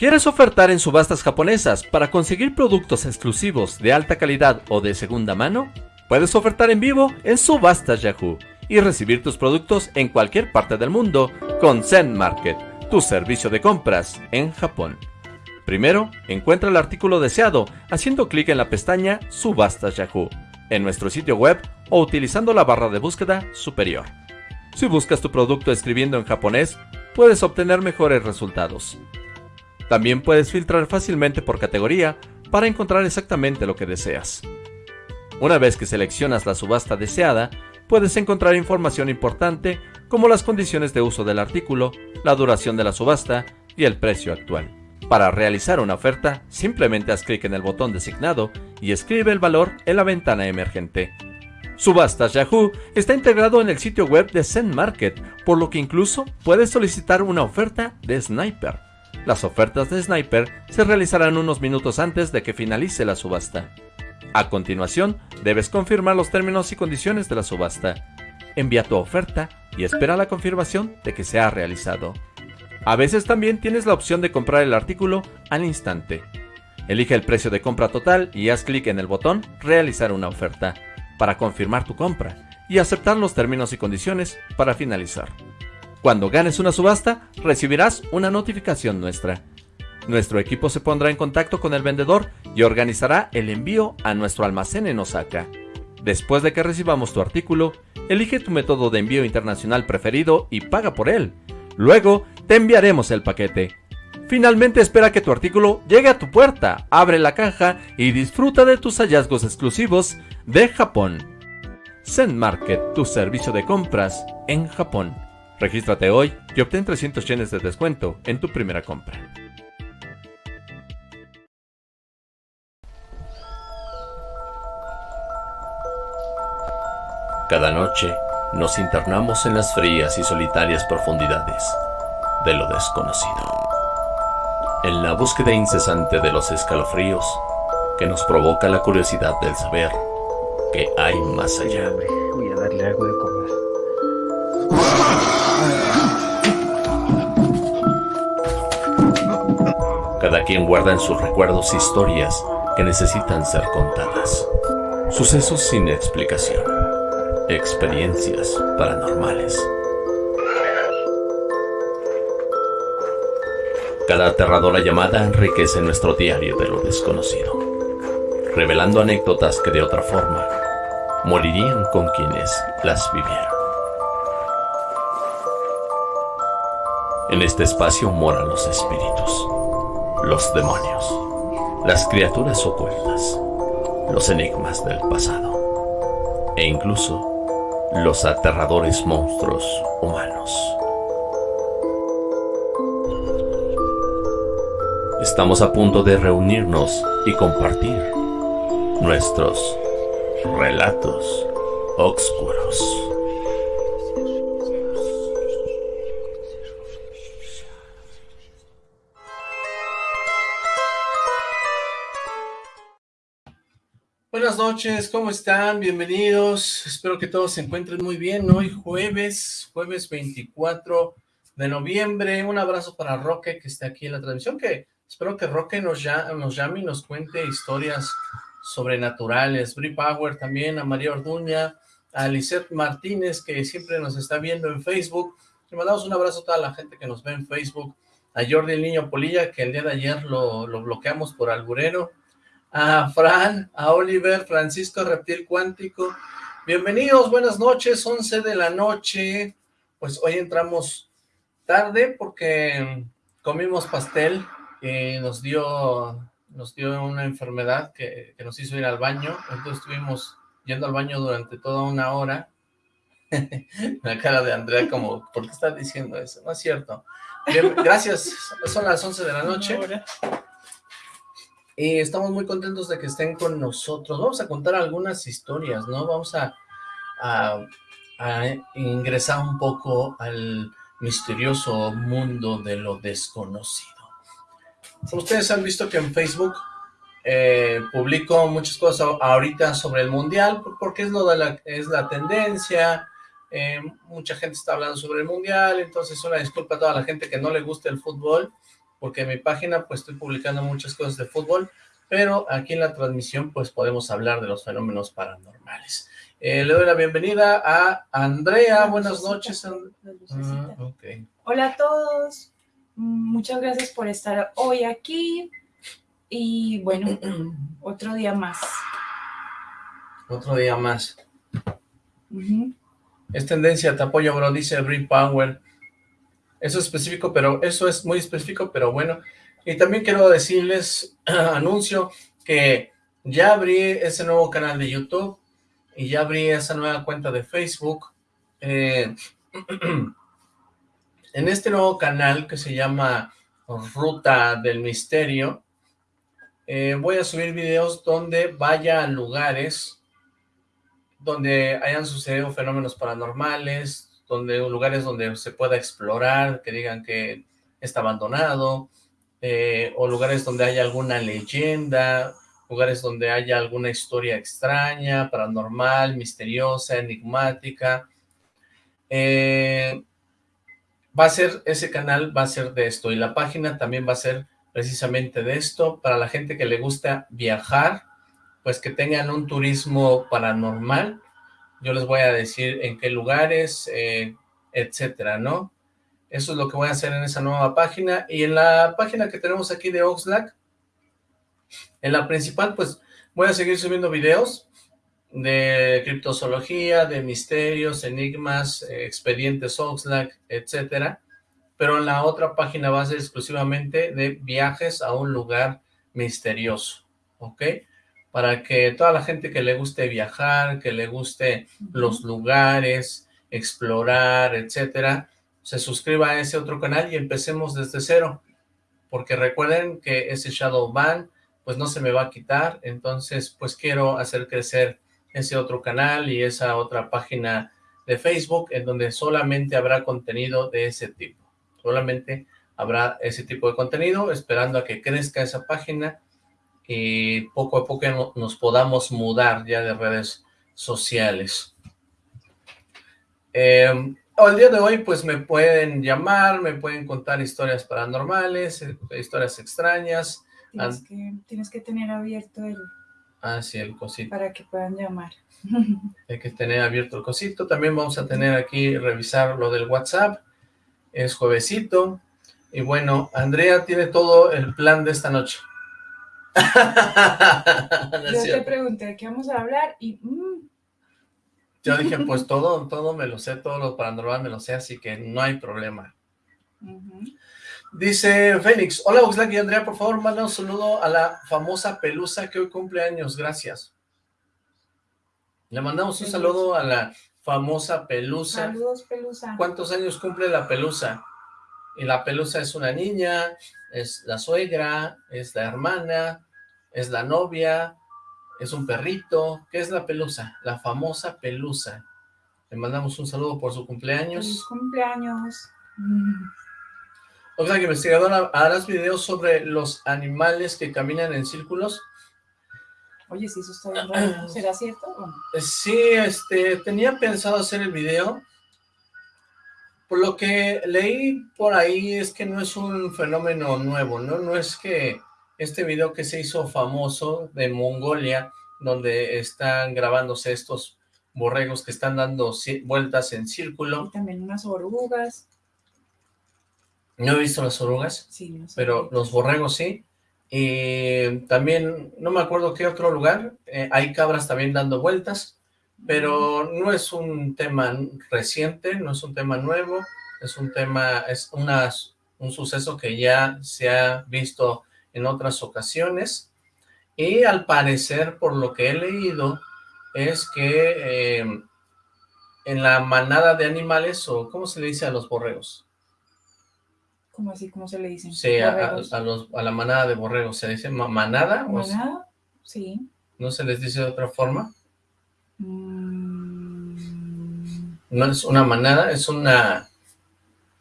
¿Quieres ofertar en subastas japonesas para conseguir productos exclusivos de alta calidad o de segunda mano? Puedes ofertar en vivo en Subastas Yahoo y recibir tus productos en cualquier parte del mundo con Zen Market, tu servicio de compras en Japón. Primero, encuentra el artículo deseado haciendo clic en la pestaña Subastas Yahoo en nuestro sitio web o utilizando la barra de búsqueda superior. Si buscas tu producto escribiendo en japonés, puedes obtener mejores resultados. También puedes filtrar fácilmente por categoría para encontrar exactamente lo que deseas. Una vez que seleccionas la subasta deseada, puedes encontrar información importante como las condiciones de uso del artículo, la duración de la subasta y el precio actual. Para realizar una oferta, simplemente haz clic en el botón designado y escribe el valor en la ventana emergente. Subastas Yahoo está integrado en el sitio web de Zen Market, por lo que incluso puedes solicitar una oferta de Sniper. Las ofertas de Sniper se realizarán unos minutos antes de que finalice la subasta. A continuación, debes confirmar los términos y condiciones de la subasta. Envía tu oferta y espera la confirmación de que se ha realizado. A veces también tienes la opción de comprar el artículo al instante. Elige el precio de compra total y haz clic en el botón Realizar una oferta para confirmar tu compra y aceptar los términos y condiciones para finalizar. Cuando ganes una subasta, recibirás una notificación nuestra. Nuestro equipo se pondrá en contacto con el vendedor y organizará el envío a nuestro almacén en Osaka. Después de que recibamos tu artículo, elige tu método de envío internacional preferido y paga por él. Luego, te enviaremos el paquete. Finalmente espera que tu artículo llegue a tu puerta, abre la caja y disfruta de tus hallazgos exclusivos de Japón. Zen Market, tu servicio de compras en Japón. Regístrate hoy y obtén 300 yenes de descuento en tu primera compra. Cada noche nos internamos en las frías y solitarias profundidades de lo desconocido. En la búsqueda incesante de los escalofríos que nos provoca la curiosidad del saber que hay más allá. Voy a darle algo de comer. Cada quien guarda en sus recuerdos historias que necesitan ser contadas. Sucesos sin explicación. Experiencias paranormales. Cada aterradora llamada enriquece nuestro diario de lo desconocido, revelando anécdotas que de otra forma morirían con quienes las vivieron. En este espacio moran los espíritus, los demonios, las criaturas ocultas, los enigmas del pasado e incluso los aterradores monstruos humanos. Estamos a punto de reunirnos y compartir nuestros relatos oscuros. Noches, ¿cómo están? Bienvenidos. Espero que todos se encuentren muy bien. Hoy jueves, jueves 24 de noviembre. Un abrazo para Roque que está aquí en la transmisión, que espero que Roque nos, nos llame y nos cuente historias sobrenaturales. Bri Power también, a María Orduña, a Lisette Martínez que siempre nos está viendo en Facebook. Le mandamos un abrazo a toda la gente que nos ve en Facebook. A Jordi el Niño Polilla, que el día de ayer lo, lo bloqueamos por alburero a Fran, a Oliver, Francisco Reptil Cuántico. Bienvenidos, buenas noches, 11 de la noche. Pues hoy entramos tarde porque comimos pastel y nos dio, nos dio una enfermedad que, nos hizo ir al baño. Entonces estuvimos yendo al baño durante toda una hora. la cara de Andrea como, ¿por qué estás diciendo eso? No es cierto. gracias, son las 11 de la noche. Y estamos muy contentos de que estén con nosotros. Vamos a contar algunas historias, ¿no? Vamos a, a, ingresar un poco al misterioso mundo de lo desconocido. Ustedes han visto que en Facebook eh, publico muchas cosas ahorita sobre el Mundial, porque es, lo de la, es la tendencia, eh, mucha gente está hablando sobre el Mundial, entonces una disculpa a toda la gente que no le gusta el fútbol, porque en mi página pues estoy publicando muchas cosas de fútbol, pero aquí en la transmisión pues podemos hablar de los fenómenos paranormales. Eh, le doy la bienvenida a Andrea, buenas noches. Ah, Hola a todos, muchas gracias por estar hoy aquí y bueno, otro día más. Otro día más. Es tendencia, te apoyo, bro, dice Bring Power. Eso es específico, pero eso es muy específico, pero bueno. Y también quiero decirles, anuncio que ya abrí ese nuevo canal de YouTube y ya abrí esa nueva cuenta de Facebook. Eh, en este nuevo canal que se llama Ruta del Misterio, eh, voy a subir videos donde vaya a lugares donde hayan sucedido fenómenos paranormales, donde lugares donde se pueda explorar, que digan que está abandonado, eh, o lugares donde haya alguna leyenda, lugares donde haya alguna historia extraña, paranormal, misteriosa, enigmática. Eh, va a ser, ese canal va a ser de esto, y la página también va a ser precisamente de esto, para la gente que le gusta viajar, pues que tengan un turismo paranormal. Yo les voy a decir en qué lugares, eh, etcétera, ¿no? Eso es lo que voy a hacer en esa nueva página. Y en la página que tenemos aquí de Oxlack, en la principal, pues voy a seguir subiendo videos de criptozoología, de misterios, enigmas, eh, expedientes Oxlack, etcétera. Pero en la otra página va a ser exclusivamente de viajes a un lugar misterioso, ¿ok? Para que toda la gente que le guste viajar, que le guste los lugares, explorar, etcétera, se suscriba a ese otro canal y empecemos desde cero, porque recuerden que ese shadow ban, pues no se me va a quitar, entonces pues quiero hacer crecer ese otro canal y esa otra página de Facebook en donde solamente habrá contenido de ese tipo, solamente habrá ese tipo de contenido, esperando a que crezca esa página y poco a poco nos podamos mudar ya de redes sociales. Eh, el día de hoy pues me pueden llamar, me pueden contar historias paranormales, eh, historias extrañas. Tienes, que, tienes que tener abierto el... Ah, sí, el cosito. Para que puedan llamar. Hay que tener abierto el cosito. También vamos a tener aquí, revisar lo del WhatsApp. Es juevesito. Y bueno, Andrea tiene todo el plan de esta noche. Yo te pregunté qué vamos a hablar y... Mm. Yo dije, pues todo, todo me lo sé, todo lo paranormal me lo sé, así que no hay problema. Dice Félix, hola Oxlack y Andrea, por favor, manda un saludo a la famosa Pelusa que hoy cumple años, gracias. Le mandamos un saludo a la famosa Pelusa. Saludos, Pelusa. ¿Cuántos años cumple la Pelusa? Y la Pelusa es una niña, es la suegra, es la hermana, es la novia, es un perrito. ¿Qué es la pelusa? La famosa pelusa. Le mandamos un saludo por su cumpleaños. ¡Feliz cumpleaños! O sea, que investigadora, ¿harás videos sobre los animales que caminan en círculos? Oye, si eso está bien ¿Será cierto? Sí, este, tenía pensado hacer el video, por lo que leí por ahí es que no es un fenómeno nuevo, ¿no? No es que este video que se hizo famoso de Mongolia, donde están grabándose estos borregos que están dando vueltas en círculo. Y también unas orugas. No he visto las orugas, sí, no pero los borregos sí. Y también, no me acuerdo qué otro lugar, eh, hay cabras también dando vueltas pero no es un tema reciente, no es un tema nuevo, es un tema, es una, un suceso que ya se ha visto en otras ocasiones, y al parecer, por lo que he leído, es que eh, en la manada de animales, o ¿cómo se le dice a los borregos? ¿Cómo así? ¿Cómo se le dice? Sí, a, los, a, la manada de borregos, ¿se dice manada? ¿Manada? Sí. ¿No se les dice de otra forma? No es una manada, es una...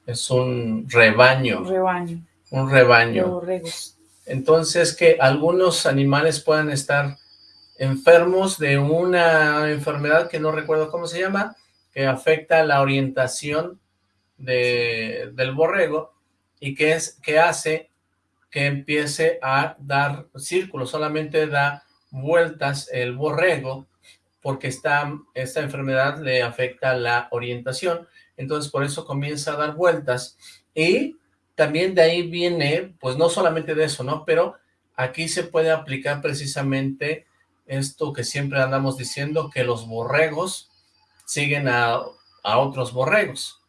Es un rebaño. Un rebaño. Un rebaño. Entonces, que algunos animales puedan estar enfermos de una enfermedad que no recuerdo cómo se llama, que afecta la orientación de, del borrego y que, es, que hace que empiece a dar círculos, solamente da vueltas el borrego, porque esta, esta enfermedad le afecta la orientación, entonces por eso comienza a dar vueltas, y también de ahí viene, pues no solamente de eso, ¿no? Pero aquí se puede aplicar precisamente esto que siempre andamos diciendo, que los borregos siguen a, otros borregos,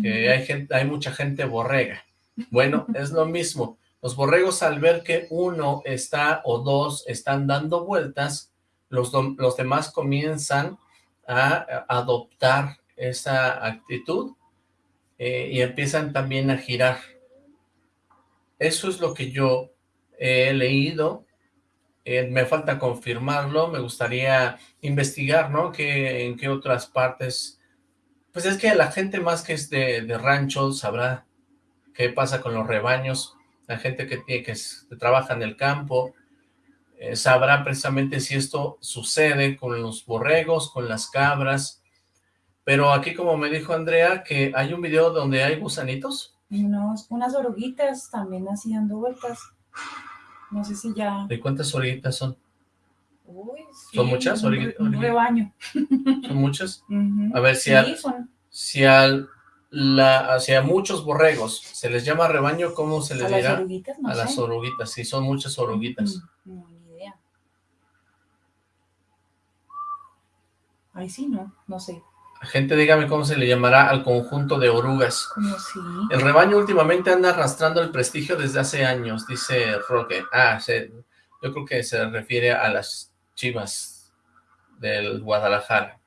que hay, gente, hay mucha gente borrega. Bueno, es lo mismo. Los borregos al ver que uno está o dos están dando vueltas, los, los demás comienzan a adoptar esa actitud eh, y empiezan también a girar. Eso es lo que yo he leído eh, me falta confirmarlo, me gustaría investigar, ¿no? Que, en qué otras partes... Pues es que la gente más que es de, de rancho sabrá qué pasa con los rebaños, la gente que, tiene, que, trabaja en el campo, eh, sabrá precisamente si esto sucede con los borregos, con las cabras, pero aquí como me dijo Andrea, que hay un video donde hay gusanitos. Unos, unas oruguitas también así dando vueltas. No sé si ya... ¿De cuántas oruguitas son? Uy, ¿Son muchas? Un, un rebaño. ¿Son muchas? A ver, si, al, si al, la, hacia muchos borregos se les llama rebaño, ¿cómo se les dirá? Las oruguitas, no a las oruguitas, sí, son muchas oruguitas. Ni idea. Ahí sí, no, no sé. Gente, dígame cómo se le llamará al conjunto de orugas. ¿Cómo sí? El rebaño últimamente anda arrastrando el prestigio desde hace años, dice Roque. Ah, yo creo que se refiere a las chivas del Guadalajara.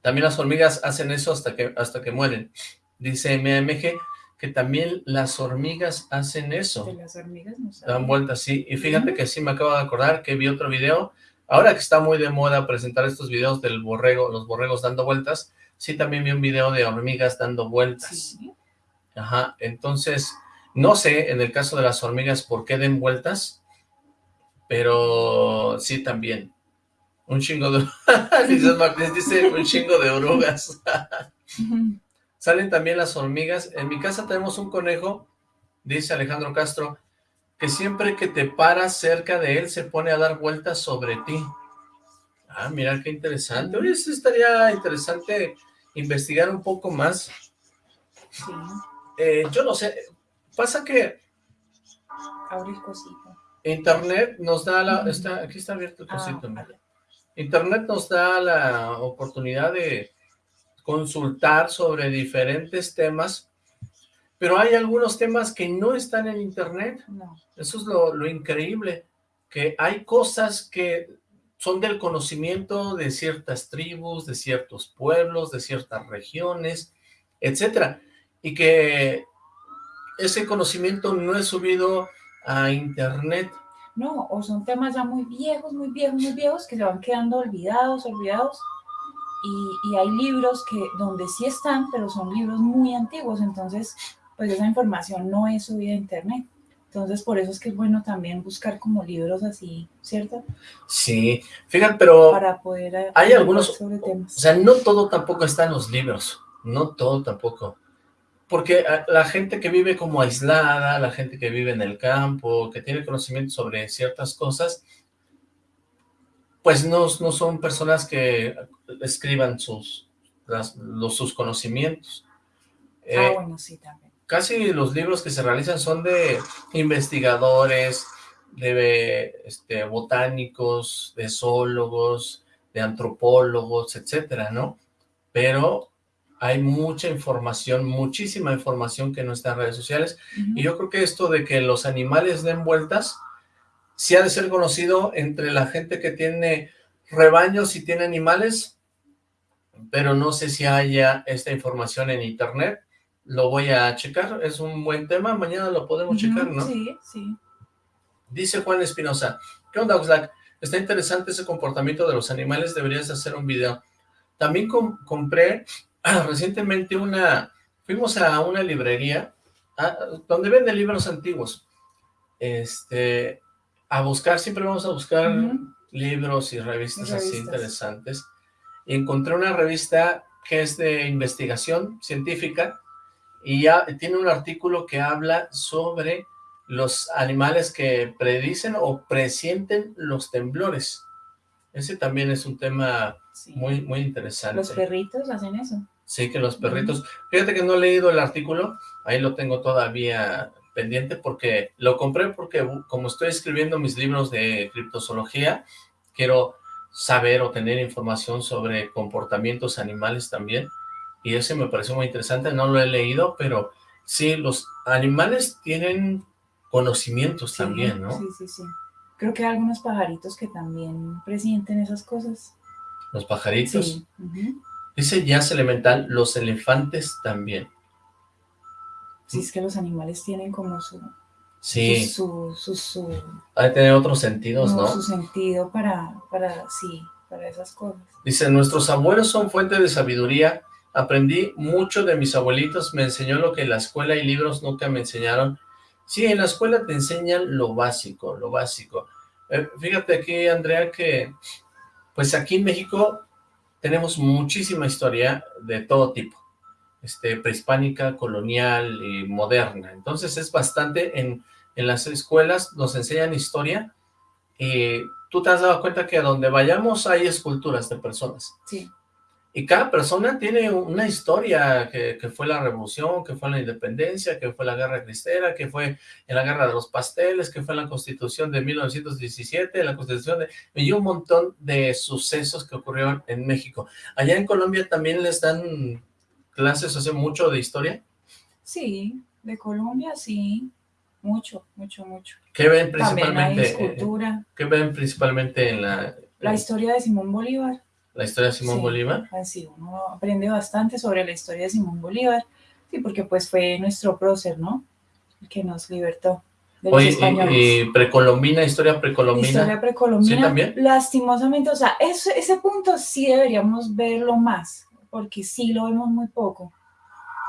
También las hormigas hacen eso hasta que, hasta que mueren. Dice MMG que también las hormigas hacen eso. De las hormigas no Dan vueltas, sí. Y fíjate que sí me acabo de acordar que vi otro video Ahora que está muy de moda presentar estos videos del borrego, los borregos dando vueltas, sí también vi un video de hormigas dando vueltas. Ajá, entonces, no sé en el caso de las hormigas por qué den vueltas, pero sí también. Un chingo de... dice un chingo de orugas. Salen también las hormigas. En mi casa tenemos un conejo, dice Alejandro Castro, que siempre que te paras cerca de él se pone a dar vueltas sobre ti. Ah, mira qué interesante. Oye, eso estaría interesante investigar un poco más. Sí. Eh, yo no sé, pasa que... Abrir cosito. Internet nos da la... está, aquí está abierto el ah, cosito. Internet nos da la oportunidad de consultar sobre diferentes temas pero hay algunos temas que no están en internet. Eso es lo, increíble, que hay cosas que son del conocimiento de ciertas tribus, de ciertos pueblos, de ciertas regiones, etcétera, y que ese conocimiento no es subido a internet. No, o son temas ya muy viejos, muy viejos, muy viejos, que se van quedando olvidados, olvidados, y, y hay libros que donde sí están, pero son libros muy antiguos, entonces pues esa información no es subida a internet. Entonces, por eso es que es bueno también buscar como libros así, ¿cierto? Sí, fíjate, pero para poder hay algunos, sobre temas. o sea, no todo tampoco está en los libros, no todo tampoco. Porque ah, la gente que vive como aislada, la gente que vive en el campo, que tiene conocimiento sobre ciertas cosas, pues no, no son personas que escriban sus, los, sus conocimientos. ah, eh, bueno, sí, también casi los libros que se realizan son de investigadores, de este, botánicos, de zoólogos, de antropólogos, etcétera, ¿no? Pero hay mucha información, muchísima información que no está en redes sociales, y yo creo que esto de que los animales den vueltas, sí ha de ser conocido entre la gente que tiene rebaños y tiene animales, pero no sé si haya esta información en internet, lo voy a checar, es un buen tema, mañana lo podemos checar, ¿no? Sí, sí. Dice Juan Espinosa, ¿qué onda Oxlack? Está interesante ese comportamiento de los animales, deberías hacer un video. También compré recientemente una, fuimos a una librería, donde venden libros antiguos, este, a buscar, siempre vamos a buscar libros y revistas, así interesantes, y encontré una revista que es de investigación científica, y ya tiene un artículo que habla sobre los animales que predicen o presienten los temblores. Ese también es un tema Sí. muy, muy interesante. Los perritos hacen eso. Sí, que los perritos... Fíjate que no he leído el artículo, ahí lo tengo todavía pendiente porque lo compré porque uh, como estoy escribiendo mis libros de criptozoología, quiero saber o tener información sobre comportamientos animales también, y ese me pareció muy interesante, no lo he leído, pero sí, los animales tienen conocimientos Sí, también, ¿no? Sí, sí, sí. Creo que hay algunos pajaritos que también presienten esas cosas. Los pajaritos. Sí. ujú. Dice Jazz Elemental, los elefantes también. Sí, es que los animales tienen como su, Sí, su, su, su, hay que tener otros sentidos, ¿no? su sentido para, para, sí, para esas cosas. Dice, nuestros abuelos son fuente de sabiduría. Aprendí mucho de mis abuelitos, me enseñó lo que la escuela y libros nunca me enseñaron. Sí, en la escuela te enseñan lo básico, lo básico. Eh, fíjate aquí, Andrea, que pues aquí en México tenemos muchísima historia de todo tipo. Este, prehispánica, colonial y moderna. Entonces es bastante, en, en las escuelas nos enseñan historia y tú te has dado cuenta que a donde vayamos hay esculturas de personas. Sí, Y cada persona tiene una historia, que, que fue la revolución, que fue la independencia, que fue la guerra cristera, que fue en la guerra de los pasteles, que fue la constitución de 1917, la constitución de... y un montón de sucesos que ocurrieron en México. Allá en Colombia también les dan clases hace mucho de historia. sí, de Colombia sí, mucho, mucho, mucho. ¿Qué ven También hay principalmente? escultura, ¿Qué ven principalmente en la, la historia de Simón Bolívar. La historia de Simón Sí. Bolívar? Así uno aprende bastante sobre la historia de Simón Bolívar, sí, porque pues fue nuestro prócer, ¿no? El que nos libertó de los Oye, españoles. y, y precolombina, historia precolombina. Historia precolombina, ¿Sí, también? lastimosamente, o sea, ese, ese punto sí deberíamos verlo más, porque sí lo vemos muy poco.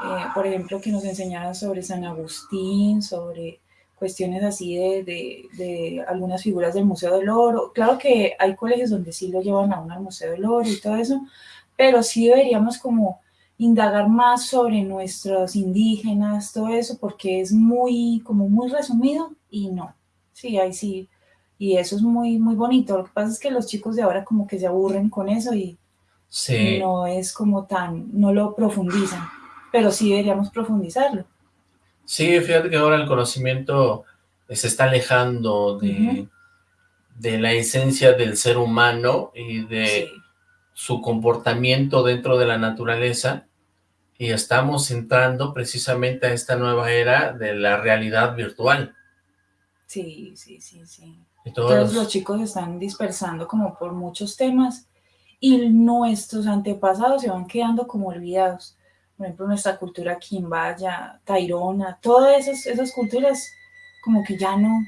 Eh, por ejemplo, que nos enseñaran sobre San Agustín, sobre cuestiones así de, de- de algunas figuras del Museo del Oro. Claro que hay colegios donde sí lo llevan aún al Museo del Oro y todo eso, pero sí deberíamos como indagar más sobre nuestros indígenas, todo eso, porque es muy, como muy resumido y no. Sí, ahí sí, y eso es muy, muy bonito. Lo que pasa es que los chicos de ahora como que se aburren con eso y Sí. no es como tan, no lo profundizan, pero sí deberíamos profundizarlo. Sí, fíjate que ahora el conocimiento se está alejando de, de la esencia del ser humano y de Sí, su comportamiento dentro de la naturaleza y estamos entrando precisamente a esta nueva era de la realidad virtual. sí, sí, sí, sí. Todos Entonces los- los chicos se están dispersando como por muchos temas y nuestros antepasados se van quedando como olvidados. Por ejemplo, nuestra cultura quimbaya, tairona, todas esas, esas culturas como que ya no,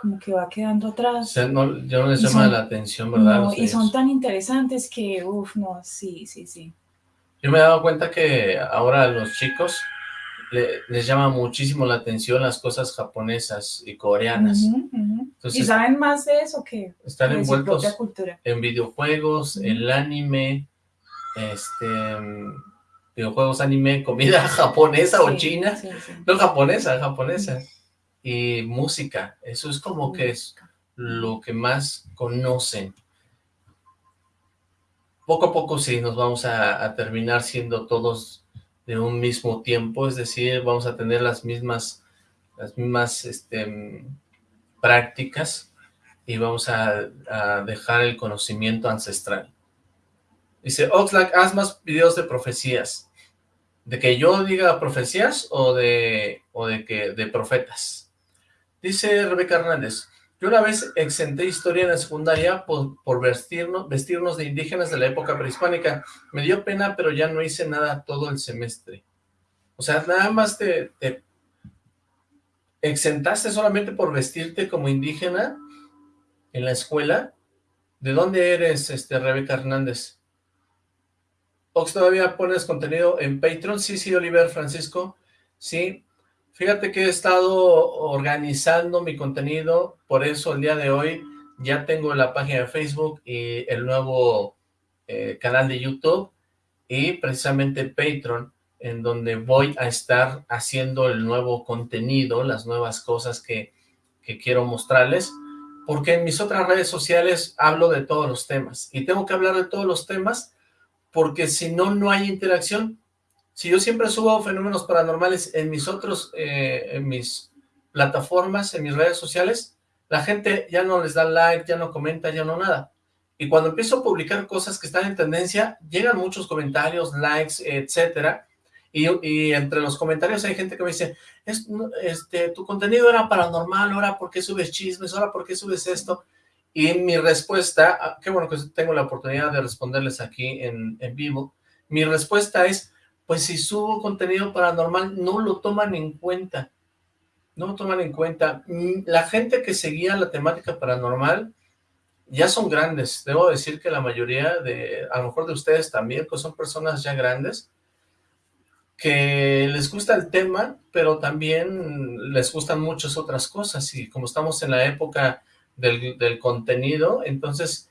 como que va quedando o atrás. sea, no, ya no les Y llama son- la atención, ¿verdad? No, y son tan interesantes que, uff, no, sí, sí, sí. Yo me he dado cuenta que ahora a los chicos le- les llama muchísimo la atención las cosas japonesas y coreanas. Ujú, ujú. Entonces- y saben más de eso que Están de su envueltos propia cultura. en videojuegos, Ujú. el anime, este, videojuegos, anime, comida japonesa o china, sí, sí. no japonesa, japonesa, y música, eso es como que es lo que más conocen. Poco a poco sí, nos vamos a, a terminar siendo todos de un mismo tiempo, es decir, vamos a tener las mismas, las mismas, este, prácticas y vamos a, a dejar el conocimiento ancestral. Dice, Oxlack, haz más videos de profecías. ¿De que yo diga profecías o de, o de que de profetas? Dice Rebeca Hernández, yo una vez exenté historia en la secundaria por, por vestirnos, vestirnos de indígenas de la época prehispánica. Me dio pena, pero ya no hice nada todo el semestre. O sea, nada más te, te exentaste solamente por vestirte como indígena en la escuela. ¿De dónde eres, este, Rebeca Hernández? Ox, ¿todavía pones contenido en Patreon? Sí, sí, Oliver Francisco. Sí, fíjate que he estado organizando mi contenido, por eso el día de hoy ya tengo la página de Facebook y el nuevo eh, canal de YouTube y precisamente Patreon. en donde voy a estar haciendo el nuevo contenido, las nuevas cosas que, que quiero mostrarles, porque en mis otras redes sociales hablo de todos los temas, y tengo que hablar de todos los temas, porque si no, no hay interacción. Si yo siempre subo fenómenos paranormales en mis otros, eh, en mis plataformas, en mis redes sociales, la gente ya no les da like, ya no comenta, ya no nada. Y cuando empiezo a publicar cosas que están en tendencia, llegan muchos comentarios, likes, etcétera, y, entre los comentarios hay gente que me dice, este, tu contenido era paranormal, ahora ¿por qué subes chismes? ahora ¿por qué subes esto? Y mi respuesta, ah, qué bueno que tengo la oportunidad de responderles aquí en, en vivo, mi respuesta es, pues si subo contenido paranormal, no lo toman en cuenta, no lo toman en cuenta. Mm, la gente que seguía la temática paranormal ya son grandes, debo decir que la mayoría de, a lo mejor de ustedes también, pues son personas ya grandes, que les gusta el tema, pero también les gustan muchas otras cosas, y como estamos en la época del, contenido, entonces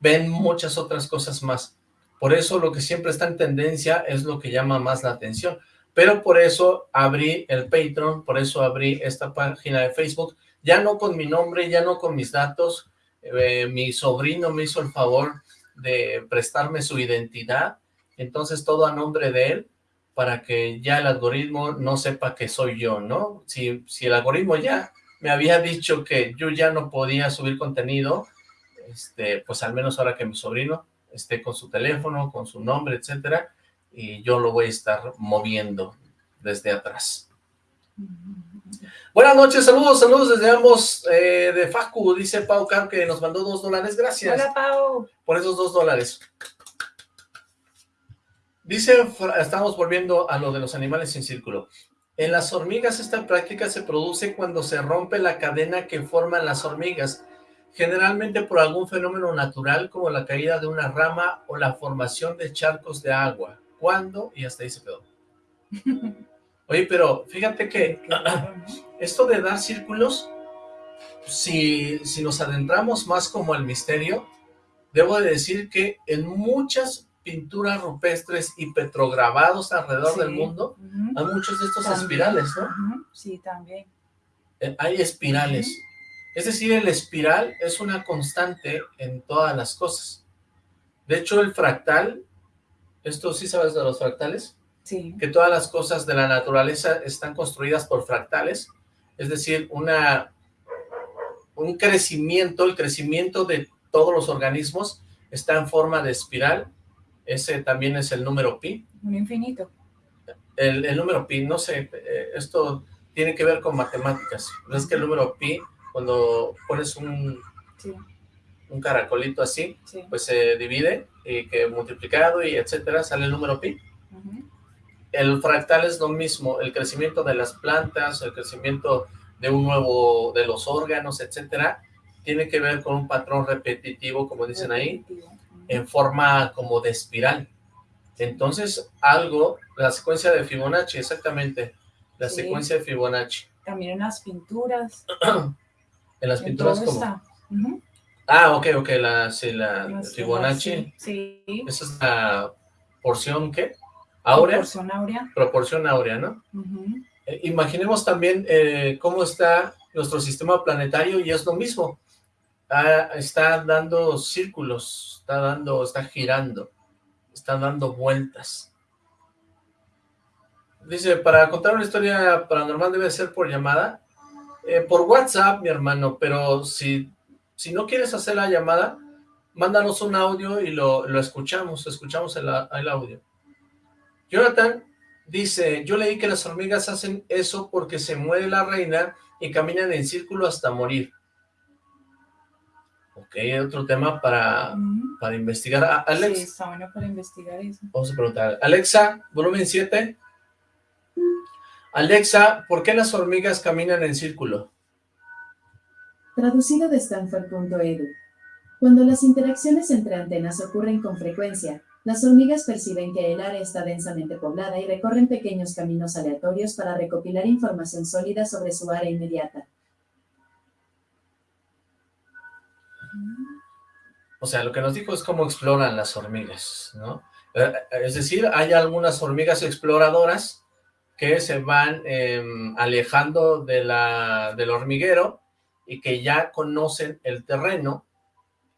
ven muchas otras cosas más. Por eso lo que siempre está en tendencia es lo que llama más la atención. Pero por eso abrí el Patreon, por eso abrí esta página de Facebook, ya no con mi nombre, ya no con mis datos, eh, mi sobrino me hizo el favor de prestarme su identidad, entonces todo a nombre de él, para que ya el algoritmo no sepa que soy yo, ¿no? Si, si el algoritmo ya me había dicho que yo ya no podía subir contenido, este, pues al menos ahora que mi sobrino esté con su teléfono, con su nombre, etcétera, y yo lo voy a estar moviendo desde atrás. Buenas noches, saludos, saludos desde ambos eh, de Facu, dice Pau Car que nos mandó dos dólares, gracias. Hola Pau. Por esos dos dólares. Dice, estamos volviendo a lo de los animales sin círculo. En las hormigas esta práctica se produce cuando se rompe la cadena que forman las hormigas, generalmente por algún fenómeno natural como la caída de una rama o la formación de charcos de agua. ¿Cuándo? Y hasta ahí se quedó. Oye, pero fíjate que esto de dar círculos, si, si nos adentramos más como al misterio, debo de decir que en muchas pinturas rupestres y petrograbados alrededor del mundo, hay muchos de estos espirales, ¿no? Sí, también. Eh, hay espirales. Es decir, el espiral es una constante en todas las cosas. De hecho, el fractal, ¿esto sí sabes de los fractales? Sí. Que todas las cosas de la naturaleza están construidas por fractales, es decir, una, un crecimiento, el crecimiento de todos los organismos está en forma de espiral ese también es el número pi. Un infinito. El, número pi, no sé, eh, esto tiene que ver con matemáticas. Es que el número pi, cuando pones un, un caracolito así, pues se divide y que multiplicado y etcétera, sale el número pi. El fractal es lo mismo, el crecimiento de las plantas, el crecimiento de un nuevo, de los órganos, etcétera, tiene que ver con un patrón repetitivo, como dicen ahí, en forma como de espiral. Entonces, algo, la secuencia de Fibonacci, exactamente, la secuencia de Fibonacci. También en las pinturas. en las pinturas como... Ah, ok, ok, la, sí, la Fibonacci. Sí. Esa es la porción, ¿qué? ¿Áurea? Proporción áurea. Proporción áurea, ¿no? Eh, imaginemos también eh, cómo está nuestro sistema planetario y es lo mismo. Está dando círculos, está dando, está girando, está dando vueltas. Dice, para contar una historia paranormal debe ser por llamada. Eh, por WhatsApp, mi hermano, pero si, si no quieres hacer la llamada, mándanos un audio y lo, lo escuchamos, escuchamos el, el audio. Jonathan dice, yo leí que las hormigas hacen eso porque se muere la reina y caminan en círculo hasta morir. Otro tema para, para investigar. Ah, Alex. Sí, está bueno para investigar eso. Vamos a preguntar. Alexa, volumen 7. Alexa, ¿por qué las hormigas caminan en círculo? Traducido de Stanford.edu. Cuando las interacciones entre antenas ocurren con frecuencia, las hormigas perciben que el área está densamente poblada y recorren pequeños caminos aleatorios para recopilar información sólida sobre su área inmediata. O sea, lo que nos dijo es cómo exploran las hormigas, ¿no? Eh, es decir, hay algunas hormigas exploradoras que se van em, alejando del hormiguero y que ya conocen el terreno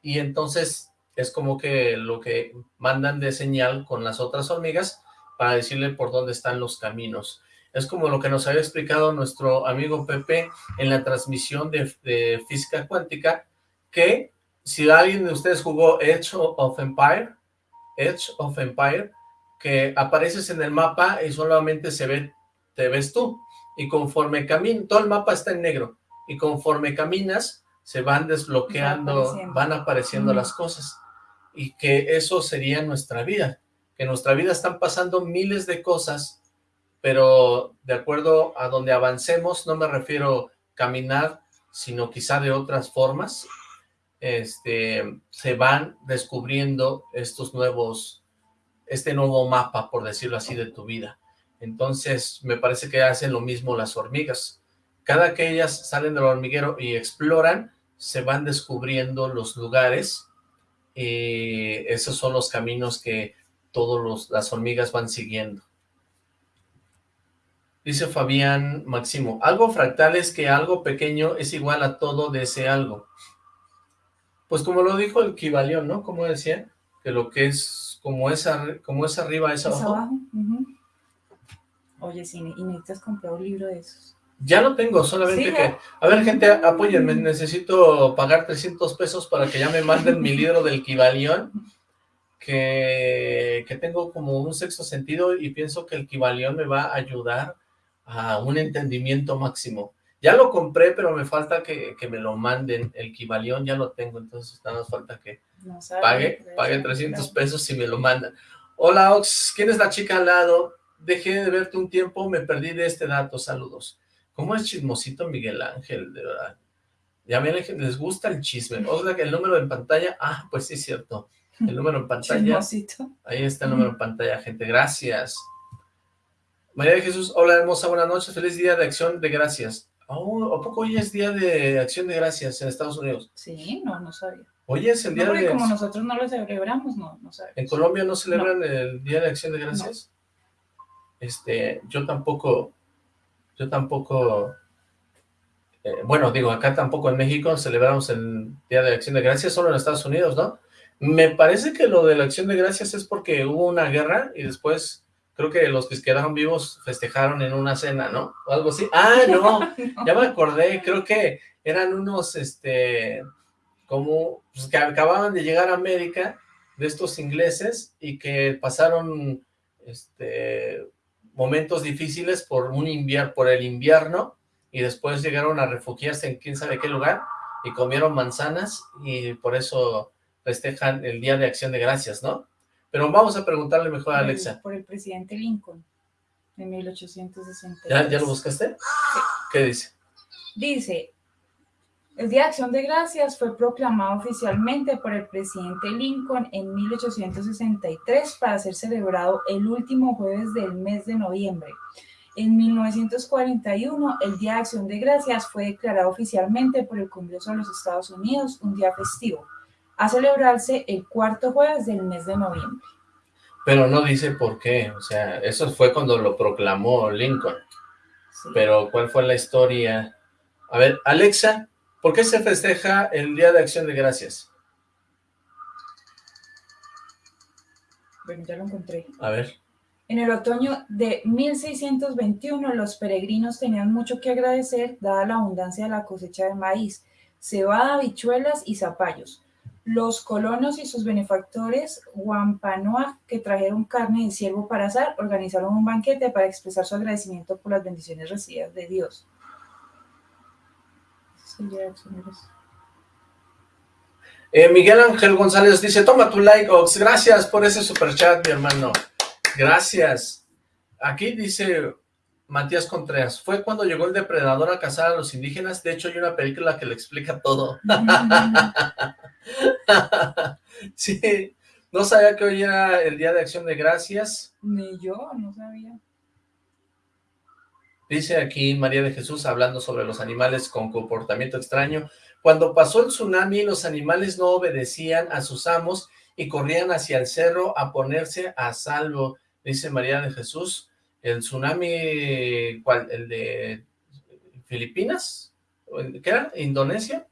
y entonces es como que lo que mandan de señal con las otras hormigas para decirle por dónde están los caminos. Es como lo que nos había explicado nuestro amigo Pepe en la transmisión de física cuántica, que si alguien de ustedes jugó Edge of Empire, Edge of Empire, que apareces en el mapa y solamente se ve, te ves tú, y conforme caminas, todo el mapa está en negro, y conforme caminas, se van desbloqueando, van apareciendo. las cosas, y que eso sería nuestra vida, que en nuestra vida están pasando miles de cosas, pero de acuerdo a donde avancemos, no me refiero caminar, sino quizá de otras formas, este, se van descubriendo estos nuevos, este nuevo mapa, por decirlo así, de tu vida. Entonces, me parece que hacen lo mismo las hormigas. Cada que ellas salen del hormiguero y exploran, se van descubriendo los lugares y esos son los caminos que todas las hormigas van siguiendo. Dice Fabián Máximo, algo fractal es que algo pequeño es igual a todo de ese algo. Pues como lo dijo el Kibalión, ¿no? Como decía, que lo que es, como es, como es arriba, es abajo. Oye, sí, y necesitas comprar un libro de esos. Ya lo tengo, solamente que... A ver, gente, apóyenme, necesito pagar 300 pesos para que ya me manden mi libro del Kibalión, que, que tengo como un sexto sentido y pienso que el Kibalión me va a ayudar a un entendimiento máximo. Ya lo compré, pero me falta que, me lo manden. El Kibalión ya lo tengo, entonces nada más falta que pague, pague 300 pesos y me lo mandan. Hola, Ox, ¿quién es la chica al lado? Dejé de verte un tiempo, me perdí de este dato, saludos. ¿Cómo es chismosito Miguel Ángel, de verdad? Ya ven, les gusta el chisme. Oiga, que el número en pantalla, ah, pues sí es cierto. El número en pantalla. Chismosito. Ahí está el número en pantalla, gente, gracias. María de Jesús, hola hermosa, buenas noches, feliz día de acción de gracias. Oh, ¿A poco hoy es Día de Acción de Gracias en Estados Unidos? Sí, no, no sabía. Hoy es el Día no, de... como nosotros no lo celebramos, no, no sabemos. ¿En Colombia no celebran el Día de Acción de Gracias? Este, yo tampoco, yo tampoco, eh, bueno, digo, acá tampoco en México celebramos el Día de Acción de Gracias, solo en Estados Unidos, ¿no? Me parece que lo de la Acción de Gracias es porque hubo una guerra y después creo que los que quedaron vivos festejaron en una cena, ¿no? O algo así. Ah, no, ya me acordé, creo que eran unos, este, como, pues que acababan de llegar a América, de estos ingleses, y que pasaron, este, momentos difíciles por un invierno, por el invierno, y después llegaron a refugiarse en quién sabe qué lugar, y comieron manzanas, y por eso festejan el Día de Acción de Gracias, ¿no? Pero vamos a preguntarle mejor a Alexa. Por el presidente Lincoln, de 1860. ¿Ya, ¿Ya lo buscaste? Sí. ¿Qué dice? Dice, el Día de Acción de Gracias fue proclamado oficialmente por el presidente Lincoln en 1863 para ser celebrado el último jueves del mes de noviembre. En 1941, el Día de Acción de Gracias fue declarado oficialmente por el Congreso de los Estados Unidos un día festivo a celebrarse el cuarto jueves del mes de noviembre. Pero no dice por qué, o sea, eso fue cuando lo proclamó Lincoln. Pero, ¿cuál fue la historia? A ver, Alexa, ¿por qué se festeja el Día de Acción de Gracias? Bueno, ya lo encontré. A ver. En el otoño de 1621, los peregrinos tenían mucho que agradecer, dada la abundancia de la cosecha de maíz, cebada, habichuelas y zapallos. Los colonos y sus benefactores Wampanoag, que trajeron carne de ciervo para asar, organizaron un banquete para expresar su agradecimiento por las bendiciones recibidas de Dios. Eh, Miguel Ángel González dice, toma tu like, Ox, gracias por ese super chat, mi hermano. Gracias. Aquí dice Matías Contreras, fue cuando llegó el depredador a cazar a los indígenas, de hecho hay una película que le explica todo. sí, no sabía que hoy era el Día de Acción de Gracias. Ni yo, no sabía. Dice aquí María de Jesús hablando sobre los animales con comportamiento extraño. Cuando pasó el tsunami, los animales no obedecían a sus amos y corrían hacia el cerro a ponerse a salvo, dice María de Jesús. El tsunami, ¿cuál? ¿El de Filipinas? ¿Qué era? ¿Indonesia?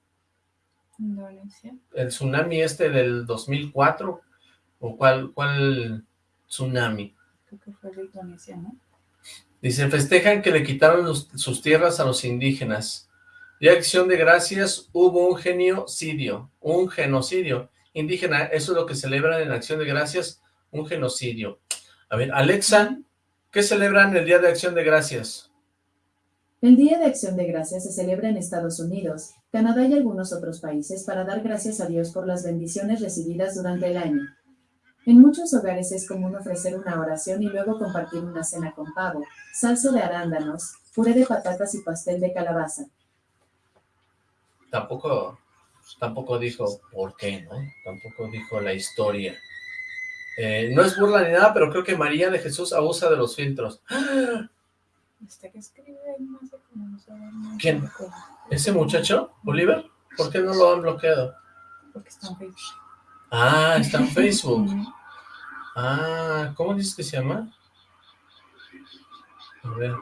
Indonesia. El tsunami este del 2004, ¿o cuál, cuál tsunami? Creo que fue de Indonesia, ¿no? Dice, festejan que le quitaron los- sus tierras a los indígenas. De acción de gracias hubo un genocidio, un genocidio indígena. Eso es lo que celebran en acción de gracias, un genocidio. A ver, Alexa, ¿qué celebran el Día de Acción de Gracias? El Día de Acción de Gracias se celebra en Estados Unidos, Canadá y algunos otros países para dar gracias a Dios por las bendiciones recibidas durante el año. En muchos hogares es común ofrecer una oración y luego compartir una cena con pavo, salsa de arándanos, puré de patatas y pastel de calabaza. Tampoco, tampoco dijo por qué, ¿no? Tampoco dijo la historia. Eh, no es burla ni nada, pero creo que María de Jesús abusa de los filtros. Este que escribe ahí, no sé cómo no sabe, no ¿Quién? ¿Ese muchacho, Oliver? ¿Por qué no lo han bloqueado? Porque está en Facebook. Ah, está en Facebook. Ah, ¿cómo dices que se llama? A ver.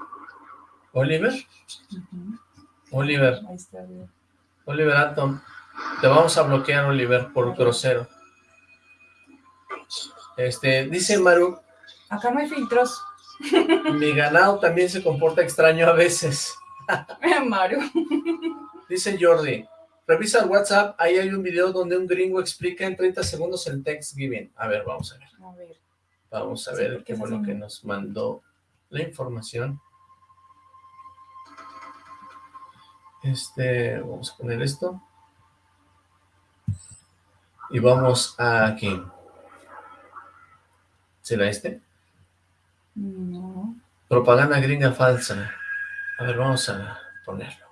¿Oliver? Oliver. Ahí está bien. Oliver Atom. Te vamos a bloquear, Oliver, por grosero. Este, dice Maru, Acá no hay filtros. mi ganado también se comporta extraño a veces. Mario. Dice Jordi, revisa el WhatsApp, ahí hay un video donde un gringo explica en 30 segundos el Thanksgiving. A ver, vamos a ver. A ver. Vamos a Sí, ver qué es fue lo así, que ¿no? nos mandó la información. Este, vamos a poner esto. Y vamos a aquí. ¿Será este? No. Propaganda gringa falsa. A ver, vamos a ponerlo.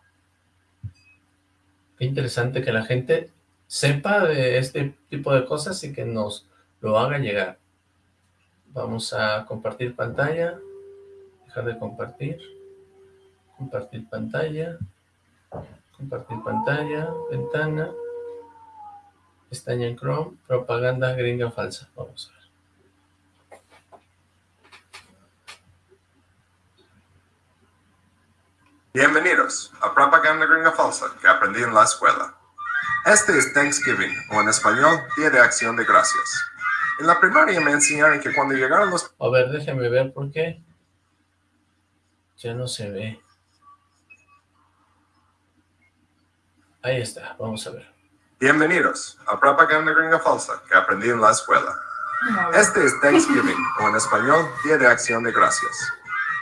Qué interesante que la gente sepa de este tipo de cosas y que nos lo haga llegar. Vamos a compartir pantalla. Dejar de compartir. Compartir pantalla. Compartir pantalla. Ventana. Pestaña en Chrome. Propaganda gringa falsa. Vamos a ver. Bienvenidos a Propaganda Gringa Falsa que aprendí en la escuela. Este es Thanksgiving, o en español, Día de Acción de Gracias. En la primaria me enseñaron que cuando llegaron los A ver, déjeme ver por qué. Ya no se ve. Ahí está, vamos a ver. Bienvenidos a Propaganda Gringa Falsa que aprendí en la escuela. Este es Thanksgiving, o en español, Día de Acción de Gracias.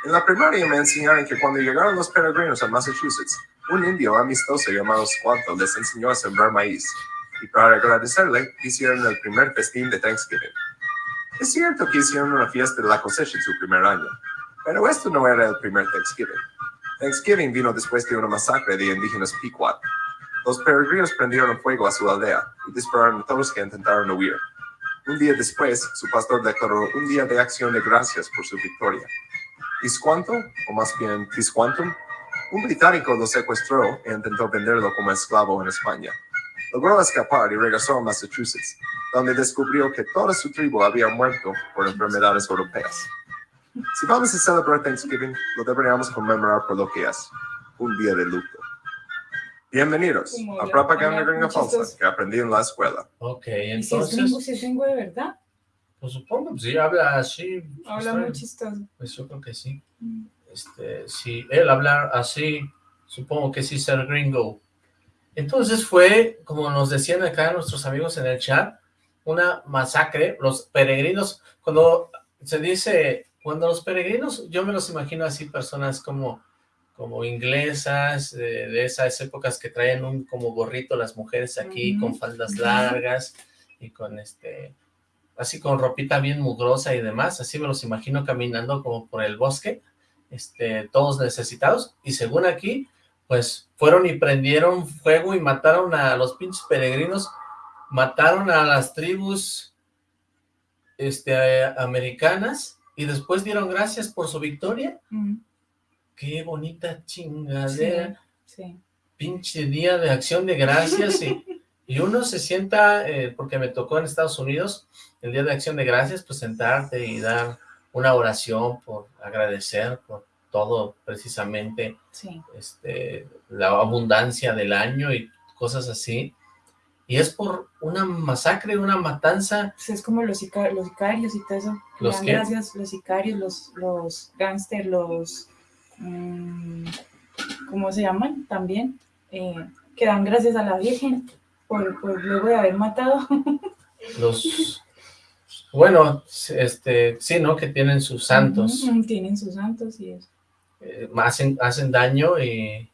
En la primaria me enseñaron que cuando llegaron los peregrinos a Massachusetts, un indio amistoso llamado Squanto les enseñó a sembrar maíz, y para agradecerle hicieron el primer festín de Thanksgiving. Es cierto que hicieron una fiesta de la cosecha en su primer año, pero esto no era el primer Thanksgiving. Thanksgiving vino después de una masacre de indígenas Pequot. Los peregrinos prendieron fuego a su aldea y dispararon a todos que intentaron huir. Un día después, su pastor declaró un día de acción de gracias por su victoria. Tiscuanto, o más bien Tisquantum, un británico lo secuestró e intentó venderlo como esclavo en España. Logró escapar y regresó a Massachusetts, donde descubrió que toda su tribu había muerto por enfermedades europeas. Si vamos a celebrar Thanksgiving, lo deberíamos conmemorar por lo que es, un día de luto. Bienvenidos a Propaganda Gringa Falsa que aprendí en la escuela. Ok, ¿Y si es entonces, gringo, si es gringo de verdad? Pues supongo, pues sí, habla así. pues, Habla muy chistoso. Pues yo creo que sí. Mm. Este, si él hablar así, supongo que sí ser gringo. Entonces fue, como nos decían acá nuestros amigos en el chat, una masacre. Los peregrinos, cuando se dice, cuando los peregrinos, yo me los imagino así, personas como, como inglesas, de, de esas épocas que traen un como gorrito las mujeres aquí, con faldas largas y con este, así con ropita bien mugrosa y demás, así me los imagino caminando como por el bosque, este, todos necesitados, y según aquí, pues fueron y prendieron fuego y mataron a los pinches peregrinos, mataron a las tribus este, americanas, y después dieron gracias por su victoria. Mm, Qué bonita Sí, chingadera, sí. pinche día de acción de gracias, y, Y uno se sienta, eh, porque me tocó en Estados Unidos, el Día de Acción de Gracias, pues sentarte y dar una oración por agradecer por todo precisamente Sí. este, la abundancia del año y cosas así. Y es por una masacre, una matanza. Pues es como los, sica- los sicarios y todo eso. ¿Los qué? Gracias, los sicarios, los, los gángsters, los... mm, ¿Cómo se llaman? También. eh, que dan gracias a la Virgen por, por luego de haber matado. Los, bueno, este, sí, ¿no? Que tienen sus santos. Tienen sus santos y eso. eh, hacen, hacen daño y,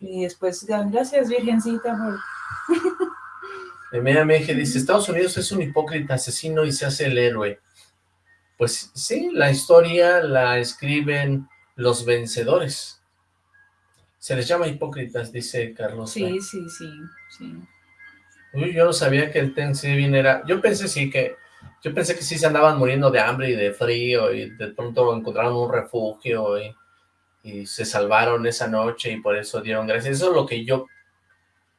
Y después gracias, Virgencita, por... dije, dice, Estados Unidos es un hipócrita asesino y se hace el héroe. Pues sí, la historia la escriben los vencedores. Se les llama hipócritas, dice Carlos. Sí, sí, sí, sí. Uy, yo no sabía que el Thanksgiving era... Yo pensé sí que... Yo pensé que sí se andaban muriendo de hambre y de frío y de pronto encontraron un refugio y, y se salvaron esa noche y por eso dieron gracias. Eso es lo que yo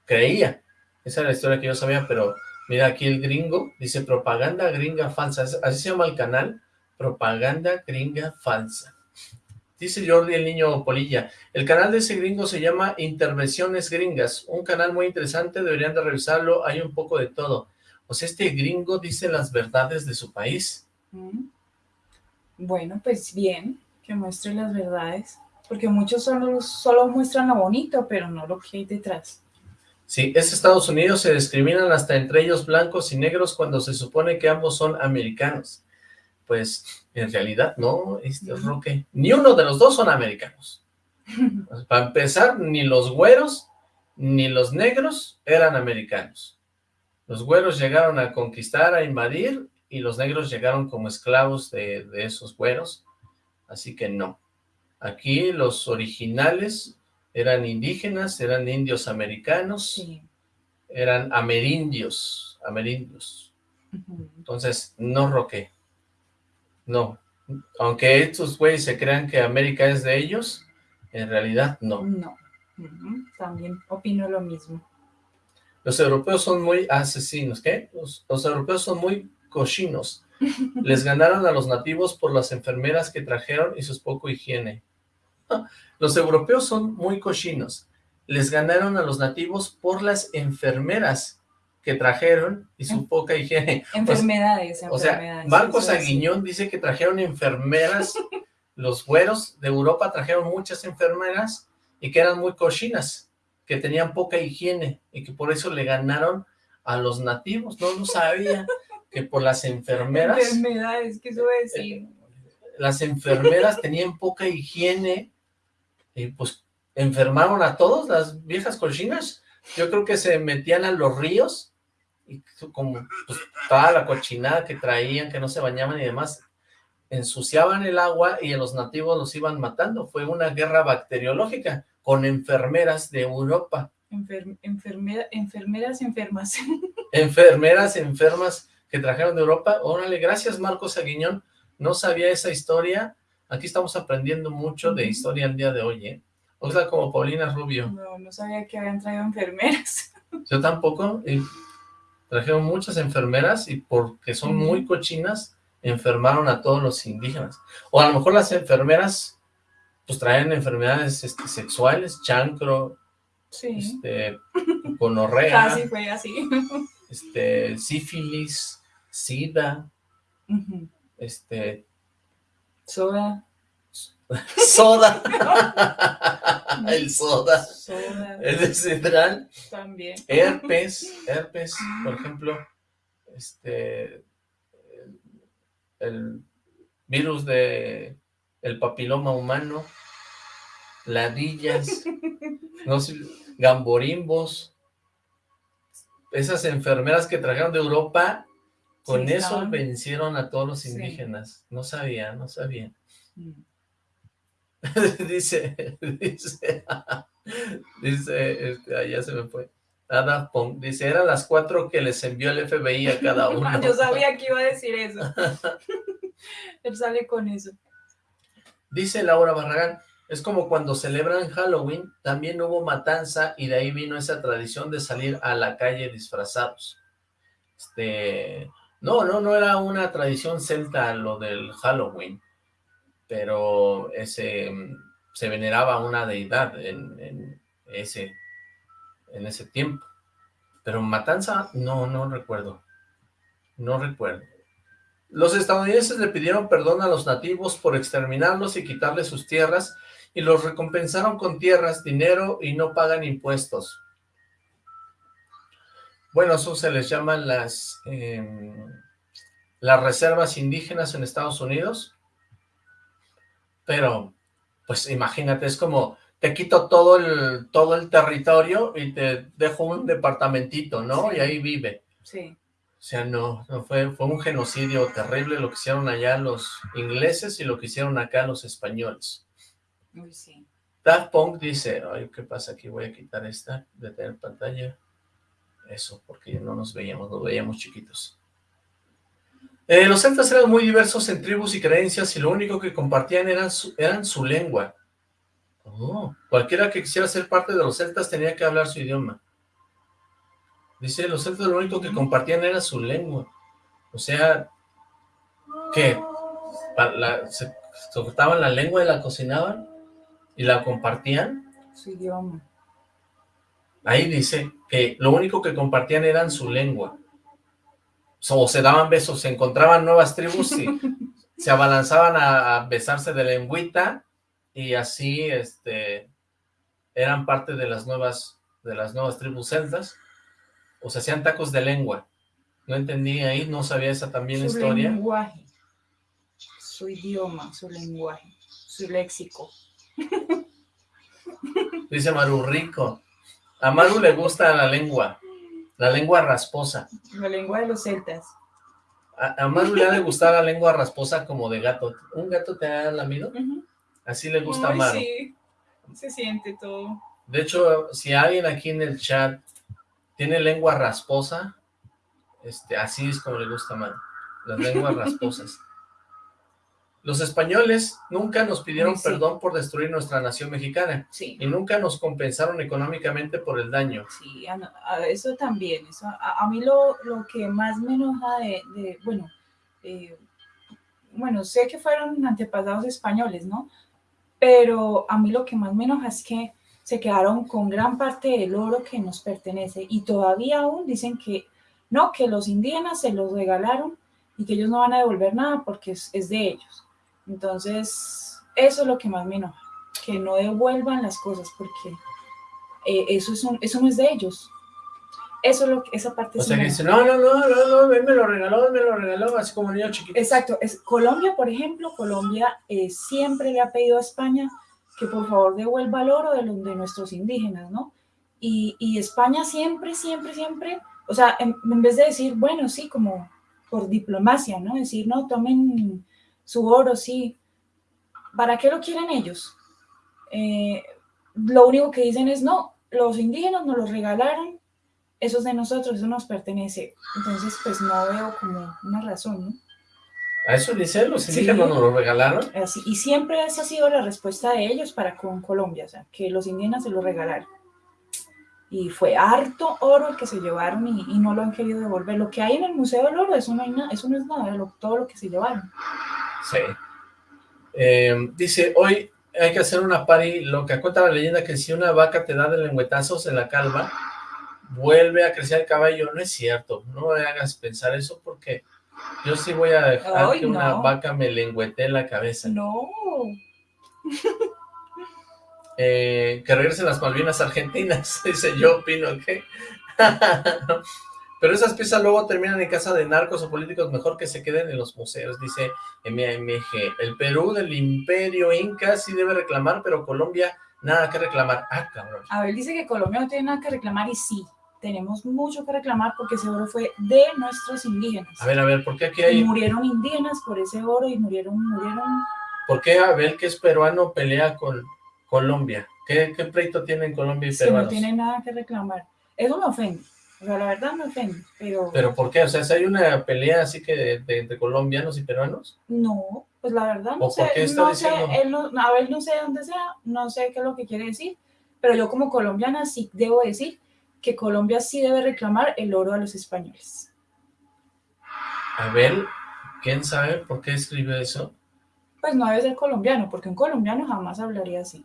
creía. Esa era la historia que yo sabía, pero mira aquí el gringo dice propaganda gringa falsa. Así se llama el canal, propaganda gringa falsa. Dice Jordi el niño Polilla, el canal de ese gringo se llama Intervenciones Gringas, un canal muy interesante, deberían de revisarlo, hay un poco de todo. O sea, este gringo dice las verdades de su país. Mm. Bueno, pues bien, que muestre las verdades, porque muchos solo, solo muestran lo bonito, pero no lo que hay detrás. Sí, es Estados Unidos, se discriminan hasta entre ellos blancos y negros cuando se supone que ambos son americanos. Pues, en realidad, no, este Ujú. Roque, ni uno de los dos son americanos. Para empezar, ni los güeros ni los negros eran americanos. Los güeros llegaron a conquistar, a invadir, y los negros llegaron como esclavos de, de esos güeros, así que no. Aquí los originales eran indígenas, eran indios americanos, Sí. eran amerindios, amerindios. Entonces, no Roque. No. Aunque estos güeyes se crean que América es de ellos, en realidad no. No. También opino lo mismo. Los europeos son muy asesinos, ¿qué? Los, los europeos son muy cochinos. Les ganaron a los nativos por las enfermeras que trajeron y sus poco higiene. Los europeos son muy cochinos. Les ganaron a los nativos por las enfermeras que trajeron y su poca higiene. Enfermedades, O sea, enfermedades. Marcos. Aguiñón dice que trajeron enfermeras, los güeros de Europa trajeron muchas enfermeras y que eran muy cochinas, que tenían poca higiene y que por eso le ganaron a los nativos. No lo sabía, que por las enfermeras, Enfermedades, ¿qué va a decir? las enfermeras tenían poca higiene y pues enfermaron a todos, las viejas cochinas. Yo creo que se metían a los ríos y como pues, toda la cochinada que traían, que no se bañaban y demás, ensuciaban el agua y a los nativos los iban matando. Fue una guerra bacteriológica con enfermeras de Europa. Enfer- enfermera- enfermeras enfermas. Enfermeras enfermas que trajeron de Europa. Órale, gracias Marcos Aguiñón. No sabía esa historia. Aquí estamos aprendiendo mucho de historia el día de hoy, ¿eh? O sea, como Paulina Rubio. No, no sabía que habían traído enfermeras. Yo tampoco. Trajeron muchas enfermeras y porque son muy cochinas, enfermaron a todos los indígenas. O a lo mejor las enfermeras, pues traen enfermedades este, sexuales, chancro, Sí. este, gonorrea, Casi fue así. este, sífilis, sida, Ujú. este, Soda. soda, el soda, Soda. el de Cedral, También. herpes, herpes, por ejemplo, este, el, el virus de el papiloma humano, ladillas, no sé, gamborimbos, esas enfermeras que trajeron de Europa, con Sí, eso estaban- vencieron a todos los Sí. indígenas. No sabía, no sabía. Mm. dice, dice, dice, este, ah, ya se me fue. Ada Pong, dice, eran las cuatro que les envió el FBI a cada uno. Yo sabía que iba a decir eso. Él sale con eso. Dice Laura Barragán, Es como cuando celebran Halloween, también hubo matanza y de ahí vino esa tradición de salir a la calle disfrazados. Este, no, no, no era una tradición celta lo del Halloween, pero ese, se veneraba una deidad en, en ese, en ese tiempo. Pero matanza, no, no recuerdo. No recuerdo. Los estadounidenses le pidieron perdón a los nativos por exterminarlos y quitarles sus tierras y los recompensaron con tierras, dinero y no pagan impuestos. Bueno, eso se les llaman las, em, las reservas indígenas en Estados Unidos. Pero, pues imagínate, es como, te quito todo el, todo el territorio y te dejo un departamentito, ¿no? Y ahí vive. Sí. O sea, no, no fue, fue un genocidio terrible lo que hicieron allá los ingleses y lo que hicieron acá los españoles. Uy, sí. Daft Punk dice, ay, ¿qué pasa aquí? Voy a quitar esta, de tener pantalla. Eso, porque no nos veíamos, nos veíamos chiquitos. Eh, los celtas eran muy diversos en tribus y creencias y lo único que compartían eran su, eran su lengua. Oh, cualquiera que quisiera ser parte de los celtas tenía que hablar su idioma. Dice, los celtas lo único que compartían era su lengua. O sea, se, se cortaban la lengua y la cocinaban y la compartían. Su idioma. Ahí dice que lo único que compartían eran su lengua. O se daban besos, se encontraban nuevas tribus y se abalanzaban a, a, besarse de lengüita y así este eran parte de las nuevas de las nuevas tribus celtas o se hacían tacos de lengua. No entendí ahí, no sabía esa también su historia. lenguaje, su idioma, su lenguaje, su léxico. Dice Maru, rico. A Maru le gusta la lengua, la lengua rasposa. La lengua de los celtas. A, a Maru le ha de gustar la lengua rasposa como de gato. ¿Un gato te ha lamido? Uh -huh. Así le gusta Ay, a Maru. sí, se siente todo. De hecho, si alguien aquí en el chat tiene lengua rasposa, este, así es como le gusta a Maru. Las lenguas rasposas. Los españoles nunca nos pidieron Sí. perdón por destruir nuestra nación mexicana Sí, y nunca nos compensaron económicamente por el daño. sí, a, a- eso también. Eso, a, a mí lo, lo que más me enoja de, de- bueno, eh, bueno, sé que fueron antepasados españoles, ¿no? Pero a mí lo que más me enoja es que se quedaron con gran parte del oro que nos pertenece y todavía aún dicen que no, que los indígenas se los regalaron y que ellos no van a devolver nada porque es, es de ellos. Entonces, eso es lo que más me enoja, que no devuelvan las cosas porque eh, eso, es un- eso no es de ellos. Eso es lo que, esa parte O sea que dice, no, no, no, no, no, él me lo regaló, él me lo regaló, así como niño chiquito. Exacto, es Colombia, por ejemplo, Colombia eh, siempre le ha pedido a España que por favor devuelva el oro de, los, de nuestros indígenas, ¿no? Y, y España siempre, siempre, siempre, o sea, en, en vez de decir, bueno, sí, como por diplomacia, ¿no? Decir, no, tomen su oro, sí. ¿Para qué lo quieren ellos? Eh, lo único que dicen es, no, los indígenas nos los regalaron, eso es de nosotros, eso nos pertenece. Entonces, pues no veo como una razón, ¿no? A eso dice, los Sí. indígenas nos lo regalaron. Así, y siempre esa ha sido la respuesta de ellos para con Colombia, o sea, que los indígenas se lo regalaron. Y fue harto oro el que se llevaron y, y no lo han querido devolver. Lo que hay en el Museo del Oro, eso no, hay nada, eso no es nada, todo lo que se llevaron. Sí. Eh, dice, hoy hay que hacer una party loca. Cuenta la leyenda que si una vaca te da de lengüetazos en la calva, vuelve a crecer el caballo. No es cierto, no me hagas pensar eso porque yo sí voy a dejar Ay, que una vaca me lengüetee la cabeza. No. Eh, que regresen las Malvinas Argentinas, dice yo opino que... Pero esas piezas luego terminan en casa de narcos o políticos, mejor que se queden en los museos, dice MAMG. El Perú del imperio inca sí debe reclamar, pero Colombia nada que reclamar. Ah, cabrón. A ver, dice que Colombia no tiene nada que reclamar y sí, tenemos mucho que reclamar porque ese oro fue de nuestros indígenas. A ver, a ver, ¿por qué aquí Y hay... murieron indígenas por ese oro y murieron, murieron. ¿Por qué Abel, que es peruano, pelea con Colombia? ¿Qué, qué pleito tienen Colombia y Si no peruanos? tienen nada que reclamar. Eso me ofende. O sea, la verdad me ofende, pero ¿Pero por qué? O sea, hay una pelea así que de, de- entre colombianos y peruanos. no. Pues la verdad no ¿O por sé, no sé, él no, a ver, no sé dónde sea, no sé qué es lo que quiere decir, pero yo como colombiana sí debo decir que Colombia sí debe reclamar el oro a los españoles. Abel, ¿quién sabe por qué escribió eso? Pues no debe ser colombiano, porque un colombiano jamás hablaría así.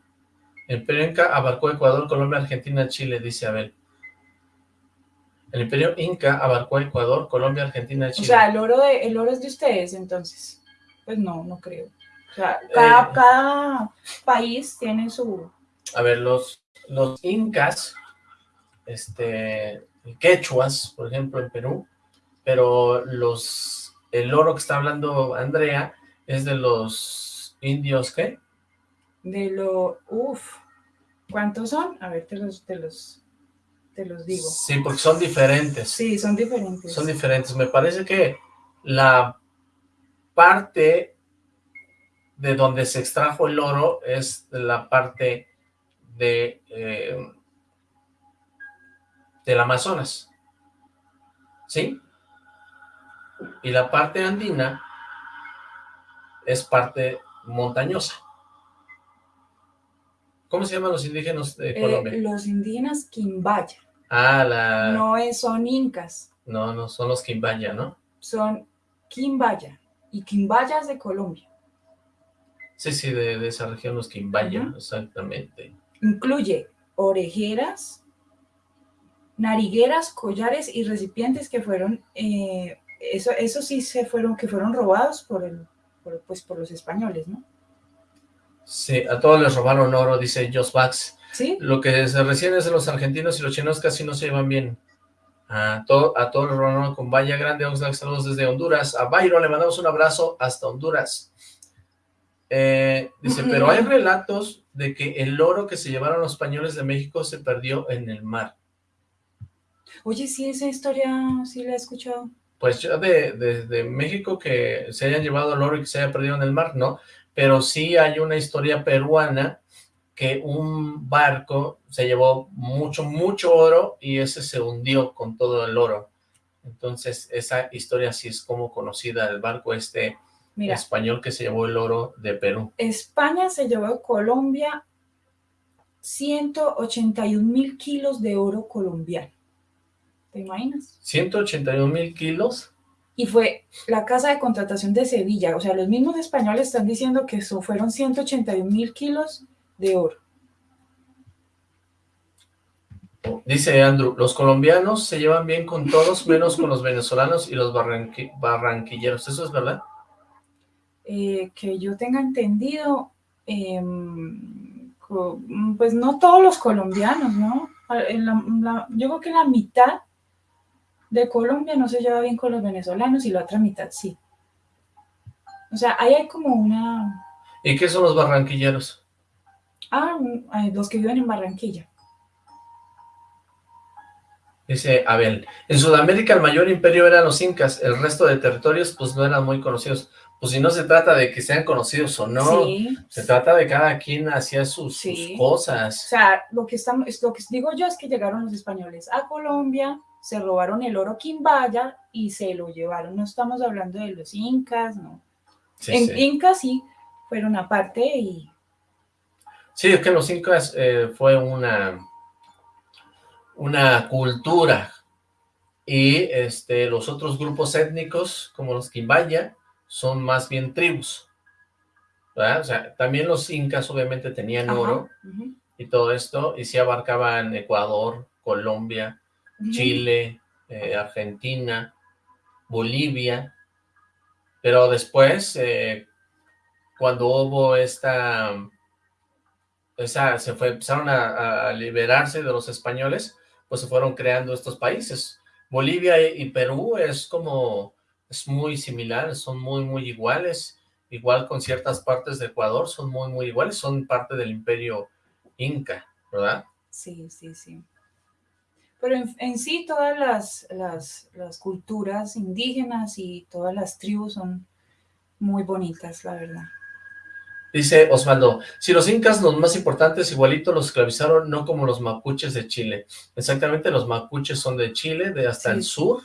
El Imperio Inca abarcó Ecuador, Colombia, Argentina, Chile, dice Abel. El Imperio Inca abarcó Ecuador, Colombia, Argentina, O Chile. sea, el oro, de, el oro es de ustedes, entonces. Pues no, no creo. O sea, cada, Eh. cada país tiene su... A ver, los, los incas, este, quechuas, por ejemplo, en Perú, pero los, el oro que está hablando Andrea es de los indios, ¿qué? De lo... Uf. ¿Cuántos son? A ver, te los, te los, te los digo. Sí, porque son diferentes. Sí, son diferentes. Son diferentes. Me parece que la parte de donde se extrajo el oro es la parte de eh, del Amazonas. ¿Sí? Y la parte andina es parte montañosa. ¿Cómo se llaman los indígenas de Eh, Colombia? los indígenas Quimbaya. ah, la... No. No es, son incas, no, son los Quimbaya, ¿no? son Quimbaya. Y Quimbaya es de Colombia. Sí, sí, de, de esa región, los Quimbaya, exactamente. Incluye orejeras, narigueras, collares y recipientes que fueron, eh, eso, eso sí se fueron, que fueron robados por el, por, pues por los españoles, ¿no? Sí, a todos les robaron oro, dice Jos Bax. Sí, Lo que se recién es de los argentinos y los chinos casi no se llevan bien. A, to- a todos les robaron con Valla Grande, Oxlack, saludos desde Honduras. A Byron le mandamos un abrazo hasta Honduras. Eh, dice, pero hay relatos de que el oro que se llevaron los españoles de México se perdió en el mar. oye, sí, esa historia sí la he escuchado. Pues yo de, de- de México que se hayan llevado el oro y que se haya perdido en el mar, no, pero sí hay una historia peruana que un barco se llevó mucho, mucho oro y ese se hundió con todo el oro. Entonces, esa historia sí es como conocida, el barco este Mira, español que se llevó el oro de Perú. España se llevó a Colombia 181 mil kilos de oro colombiano. ¿Te imaginas? 181 mil kilos. Y fue la casa de contratación de Sevilla. O sea, los mismos españoles están diciendo que eso fueron 181 mil kilos de oro. Dice Andrew, los colombianos se llevan bien con todos, menos con los venezolanos y los barranqui- barranquilleros. ¿Eso es verdad? Eh, que yo tenga entendido, em, pues no todos los colombianos, ¿no? A- en la- la- yo creo que la mitad de Colombia no se lleva bien con los venezolanos y la otra mitad sí. O sea, ahí hay como una... ¿Y qué son los barranquilleros? Ah, los que viven en Barranquilla. Dice Abel, en Sudamérica el mayor imperio eran los incas, el resto de territorios pues no eran muy conocidos. Pues si no se trata de que sean conocidos o no, Sí. se trata de cada quien hacía sus, sus Sí. O cosas. sea, lo que, estamos, es lo que digo yo es que llegaron los españoles a Colombia, se robaron el oro quimbaya y se lo llevaron. No estamos hablando de los incas, no. Sí, en sí. incas sí fueron aparte y Sí, es que los incas eh, fue una, una cultura y este, los otros grupos étnicos, como los quimbaya, son más bien tribus. ¿verdad? O sea, también los incas obviamente tenían Ajá, oro y todo esto, y sí abarcaban Ecuador, Colombia. Chile, eh, Argentina, Bolivia, pero después, eh, cuando hubo esta, esa, se fue, empezaron a, a liberarse de los españoles, pues se fueron creando estos países. Bolivia y, y Perú es como, es muy similar, son muy, muy iguales, igual con ciertas partes de Ecuador, son muy, muy iguales, son parte del imperio inca, ¿verdad? Sí, sí, sí. Pero en, en sí todas las, las, las culturas indígenas y todas las tribus son muy bonitas, la verdad. Dice Osvaldo, si los incas, los más importantes, igualito los esclavizaron, no como los mapuches de Chile. Exactamente, los mapuches son de Chile, de hasta Sí. el sur.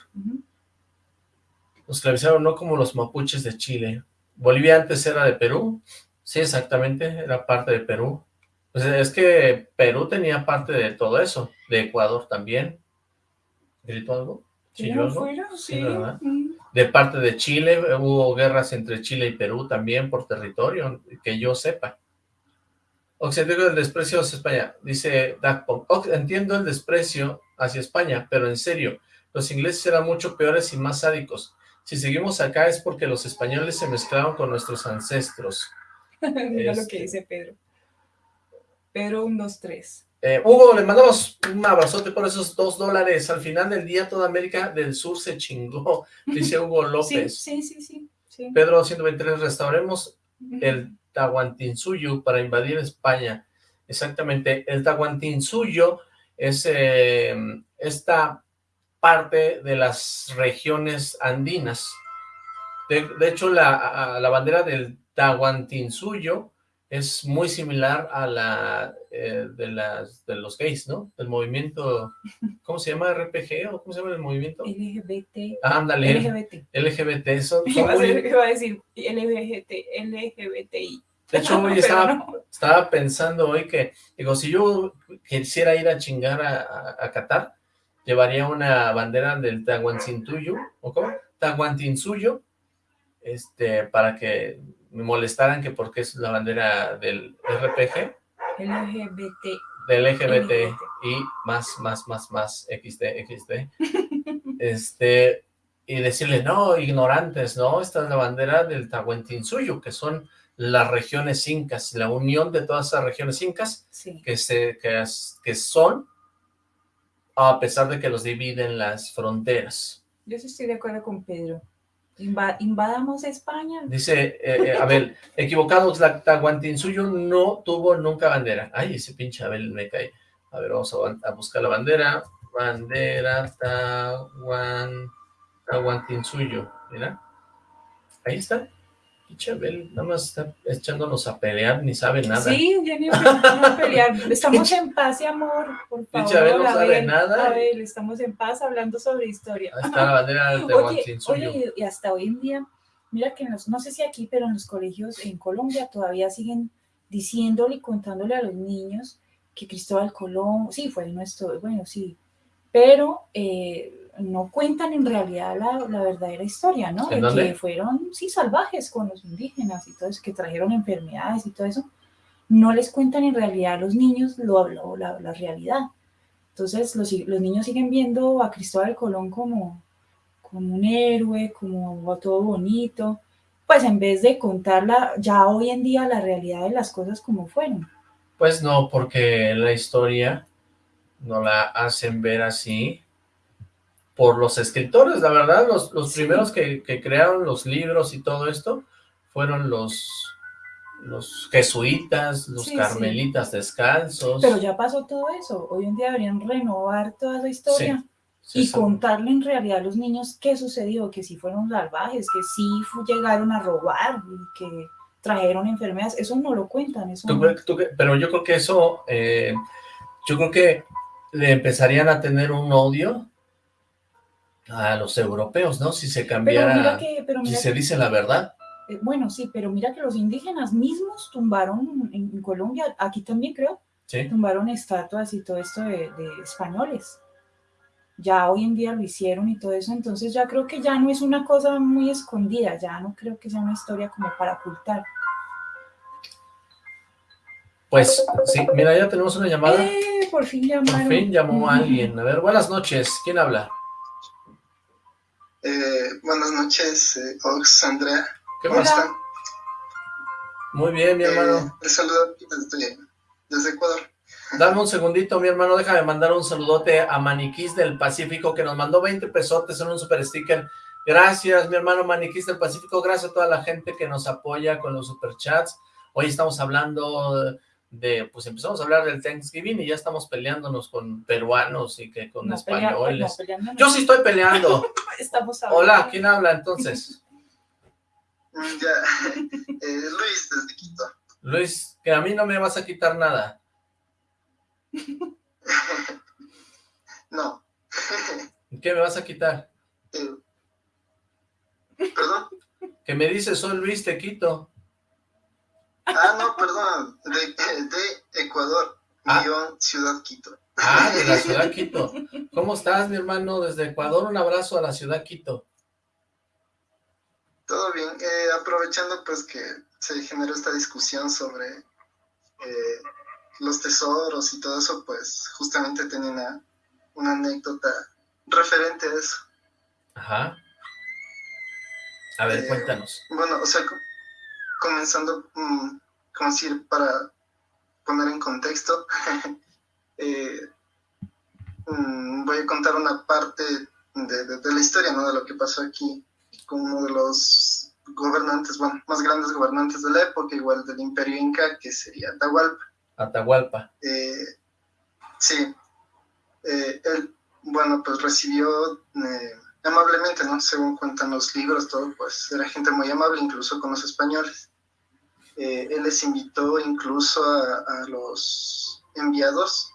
Los esclavizaron no como los mapuches de Chile. Bolivia antes era de Perú. Sí, exactamente, era parte de Perú. Pues es que Perú tenía parte de todo eso, de Ecuador también. ¿Gritó algo? Fuera? Sí, Sí. ¿verdad? mm. De parte de Chile, hubo guerras entre Chile y Perú también por territorio, que yo sepa. Occidente del desprecio hacia España, dice Dagpong. "Ox, Entiendo el desprecio hacia España, pero en serio, los ingleses eran mucho peores y más sádicos. Si seguimos acá es porque los españoles se mezclaron con nuestros ancestros. Mira lo Este. que dice Pedro. Pedro 1, 2, 3. Eh, Hugo, le mandamos un abrazote por esos dos dólares. Al final del día, toda América del Sur se chingó, dice Hugo Sí, López. sí, sí, sí. sí. Pedro 123, restauremos el Tahuantinsuyo para invadir España. Exactamente, el Tahuantinsuyo es eh, esta parte de las regiones andinas. De, de hecho, la, a- la bandera del Tahuantinsuyo es muy similar a la eh, de, las, de los gays, ¿no? Del movimiento, ¿cómo se llama? ¿RPG o cómo se llama el movimiento? LGBT. Ah, ándale, LGBT. LGBT, son, son Iba a, muy- ser- iba a decir LGBT, LGBTI. De hecho, hoy estaba, no. estaba pensando hoy que, digo, si yo quisiera ir a chingar a, a- a Qatar, llevaría una bandera del Tahuantinsuyo, ¿o cómo? Tahuantinsuyo, este, para que me molestaran que porque es la bandera del RPG, LGBT. del LGBT, LGBT. y más, más, más, más, XD, XD, este, y decirle, no, ignorantes, no, esta es la bandera del Tahuantinsuyo, que son las regiones incas, la unión de todas esas regiones incas Sí. que, se, que, que son, a pesar de que los dividen las fronteras. Yo sí estoy de acuerdo con Pedro. Inva- invadamos España. Dice, eh, eh, Abel, equivocados, la Tahuantinsuyo no tuvo nunca bandera. Ay, ese pinche Abel me cae. A ver, vamos a, buscar la bandera. Bandera Tahuan, Tahuantinsuyo, mira. Ahí está. Pinche Abel, nada más está echándonos a pelear, ni sabe nada. Sí, ya ni a pelear. Estamos en paz y amor, por favor. Pinche Abel no sabe Abel, nada. Abel, estamos en paz hablando sobre historia. Ahí está la bandera del Oye, oye, y hasta hoy en día, mira que en los, no sé si aquí, pero en los colegios en Colombia todavía siguen diciéndole y contándole a los niños que Cristóbal Colón, sí, fue nuestro, bueno, sí, pero eh, no cuentan en realidad la, la verdadera historia, ¿no? ¿En De dónde? que fueron, sí, salvajes con los indígenas y todo eso, que trajeron enfermedades y todo eso. No les cuentan en realidad a los niños lo, lo- la, la realidad. Entonces los, los niños siguen viendo a Cristóbal Colón como, como un héroe, como todo bonito, pues en vez de contarla ya hoy en día la realidad de las cosas como fueron. Pues no, porque la historia no la hacen ver así por los escritores, la verdad, los, los Sí. primeros que, que crearon los libros y todo esto fueron los, los jesuitas, los Sí, sí. carmelitas descalzos. Pero ya pasó todo eso. Hoy en día deberían renovar toda la historia Sí, y sí. contarle en realidad a los niños qué sucedió, que sí fueron salvajes, que sí llegaron a robar y que trajeron enfermedades. Eso no lo cuentan. Eso ¿Tú no- tú pero yo creo que eso, eh, yo creo que le empezarían a tener un odio a los europeos, ¿no? Si se cambiara, que, si se que- dice la verdad. eh, bueno, sí, pero mira que los indígenas mismos tumbaron en, en Colombia, aquí también creo, Sí. tumbaron estatuas y todo esto de, de españoles. Ya hoy en día lo hicieron y todo eso, entonces ya creo que ya no es una cosa muy escondida, ya no creo que sea una historia como para ocultar. Pues sí, mira, ya tenemos una llamada. ¡Eh! Por fin Por llamaron. fin llamó a alguien. A ver, buenas noches. ¿Quién habla? Eh, buenas noches, eh, Ox, Andrea. ¿Qué ¿Cómo están? Muy bien, mi Eh, hermano. les saludo desde, desde Ecuador. Dame un segundito, mi hermano. Déjame mandar un saludote a Maniquís del Pacífico que nos mandó 20 pesotes en un super sticker. Gracias, mi hermano Maniquís del Pacífico. Gracias a toda la gente que nos apoya con los superchats. Hoy estamos hablando de, pues empezamos a hablar del Thanksgiving y ya estamos peleándonos con peruanos y que con No, españoles. no. Yo sí estoy peleando. Estamos hablando. Hola, ¿quién habla entonces? Ya, eh, Luis, desde Quito. Luis, que a mí no me vas a quitar nada. no. ¿Qué me vas a quitar? Eh, ¿Perdón? Que me dice, soy Luis Tequito. Ah, no, perdón, de, de Ecuador, Ah. guion Ciudad Quito. Ah, de la ciudad Quito. ¿Cómo estás, mi hermano? Desde Ecuador, un abrazo a la ciudad Quito. Todo bien, eh, aprovechando pues que se generó esta discusión sobre eh, los tesoros y todo eso, pues justamente tenía una, una anécdota referente a eso. Ajá. A ver, Eh, cuéntanos. Bueno, o sea, comenzando, mm, como decir, para poner en contexto, eh, mm, voy a contar una parte de, de- de la historia, ¿no? De lo que pasó aquí con uno de los gobernantes, bueno, más grandes gobernantes de la época, igual del Imperio Inca, que sería Atahualpa. Atahualpa. Eh, sí, Eh, él, bueno, pues recibió eh, amablemente, ¿no? Según cuentan los libros, todo, pues era gente muy amable, incluso con los españoles. Eh, él les invitó incluso a, a los enviados,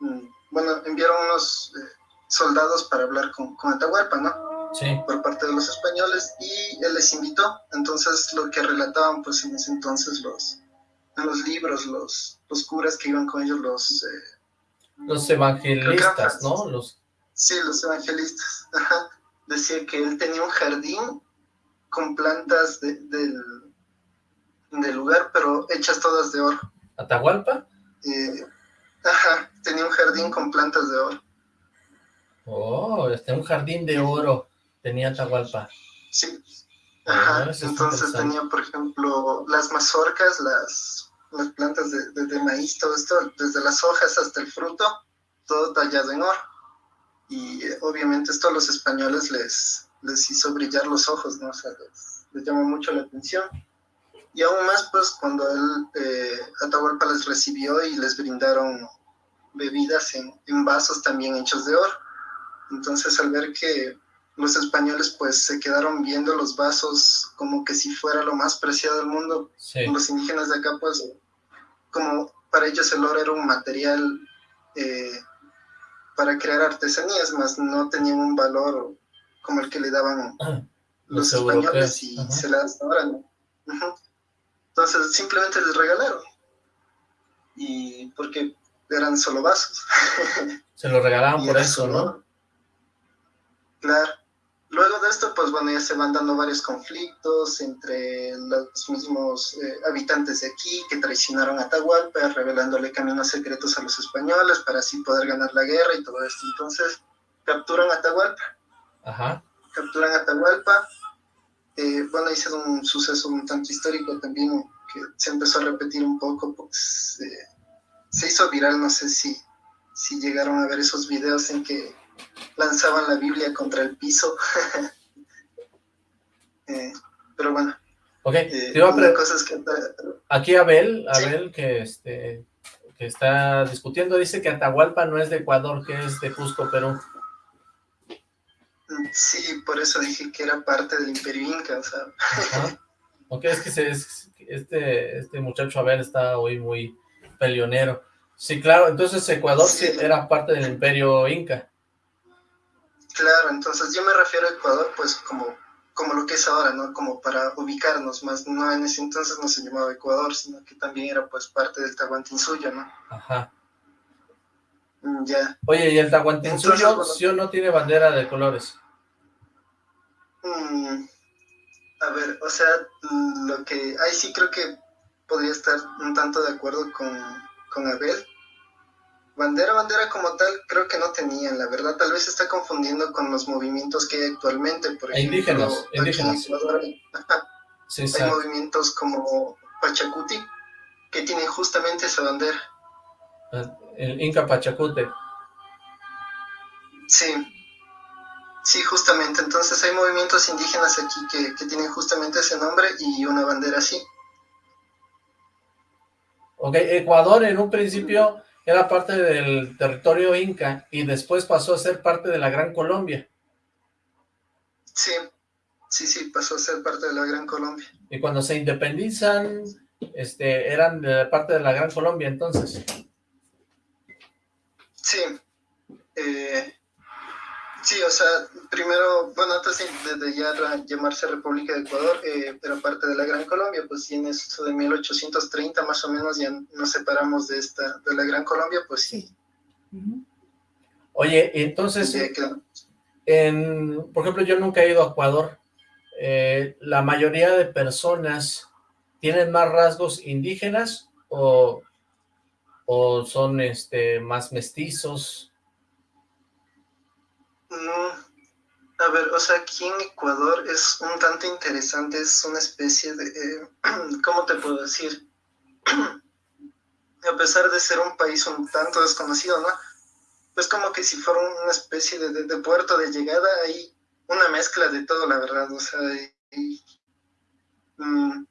mm, bueno, enviaron unos eh, soldados para hablar con, con Atahualpa, ¿no? Sí. por parte de los españoles y él les invitó. Entonces lo que relataban pues en ese entonces los, en los libros, los, los curas que iban con ellos, los, eh, Los evangelistas, ¿no? Los... sí, los evangelistas, ajá, decía que él tenía un jardín con plantas de- del, del lugar, pero hechas todas de oro. ¿Atahualpa? Eh, ajá, tenía un jardín con plantas de oro. Oh, este, un jardín de oro tenía Atahualpa. Sí. Ah, Ajá, entonces tenía, por ejemplo, las mazorcas, las, las plantas de, de- de maíz, todo esto, desde las hojas hasta el fruto, todo tallado en oro. Y eh, obviamente esto a los españoles les, les hizo brillar los ojos, ¿no? O sea, les, les llamó mucho la atención. Y aún más, pues, cuando él, eh, Atahualpa les recibió y les brindaron bebidas en, en vasos también hechos de oro. Entonces, al ver que los españoles pues se quedaron viendo los vasos como que si fuera lo más preciado del mundo. Sí. Los indígenas de acá pues como para ellos el oro era un material eh, para crear artesanías, más no tenían un valor como el que le daban Los los, españoles europeos, y ajá. se le da hasta ahora, ¿no? Entonces simplemente les regalaron. Y porque eran solo vasos. Se lo regalaban por eso, ¿no? Claro. Luego de esto, pues bueno, ya se van dando varios conflictos entre los mismos eh, habitantes de aquí que traicionaron a Atahualpa, revelándole caminos secretos a los españoles para así poder ganar la guerra y todo esto. Entonces, capturan a Atahualpa, Ajá. capturan a Atahualpa. Eh, bueno, hice un suceso un tanto histórico también que se empezó a repetir un poco, pues eh, se hizo viral, no sé si, si llegaron a ver esos videos en que lanzaban la Biblia contra el piso. Eh, pero bueno, Ok, eh, te iba a que aquí Abel, Sí. Abel que este que está discutiendo, dice que Atahualpa no es de Ecuador, que es de Cusco, Perú. Sí, por eso dije que era parte del Imperio Inca, o sea, Ajá. Ok, es que se- es- este, este muchacho Abel está hoy muy peleonero. Sí, claro, entonces Ecuador sí Sí. era parte del imperio inca. claro, entonces yo me refiero a Ecuador pues como, como lo que es ahora, ¿no? Como para ubicarnos más, no en ese entonces no se llamaba Ecuador, sino que también era pues parte del Tahuantinsuyo, ¿no? Ajá. Mm, Ya. Oye, ¿y el Tahuantinsuyo sí o no tiene bandera de colores? Mm, a ver, o sea, mm, lo que ahí sí creo que podría estar un tanto de acuerdo con, con Abel. Bandera, bandera como tal, creo que no tenían, la verdad, tal vez se está confundiendo con los movimientos que hay actualmente, por ejemplo, indígenas, hay- Sí, movimientos como Pachacuti, que tienen justamente esa bandera. El Inca Pachacute. Sí, sí, justamente. Entonces hay movimientos indígenas aquí que, que tienen justamente ese nombre y una bandera así. Ok, Ecuador en un principio era parte del territorio inca y después pasó a ser parte de la Gran Colombia. Sí, sí, sí, pasó a ser parte de la Gran Colombia. Y cuando se independizan, este, eran de parte de la Gran Colombia, entonces. Sí. Eh, Sí, o sea, primero, bueno, antes de, ya llamarse República de Ecuador, eh, era parte de la Gran Colombia, pues sí, en eso de 1830 más o menos ya nos separamos de esta, de la Gran Colombia, pues sí. Oye, entonces, en, por ejemplo, yo nunca he ido a Ecuador, eh, la mayoría de personas tienen más rasgos indígenas o, o son este más mestizos? a ver, o sea, aquí en Ecuador es un tanto interesante, es una especie de, eh, ¿cómo te puedo decir? a pesar de ser un país un tanto desconocido, ¿no? Pues como que si fuera una especie de, puerto de llegada, hay una mezcla de todo, la verdad, o sea, mm,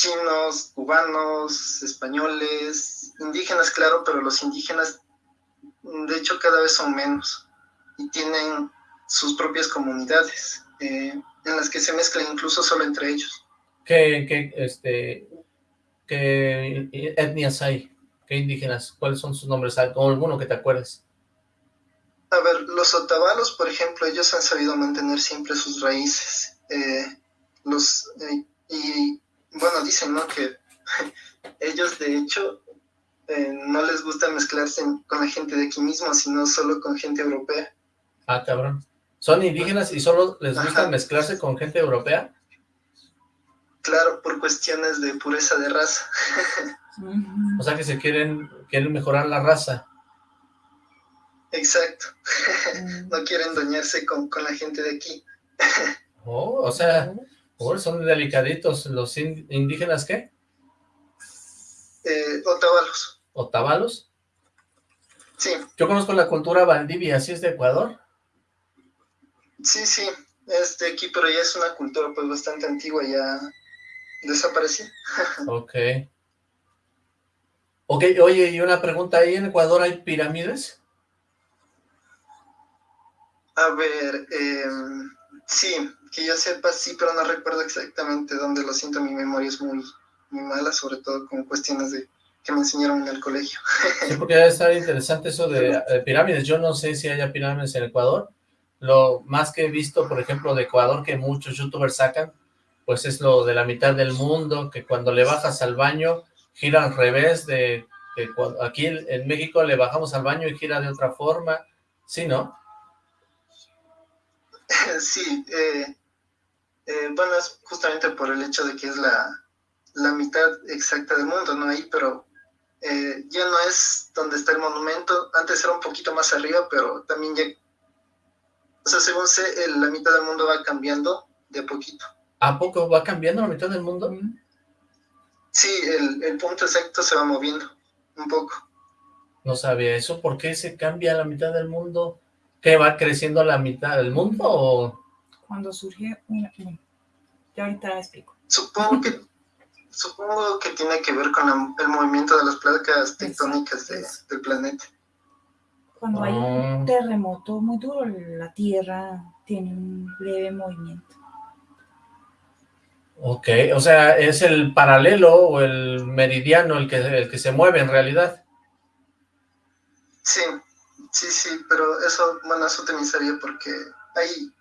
chinos, cubanos, españoles, indígenas, claro, pero los indígenas, de hecho, cada vez son menos y tienen sus propias comunidades eh, en las que se mezclan incluso solo entre ellos. ¿Qué, qué, este, qué etnias hay? ¿Qué indígenas? ¿Cuáles son sus nombres? ¿Alguno que te acuerdes? A ver, los otavalos, por ejemplo, ellos han sabido mantener siempre sus raíces. Eh, los eh, Y bueno, dicen, ¿no? Que ellos, de hecho, no les gusta mezclarse con la gente de aquí mismo, sino solo con gente europea. Ah, cabrón. ¿Son indígenas y solo les gusta mezclarse con gente europea? Claro, por cuestiones de pureza de raza. o sea que se quieren, quieren mejorar la raza. Exacto. no quieren doñarse con, la gente de aquí. oh, o sea, son delicaditos. ¿Los indígenas qué? Eh, otavalos. ¿Otavalos? Sí. Yo conozco la cultura Valdivia, ¿así es de Ecuador? Sí, sí, es de aquí, pero ya es una cultura pues bastante antigua, ya desapareció. ok. Ok, oye, y una pregunta, ¿ahí en Ecuador hay pirámides? A ver, em, sí, que yo sepa, sí, pero no recuerdo exactamente dónde lo siento, mi memoria es muy, muy mala, sobre todo con cuestiones de que me enseñaron en el colegio. sí, porque debe estar interesante eso de, de pirámides, yo no sé si haya pirámides en Ecuador, lo más que he visto, por ejemplo, de Ecuador, que muchos youtubers sacan, pues es lo de la mitad del mundo, que cuando le bajas al baño, gira al revés de que aquí en México le bajamos al baño y gira de otra forma, ¿sí, no? Sí, eh, eh, bueno, es justamente por el hecho de que es la, mitad exacta del mundo, ¿no? Ahí, pero eh, ya no es donde está el monumento, antes era un poquito más arriba, pero también ya o sea, según sé, la mitad del mundo va cambiando de poquito. ¿A poco va cambiando la mitad del mundo? Sí, el, punto exacto se va moviendo un poco. No sabía eso. ¿Por qué se cambia la mitad del mundo? ¿Que va creciendo la mitad del mundo o...? Cuando surge una... Ya ahorita explico. Supongo que, supongo que tiene que ver con el movimiento de las placas tectónicas del planeta. Cuando hay un ah. terremoto muy duro, la Tierra tiene un leve movimiento. Ok, o sea, es el paralelo o el meridiano el que, el que se mueve en realidad. Sí, sí, sí, pero eso, bueno, eso te porque hay,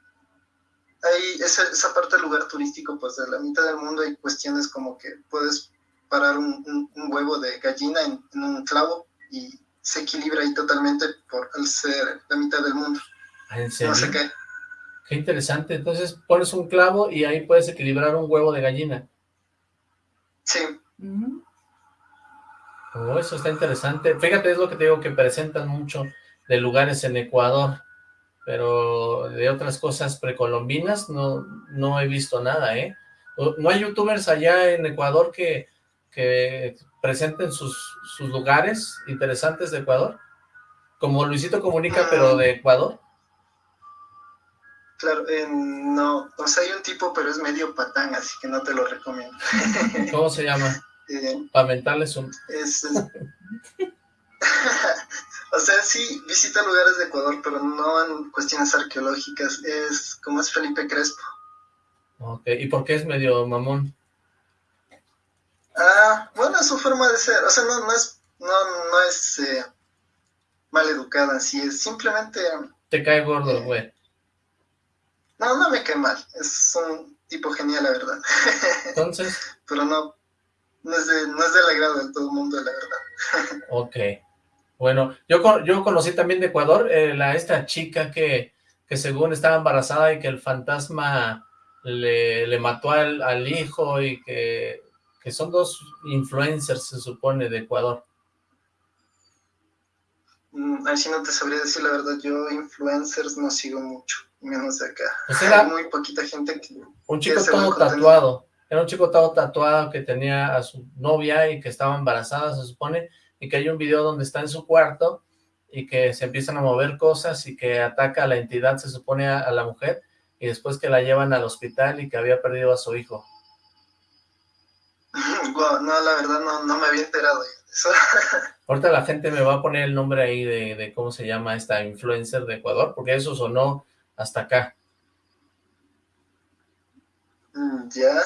hay esa, esa, parte del lugar turístico, pues de la mitad del mundo hay cuestiones como que puedes parar un, huevo de gallina en, en un clavo y se equilibra ahí totalmente por el ser la mitad del mundo. Ah, ¿En serio? No sé qué. Qué interesante. Entonces pones un clavo y ahí puedes equilibrar un huevo de gallina. Sí. Oh, eso está interesante. Fíjate, es lo que te digo, que presentan mucho de lugares en Ecuador, pero de otras cosas precolombinas no, no he visto nada, ¿eh? ¿No hay youtubers allá en Ecuador que, que presenten sus, sus lugares interesantes de Ecuador? Como Luisito Comunica, pero de Ecuador. Claro, no, o sea, hay un tipo, pero es medio patán, así que no te lo recomiendo. ¿Cómo se llama? Eh, Para mentarles un... o sea, sí, visita lugares de Ecuador, pero no en cuestiones arqueológicas, es como es Felipe Crespo. Ok, ¿y por qué es medio mamón? Ah, bueno, es su forma de ser, o sea, no, no es, no, no es eh, mal educada, así es, simplemente te cae gordo el güey. No, no me cae mal. Es un tipo genial, la verdad. Entonces, Pero no, no es, de, no es del agrado de todo el mundo, la verdad. ok. Bueno, yo, yo conocí también de Ecuador eh, la, esta chica que, que según estaba embarazada y que el fantasma le, le mató al, al hijo y que, que son dos influencers, se supone, de Ecuador. Mm, Ahí sí no te sabría decir la verdad. Yo influencers no sigo mucho, menos de acá. Pues era- Hay muy poquita gente que... Un chico todo tatuado. Era un chico todo tatuado que tenía a su novia y que estaba embarazada, se supone, y que hay un video donde está en su cuarto y que se empiezan a mover cosas y que ataca a la entidad, se supone, a, a la mujer, y después que la llevan al hospital y que había perdido a su hijo. No, la verdad no, no me había enterado de eso. Ahorita la gente me va a poner el nombre ahí de, de cómo se llama esta influencer de Ecuador, porque eso sonó hasta acá. Mm, ya,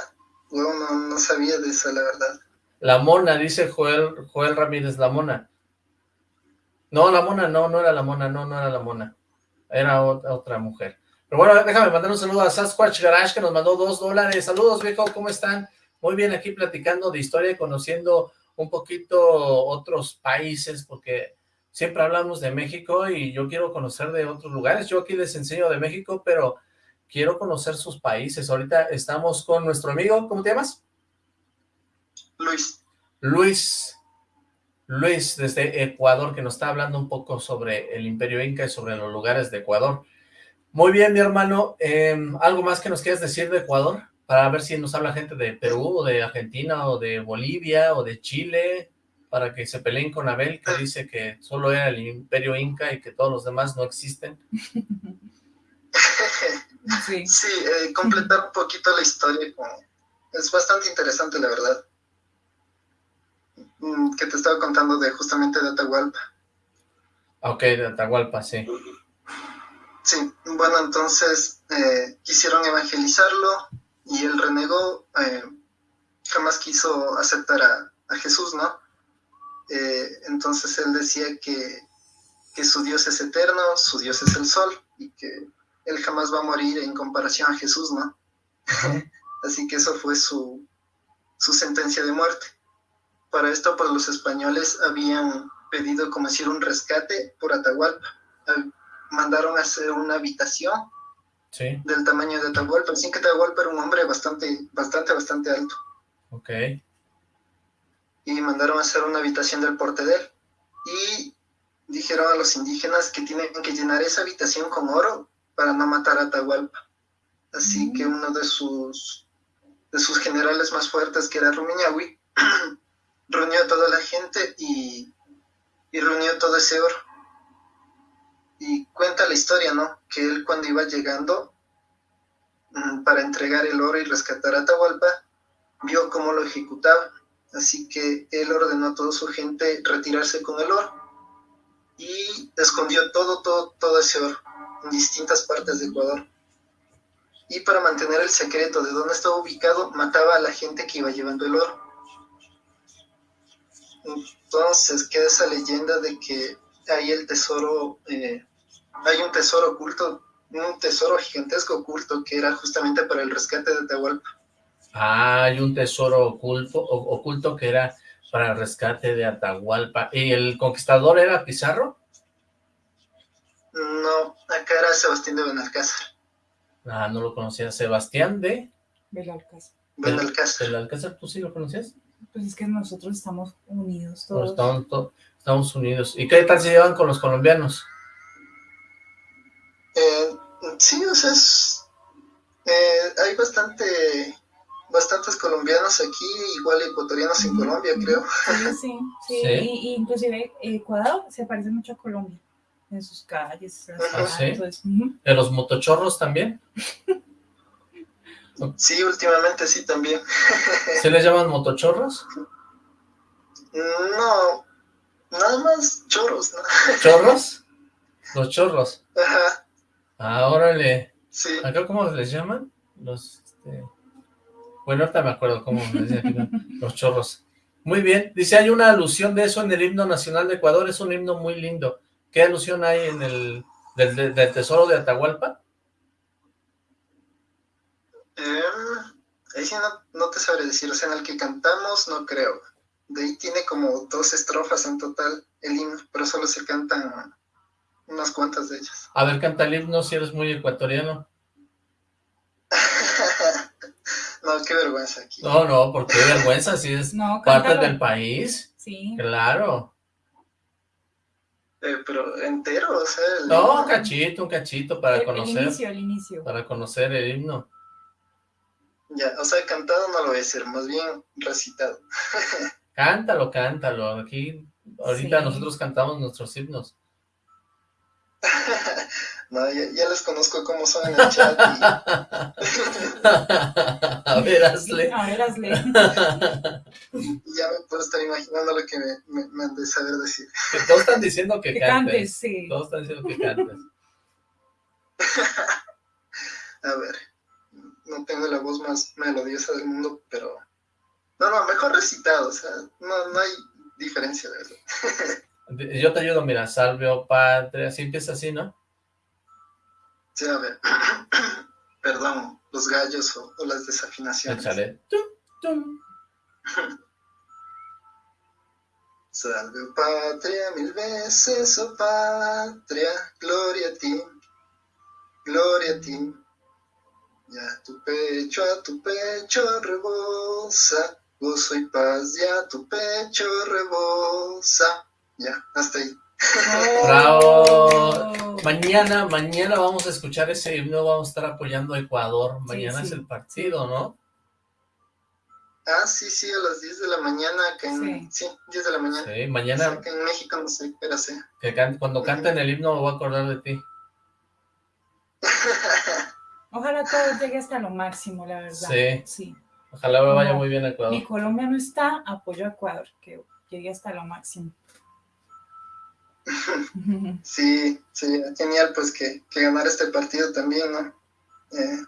no, no sabía de eso, la verdad. La mona, dice Joel, Joel Ramírez, la mona. No, la mona, no, no era la mona, no, no era la mona. Era ot- otra mujer. Pero bueno, déjame mandar un saludo a Sasquatch Garage que nos mandó dos dólares. Saludos, viejo, ¿cómo están? Muy bien, aquí platicando de historia y conociendo un poquito otros países, porque siempre hablamos de México y yo quiero conocer de otros lugares. Yo aquí les enseño de México, pero quiero conocer sus países. Ahorita estamos con nuestro amigo, ¿cómo te llamas? Luis, Luis, Luis desde Ecuador, que nos está hablando un poco sobre el Imperio Inca y sobre los lugares de Ecuador. Muy bien, mi hermano, eh, ¿algo más que nos quieras decir de Ecuador? Para ver si nos habla gente de Perú, o de Argentina, o de Bolivia, o de Chile, para que se peleen con Abel, que dice que solo era el Imperio Inca y que todos los demás no existen. Sí. sí, eh, completar un poquito la historia. Es bastante interesante, la verdad. Mm, Que te estaba contando de justamente de Atahualpa. Ok, de Atahualpa, sí. Sí, bueno, entonces eh, quisieron evangelizarlo y él renegó, eh, jamás quiso aceptar a, a Jesús, ¿no? Eh, entonces él decía que, que su Dios es eterno, su Dios es el sol y que él jamás va a morir en comparación a Jesús, ¿no? Así que eso fue su, su sentencia de muerte. Para esto, pues los españoles habían pedido como decir un rescate por Atahualpa. Mandaron a hacer una habitación Sí, del tamaño de Atahualpa. Así que Atahualpa era un hombre bastante, bastante, bastante alto. ok. Y mandaron a hacer una habitación del porte de él. Y dijeron a los indígenas que tienen que llenar esa habitación con oro para no matar a Atahualpa. Así Mm. que uno de sus, de sus generales más fuertes, que era Rumiñahui, reunió a toda la gente y, y reunió todo ese oro. Y cuenta la historia, ¿no? Que él cuando iba llegando mm, para entregar el oro y rescatar a Atahualpa, vio cómo lo ejecutaba. Así que él ordenó a toda su gente retirarse con el oro y escondió todo, todo, todo ese oro en distintas partes de Ecuador. Y para mantener el secreto de dónde estaba ubicado, mataba a la gente que iba llevando el oro. Entonces queda esa leyenda de que hay el tesoro, eh, hay un tesoro oculto, un tesoro gigantesco oculto que era justamente para el rescate de Atahualpa. Ah, hay un tesoro oculto, o- oculto que era para el rescate de Atahualpa. ¿Y el conquistador era Pizarro? No, acá era Sebastián de Benalcázar. Ah, no lo conocía. Sebastián de... Belalcázar. Benalcázar. ¿Del Alcázar tú sí lo conocías? Pues es que nosotros estamos unidos todos. Estados, to- Estados Unidos. ¿Y qué tal se llevan con los colombianos? Eh, sí, o sea, es- eh, hay bastante, bastantes colombianos aquí, igual ecuatorianos en Colombia, creo. Sí, sí, sí. Sí. Y, y inclusive Ecuador se parece mucho a Colombia. En sus calles, las Ah, ¿sí? casas, ujú. ¿De los motochorros también? Sí, últimamente sí también. ¿Se les llaman motochorros? No, nada más chorros, ¿no? ¿Chorros? Los chorros. Ajá, Ah, órale. sí. ¿Acá cómo les llaman? Los, este... Bueno, ahorita me acuerdo cómo les los chorros. Muy bien. Dice, hay una alusión de eso en el himno nacional de Ecuador. Es un himno muy lindo. ¿Qué alusión hay en el, ¿Del, del, del tesoro de Atahualpa? Eh, ahí sí no, no te sabré decir, o sea, en el que cantamos no creo. De ahí tiene como dos estrofas en total el himno, pero solo se cantan unas cuantas de ellas. A ver, canta el himno si eres muy ecuatoriano. no, qué vergüenza aquí. No, no, porque qué vergüenza si es No, parte del país. Sí. Claro. Eh, pero entero, o sea... el No, un cachito, un cachito para El- el conocer, inicio, el inicio. para conocer el himno. Ya, o sea, cantado no lo voy a decir, más bien recitado. Cántalo, cántalo. Aquí, ahorita Sí. nosotros cantamos nuestros himnos. no, ya, ya les conozco cómo son en el chat y A ver, hazle. A ver, hazle. ya me puedo estar imaginando lo que me, me, me han de saber decir. Que todos están diciendo que Que cantes. cantes, sí. Todos están diciendo que cantes. A ver, no tengo la voz más melodiosa del mundo, pero... No, no, mejor recitado, o sea, no, no hay diferencia, de verdad. Yo te ayudo, mira, salve, oh patria, así empieza así, ¿no? Sí, a ver, perdón, los gallos o, o las desafinaciones. Échale. Tum, tum. Salve, oh patria, mil veces, oh patria, gloria a ti, gloria a ti. Ya tu pecho, a tu pecho rebosa, gozo y paz, ya tu pecho rebosa. Ya, hasta ahí. Bravo. Mañana, mañana vamos a escuchar ese himno, vamos a estar apoyando a Ecuador. Mañana sí, es el partido, ¿no? Ah, sí, sí, a las 10 de la mañana, acá en... Sí, 10 de la mañana. Sí, O mañana sea, acá en México no sé, pero sí. que can- cuando canten el himno me voy a acordar de ti. Ojalá todo llegue hasta lo máximo, la verdad. Sí. Sí. Ojalá me vaya No. muy bien a Ecuador. Mi Colombia no está, apoyo a Ecuador, que llegue hasta lo máximo. Sí, sería genial pues que, que ganara este partido también, ¿no? Eh,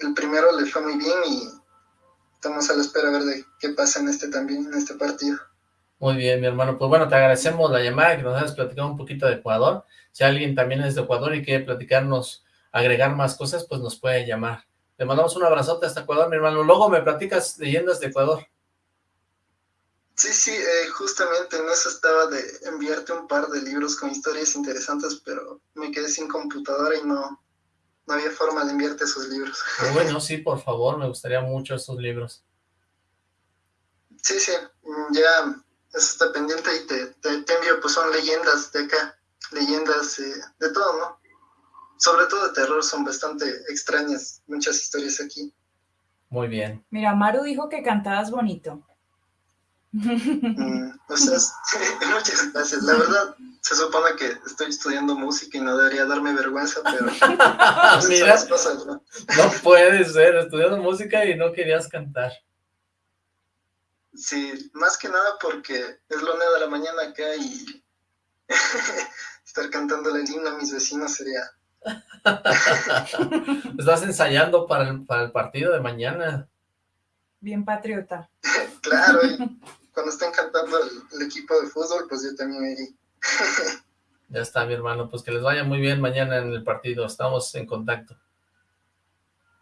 el primero le fue muy bien y estamos a la espera a ver de qué pasa en este también, en este partido. Muy bien, mi hermano. Pues bueno, te agradecemos la llamada, que nos hayas platicado un poquito de Ecuador. Si alguien también es de Ecuador y quiere platicarnos, agregar más cosas, pues nos puede llamar. Te mandamos un abrazote hasta Ecuador, mi hermano. Luego me platicas leyendas de Ecuador. Sí, sí, eh, justamente en eso estaba de enviarte un par de libros con historias interesantes, pero me quedé sin computadora y no, no había forma de enviarte esos libros. Bueno, sí, por favor, me gustaría mucho estos libros. Sí, sí, mm, ya eso está pendiente y te, te, te envío, pues son leyendas de acá, leyendas eh, de todo, ¿no? Sobre todo de terror, son bastante extrañas, muchas historias aquí. Muy bien. Mira, Maru dijo que cantabas bonito. Mm, o sea, muchas gracias. La verdad, se supone que estoy estudiando música y no debería darme vergüenza, pero son Mira, cosas, ¿no? no puede ser, estudiando música y no querías cantar. Sí, más que nada porque es la una de la mañana acá y estar cantando el himno a mis vecinos sería... Estás ensayando para el, para el partido de mañana. Bien patriota. Claro, y cuando estén cantando el, el equipo de fútbol, pues yo también ahí. Ya está, mi hermano. Pues que les vaya muy bien mañana en el partido. Estamos en contacto.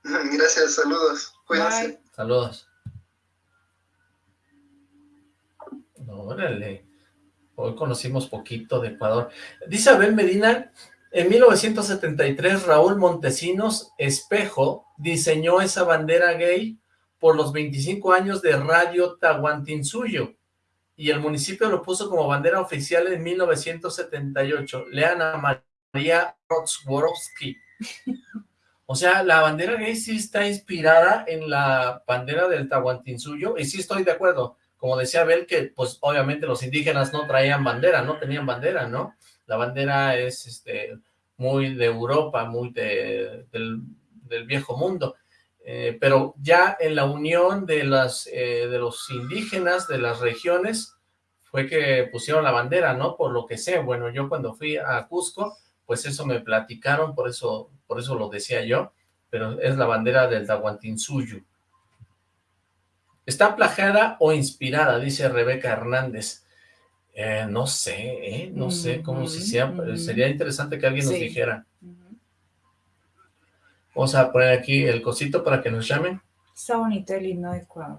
Gracias, saludos. Cuídense. Bye. Saludos. Órale. Hoy conocimos poquito de Ecuador. Dice Abel Medina, en 1973 Raúl Montesinos Espejo diseñó esa bandera gay por los 25 años de Radio Tahuantinsuyo y el municipio lo puso como bandera oficial en 1978. Lean a María Rotsworowski. O sea, la bandera gay sí está inspirada en la bandera del Tahuantinsuyo, y sí estoy de acuerdo, como decía Abel, que pues obviamente los indígenas no traían bandera, no tenían bandera, ¿no? La bandera es este muy de Europa, muy de, del, viejo mundo, eh, pero ya en la unión de, las, eh, de los indígenas de las regiones fue que pusieron la bandera, ¿no? Por lo que sé, bueno, yo cuando fui a Cusco, pues eso me platicaron, por eso, por eso lo decía yo, pero es la bandera del Tahuantinsuyo. ¿Está plagiada o inspirada? Dice Rebeca Hernández. Eh, no sé, ¿eh? no sé cómo se sea, Ujú, sería interesante que alguien nos dijera. Vamos a poner aquí el cosito para que nos llamen. Está bonito el himno de Ecuador.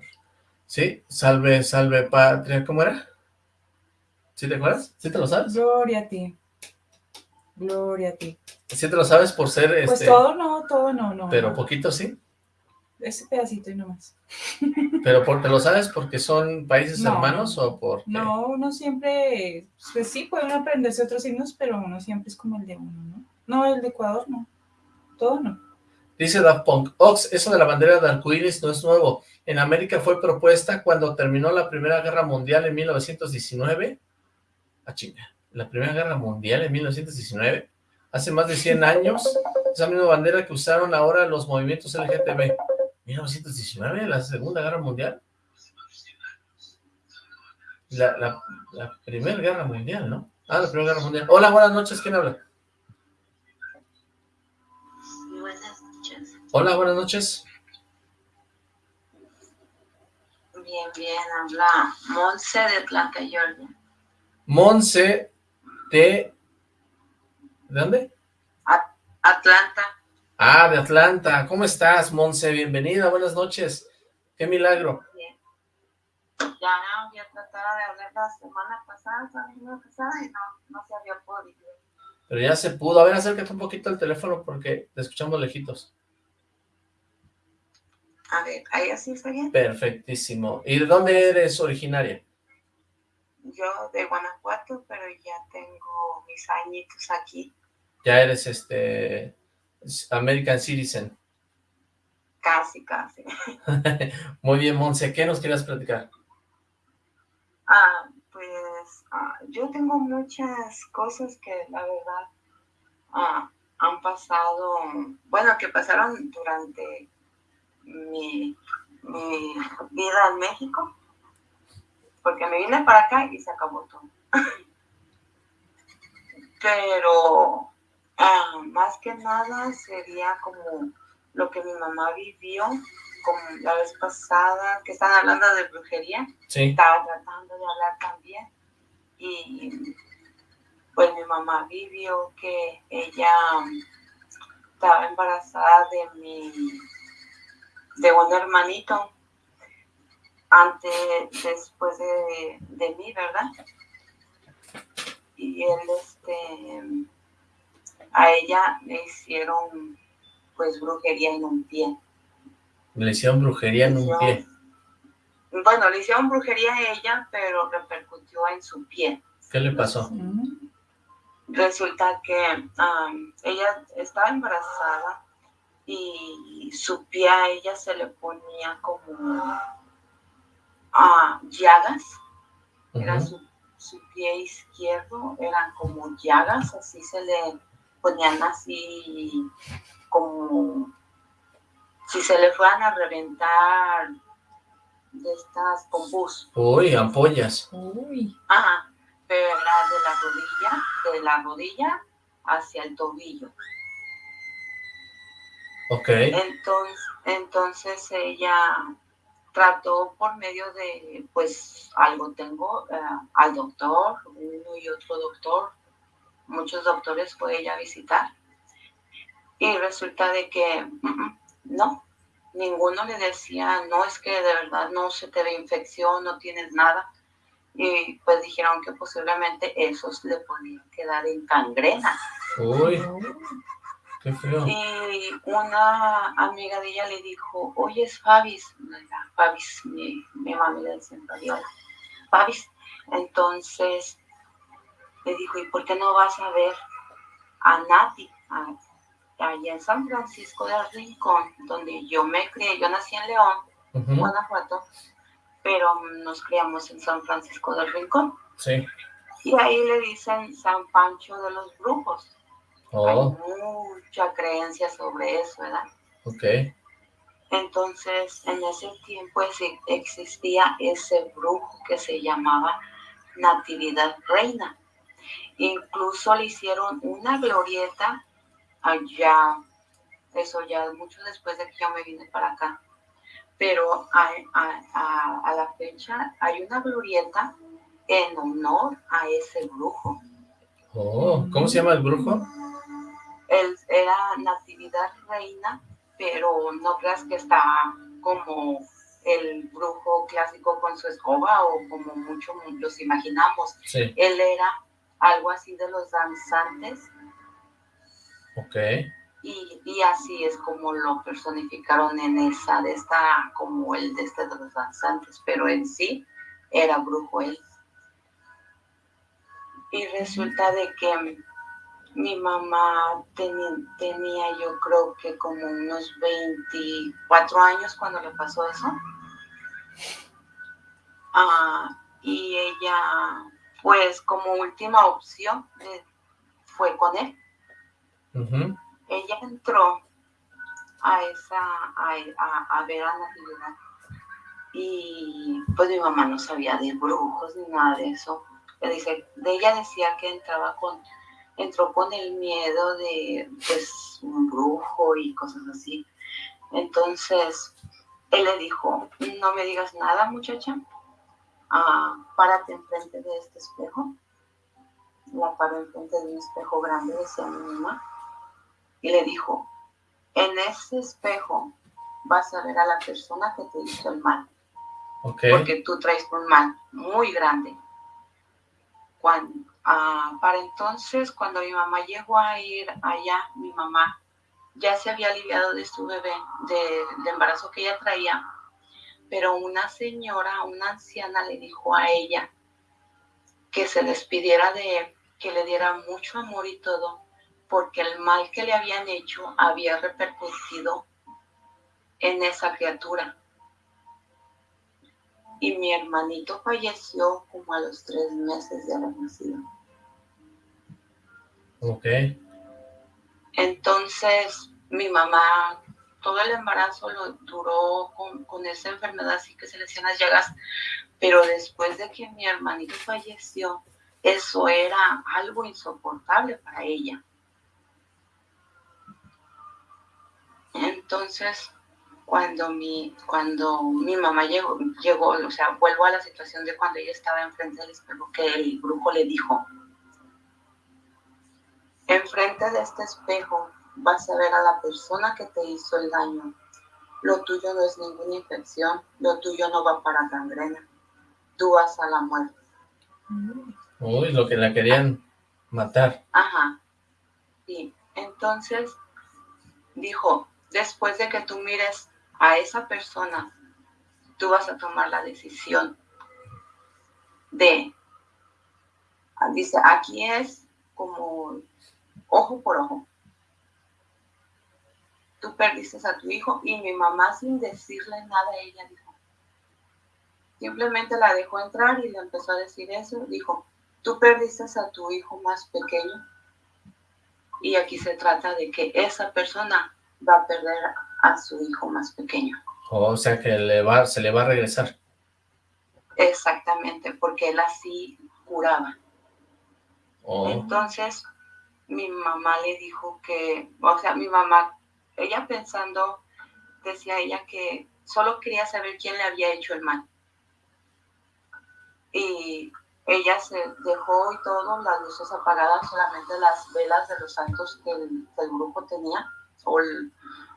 Sí, salve, salve patria, ¿cómo era? ¿Sí te acuerdas? ¿Sí te lo sabes? Gloria a ti. Gloria a ti. ¿Sí te lo sabes por ser, Pues este, todo no, todo no, no. pero no. poquito sí? Ese pedacito y no más. ¿Pero por, te lo sabes porque son países No. hermanos o por No, uno siempre, pues sí, puede uno aprenderse otros himnos, pero uno siempre es como el de uno, ¿no? No, el de Ecuador no. Todo no. Dice Daft Punk, Ox, eso de la bandera de arcoíris no es nuevo. En América fue propuesta cuando terminó la Primera Guerra Mundial en 1919. Ah, chinga. La Primera Guerra Mundial en 1919. Hace más de 100 años. Esa misma bandera que usaron ahora los movimientos LGTB. 1919, la Segunda Guerra Mundial. La, la, la Primera Guerra Mundial, ¿no? Ah, la Primera Guerra Mundial. Hola, buenas noches, ¿quién habla? Buenas noches. Hola, buenas noches. Bien, bien, habla Monse de Atlanta, Georgia. Monse de... ¿De dónde? Atlanta, Ah, de Atlanta. ¿Cómo estás, Monse? Bienvenida, buenas noches. Qué milagro. bien. Ya había tratado de hablar la semana pasada, la semana pasada, y no, no se había podido. Pero ya se pudo. A ver, acércate un poquito al teléfono porque te escuchamos lejitos. A ver, ahí así está bien. Perfectísimo. ¿Y de dónde eres originaria? Yo de Guanajuato, pero ya tengo mis añitos aquí, Ya eres, este... American Citizen. casi, casi. Muy bien, Monse. ¿Qué nos quieras platicar? Ah, pues ah, yo tengo muchas cosas que la verdad ah, han pasado, bueno, que pasaron durante mi, mi vida en México, porque me vine para acá y se acabó todo. Pero ah, más que nada sería como lo que mi mamá vivió, como la vez pasada, que están hablando de brujería Sí. estaba tratando de hablar también y pues mi mamá vivió que ella estaba embarazada de mi de un hermanito antes después de, de mí verdad y él este a ella le hicieron pues brujería en un pie. Le hicieron brujería en un pie. bueno le hicieron brujería a ella pero repercutió en su pie. ¿Qué le pasó? Resulta que ella estaba embarazada y su pie a ella se le ponía como ah, llagas, era su pie izquierdo, eran como llagas, así se le ponían así como si se le fueran a reventar de estas con pus. Uy, ampollas. Uy, Ajá, pero era de la rodilla, de la rodilla hacia el tobillo. Ok. Entonces, entonces ella trató por medio de, pues algo tengo, eh, al doctor, uno y otro doctor, muchos doctores fue ella a visitar. Y resulta de que mm, mm, no, ninguno le decía, no, es que de verdad no se te ve infección, no tienes nada. Y pues dijeron que posiblemente esos le podían quedar en cangrena. Uy, qué feo. Y una amiga de ella le dijo, oye, es Fabis, Fabis, mi, mi mami le decía Fabiola, Fabis. Entonces le dijo, ¿y por qué no vas a ver a Nati, a- allá en San Francisco del Rincón, donde yo me crié, yo nací en León, Ujú, Guanajuato, pero nos criamos en San Francisco del Rincón. Sí. Y ahí le dicen San Pancho de los Brujos. Oh, Hay mucha creencia sobre eso, ¿verdad? ok. Entonces, en ese tiempo existía ese brujo que se llamaba Natividad Reina. Incluso le hicieron una glorieta allá, eso ya mucho después de que yo me vine para acá. Pero a, a- a- a la fecha hay una glorieta en honor a ese brujo. Oh, ¿cómo se llama el brujo? Él era Natividad Reina, pero no creas que está como el brujo clásico con su escoba o como muchos los imaginamos. Sí. Él era algo así de los danzantes Ok. y, y así es como lo personificaron en esa de esta, como el de este de los danzantes, pero en sí era brujo él. Y resulta de que mi mamá tenía yo creo que como unos 24 años cuando le pasó eso. Ah, y ella, pues como última opción, eh, fue con él. Ella entró a esa, a, a, a ver a Natividad. Y pues mi mamá no sabía de brujos ni nada de eso. Le dice, de ella decía que entraba con, entró con el miedo de pues un brujo y cosas así. Entonces, él le dijo, no me digas nada muchacha, Ah, párate enfrente de este espejo. La paró enfrente de un espejo grande, decía mi mamá, y le dijo, en ese espejo vas a ver a la persona que te hizo el mal porque tú traes un mal muy grande. Cuando, ah, para entonces, cuando mi mamá llegó a ir allá, mi mamá ya se había aliviado de su bebé, de- del embarazo que ella traía, pero una señora, una anciana le dijo a ella que se despidiera de él, que le diera mucho amor y todo, porque el mal que le habían hecho había repercutido en esa criatura y mi hermanito falleció como a los tres meses de haber nacido. Ok. Entonces, mi mamá, todo el embarazo lo duró con, con esa enfermedad, así que se le hacían las llagas, pero después de que mi hermanito falleció, eso era algo insoportable para ella. Entonces, cuando mi, cuando mi mamá llegó, llegó, o sea, vuelvo a la situación de cuando ella estaba enfrente del espejo, que el brujo le dijo, enfrente de este espejo vas a ver a la persona que te hizo el daño. Lo tuyo no es ninguna infección, lo tuyo no va para gangrena, tú vas a la muerte. Uy, lo que la querían matar. Ajá. Sí. Entonces dijo, después de que tú mires a esa persona, tú vas a tomar la decisión de, dice, aquí es como ojo por ojo. Tú perdiste a tu hijo y mi mamá sin decirle nada, ella dijo, simplemente la dejó entrar y le empezó a decir eso, dijo, tú perdiste a tu hijo más pequeño y aquí se trata de que esa persona va a perder a su hijo más pequeño. O sea que le va, se le va a regresar. Exactamente, porque él así curaba. Oh, Entonces, mi mamá le dijo que, o sea, mi mamá, ella pensando, decía ella que solo quería saber quién le había hecho el mal. Y ella se dejó y todo, las luces apagadas, solamente las velas de los santos que el, grupo tenía, o el-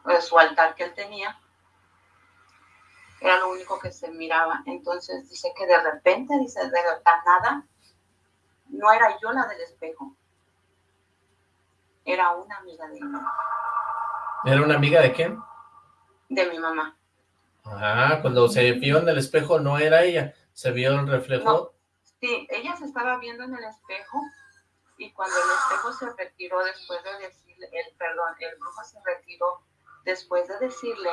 o su altar que él tenía, era lo único que se miraba. Entonces dice que de repente, dice, de la nada, no era yo la del espejo, era una amiga de ¿Era una amiga de quién? de mi mamá. Ah, cuando se vio en el espejo no era ella, se vio el reflejo. Sí, ella se estaba viendo en el espejo y cuando el espejo se retiró después de decirle, el perdón, el brujo se retiró después de decirle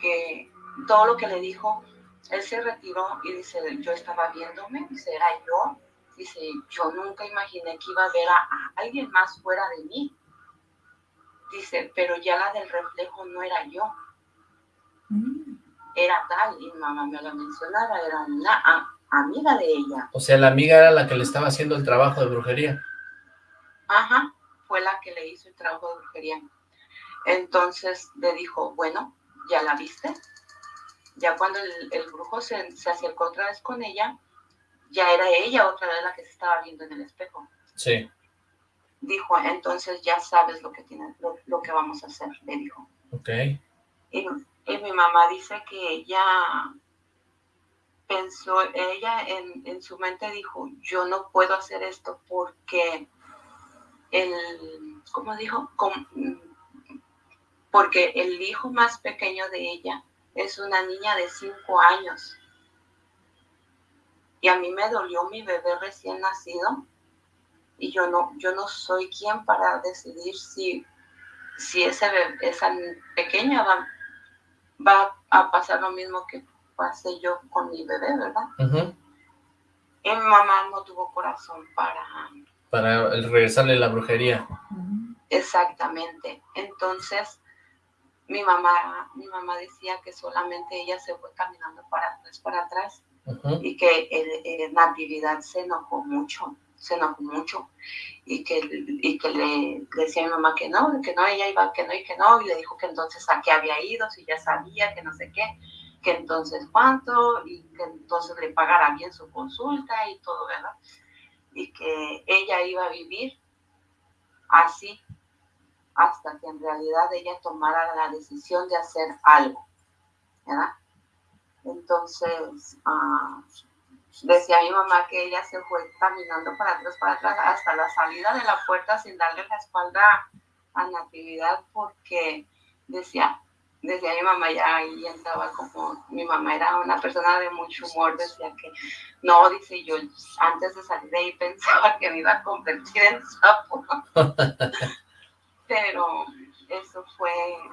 que todo lo que le dijo, él se retiró y dice, yo estaba viéndome, dice, era yo, dice, yo nunca imaginé que iba a ver a, a alguien más fuera de mí. Dice, pero ya la del reflejo no era yo, Mm. era tal, y mamá me lo mencionaba, era una a- amiga de ella. O sea, la amiga era la que le estaba haciendo el trabajo de brujería. Ajá, fue la que le hizo el trabajo de brujería. Entonces le dijo, bueno, ¿ya la viste? Ya cuando el, el brujo se, se acercó otra vez con ella, ya era ella otra vez la que se estaba viendo en el espejo. Sí. Dijo, entonces ya sabes lo que tiene, lo, que vamos a hacer, le dijo. Ok. Y, y, mi mamá dice que ella pensó, ella en, en su mente dijo, yo no puedo hacer esto porque el, ¿cómo dijo? porque el hijo más pequeño de ella es una niña de cinco años. Y a mí me dolió mi bebé recién nacido y yo no, yo no soy quien para decidir si, si ese esa pequeña va, va a pasar lo mismo que pasé yo con mi bebé, ¿verdad? Y mi mamá no tuvo corazón para... Para regresarle la brujería. Exactamente. Entonces, mi mamá, mi mamá decía que solamente ella se fue caminando para atrás, para atrás, y que el, Natividad se enojó mucho, se enojó mucho, y que, y que le, decía a mi mamá que no, que no, ella iba, que no, y que no, y le dijo que entonces a qué había ido, si ya sabía, que no sé qué, que entonces cuánto, y que entonces le pagara bien su consulta y todo, ¿verdad? Y que ella iba a vivir así hasta que en realidad ella tomara la decisión de hacer algo, ¿verdad? Entonces, uh, decía mi mamá que ella se fue caminando para atrás, para atrás, hasta la salida de la puerta sin darle la espalda a Natividad, porque decía, decía mi mamá ya ahí entraba como, mi mamá era una persona de mucho humor, decía que, no, dice yo, antes de salir de ahí pensaba que me iba a convertir en sapo. pero eso fue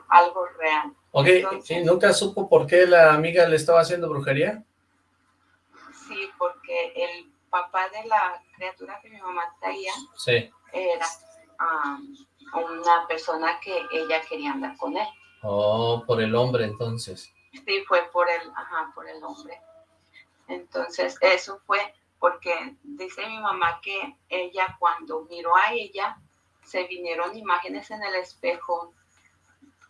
algo real. Ok, ¿y nunca supo por qué la amiga le estaba haciendo brujería? Sí, porque el papá de la criatura que mi mamá traía era una persona que ella quería andar con él. Oh, por el hombre entonces. Sí, fue por el, ajá, por el hombre. Entonces, eso fue porque dice mi mamá que ella cuando miró a ella, se vinieron imágenes en el espejo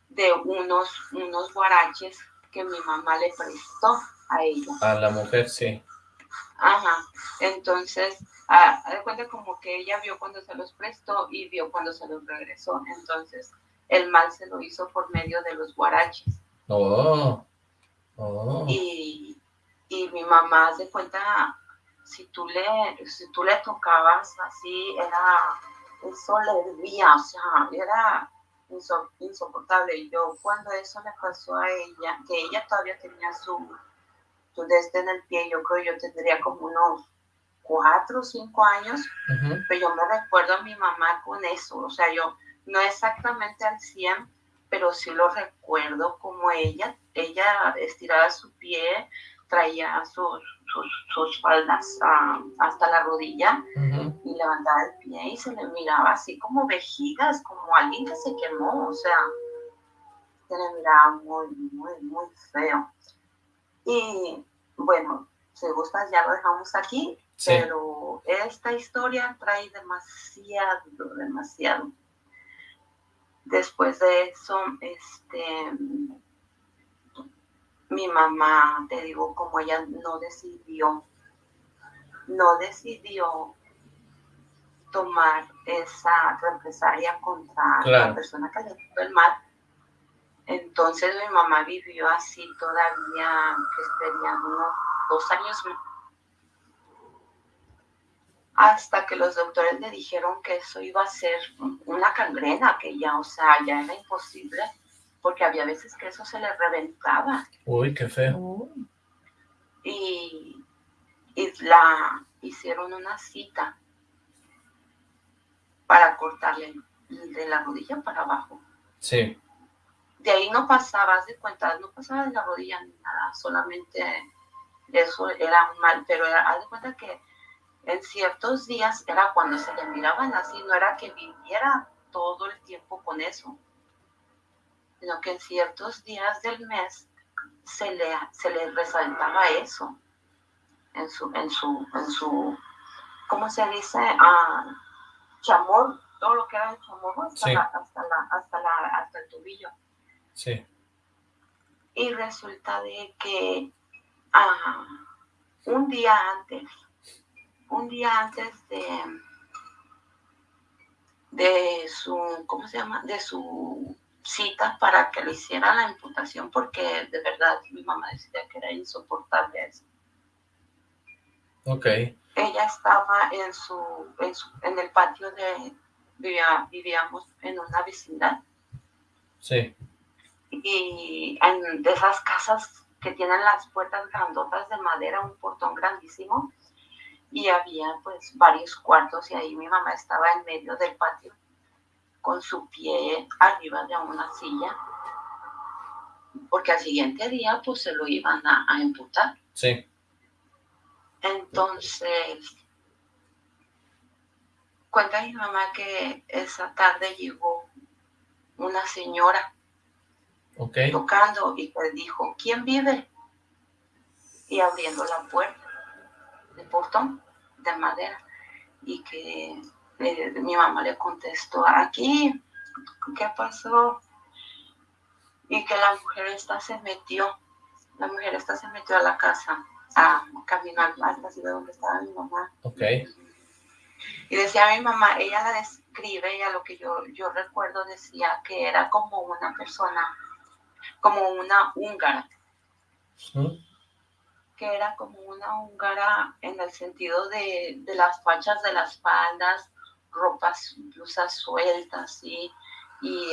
de unos, unos guaraches que mi mamá le prestó a ella. A la mujer, sí. Ajá, entonces, a, de cuenta como que ella vio cuando se los prestó y vio cuando se los regresó, entonces el mal se lo hizo por medio de los guaraches. Oh, oh. Y, y mi mamá se cuenta, si tú le, si tú le tocabas así, era eso le hervía, o sea, era insoportable. Y yo cuando eso le pasó a ella, que ella todavía tenía su, su desde en el pie, yo creo yo tendría como unos cuatro o cinco años, pero yo me recuerdo a mi mamá con eso, o sea, yo no exactamente al 100, pero sí lo recuerdo como ella, ella estiraba su pie, traía sus, sus, faldas hasta la rodilla y levantaba el pie y se le miraba así como vejigas, como alguien que se quemó, o sea, se le miraba muy, muy, muy feo. Y bueno, si gustas ya lo dejamos aquí, pero esta historia trae demasiado, demasiado. Después de eso, este mi mamá, te digo, como ella no decidió, no decidió tomar esa represalia contra la persona que le hizo el mal. Entonces mi mamá vivió así todavía, que serían unos dos años hasta que los doctores le dijeron que eso iba a ser una cangrena, que ya, o sea, ya era imposible porque había veces que eso se le reventaba. Uy, qué feo. Y, la hicieron una cita para cortarle de la rodilla para abajo. Sí. De ahí no pasabas de cuenta, no pasaba de la rodilla ni nada, solamente eso era mal, pero era, haz de cuenta que en ciertos días era cuando se le miraban así, no era que viviera todo el tiempo con eso sino que en ciertos días del mes se le, se le resaltaba eso en su, en su, en su, ¿cómo se dice? Ah, chamor, todo lo que era el chamor hasta, la, hasta, la, hasta, la, hasta el tobillo. Sí. Y resulta de que ah, un día antes un día antes de, de su, ¿cómo se llama? De su cita para que le hiciera la imputación porque de verdad mi mamá decía que era insoportable eso. Ok. Ella estaba en su, en, el patio de, vivíamos en una vecindad. Sí. Y en, de esas casas que tienen las puertas grandotas de madera, un portón grandísimo, y había pues varios cuartos y ahí mi mamá estaba en medio del patio con su pie arriba de una silla, porque al siguiente día pues se lo iban a, a imputar. Sí. Entonces, cuenta mi mamá que esa tarde llegó una señora tocando y le dijo, ¿quién vive? Y abriendo la puerta de portón de madera y que mi mamá le contestó, aquí, ¿qué pasó? Y que la mujer esta se metió, la mujer esta se metió a la casa a caminar la ciudad donde estaba mi mamá. Y decía mi mamá, ella la describe, ella lo que yo, yo recuerdo decía que era como una persona, como una húngara que era como una húngara en el sentido de, las fachas de las faldas, ropas, blusas sueltas, y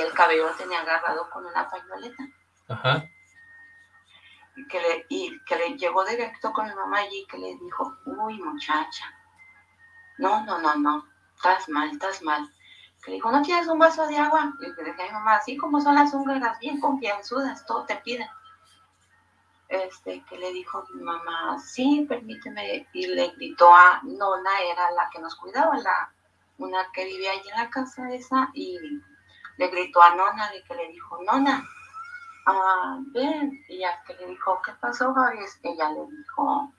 el cabello lo tenía agarrado con una pañoleta. Ajá. Y que, le, y que le llegó directo con mi mamá allí que le dijo, uy muchacha, no, no, no, no, estás mal, estás mal. Le dijo, ¿no tienes un vaso de agua? Y le dije a mi mamá, así como son las húngaras, bien confianzudas, todo te piden este, que le dijo mi mamá, sí, permíteme, y le gritó a Nona, era la que nos cuidaba, la, una que vivía allí en la casa esa, y le gritó a Nona, y que le dijo, Nona, ah, ven, y ya que le dijo, ¿qué pasó, Javi? Ella le dijo,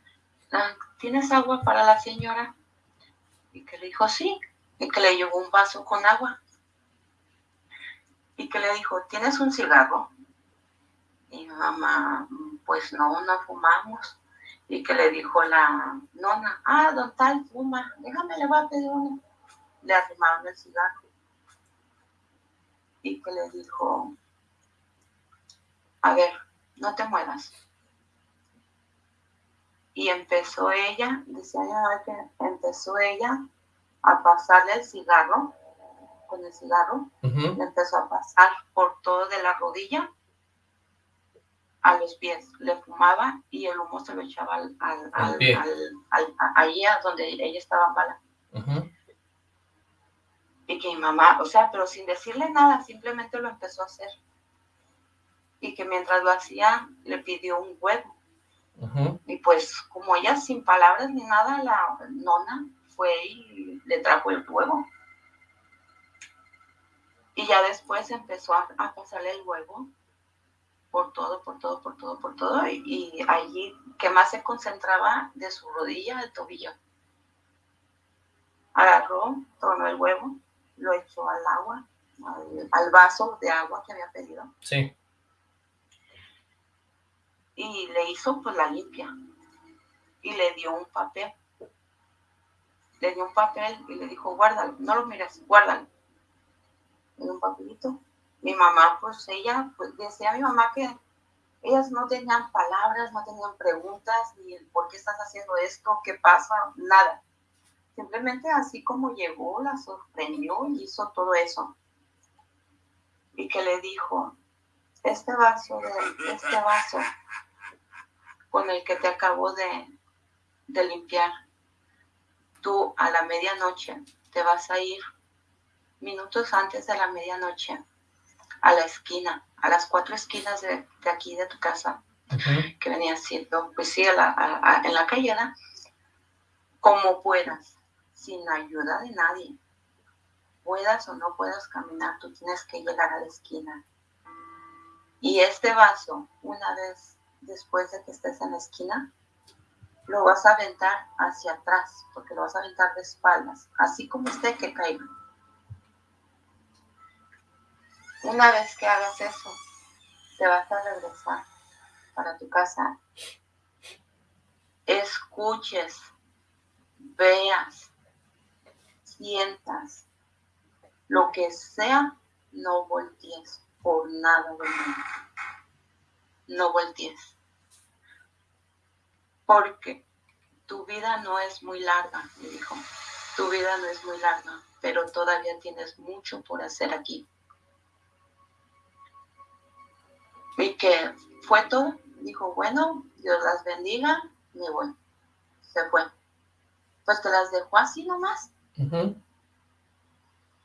ah, ¿tienes agua para la señora? Y que le dijo, sí, y que le llevó un vaso con agua. Y que le dijo, ¿tienes un cigarro? Y mamá, pues no, no fumamos. Y que le dijo la nona, ah, don tal fuma, déjame, le voy a pedir uno. Le arrimaron el cigarro. Y que le dijo, a ver, no te muevas. Y empezó ella, decía que empezó ella a pasarle el cigarro, con el cigarro, le empezó a pasar por todo de la rodilla a los pies, le fumaba y el humo se lo echaba al, al, al, allí a donde ella estaba mala. Y que mi mamá, o sea, pero sin decirle nada, simplemente lo empezó a hacer. Y que mientras lo hacía, le pidió un huevo. Y pues, como ella sin palabras ni nada, la nona fue y le trajo el huevo. Y ya después empezó a, a pasarle el huevo por todo, por todo, por todo, por todo, y, allí que más se concentraba de su rodilla al tobillo. Agarró, tomó el huevo, lo echó al agua, al, vaso de agua que había pedido. Sí. Y le hizo pues la limpia. Y le dio un papel. Le dio un papel y le dijo, guárdalo, no lo mires, guárdalo. Le un papelito mi mamá, pues ella, pues decía a mi mamá que ellas no tenían palabras, no tenían preguntas, ni por qué estás haciendo esto, qué pasa, nada. Simplemente así como llegó, la sorprendió y hizo todo eso. Y que le dijo, este vaso, de, este vaso con el que te acabo de, de limpiar, tú a la medianoche te vas a ir minutos antes de la medianoche a la esquina, a las cuatro esquinas de, aquí de tu casa, que venía siendo, pues sí, en la calle, como puedas, sin ayuda de nadie. Puedas o no puedas caminar, tú tienes que llegar a la esquina. Y este vaso, una vez después de que estés en la esquina, lo vas a aventar hacia atrás, porque lo vas a aventar de espaldas, así como esté que caiga. Una vez que hagas eso, te vas a regresar para tu casa. Escuches veas, sientas, lo que sea, no voltees por nada de mí. No voltees. Porque tu vida no es muy larga, me dijo. Tu vida no es muy larga, pero todavía tienes mucho por hacer aquí. Y que fue todo. Dijo, bueno, Dios las bendiga, me voy. Se fue. Pues te las dejó así nomás.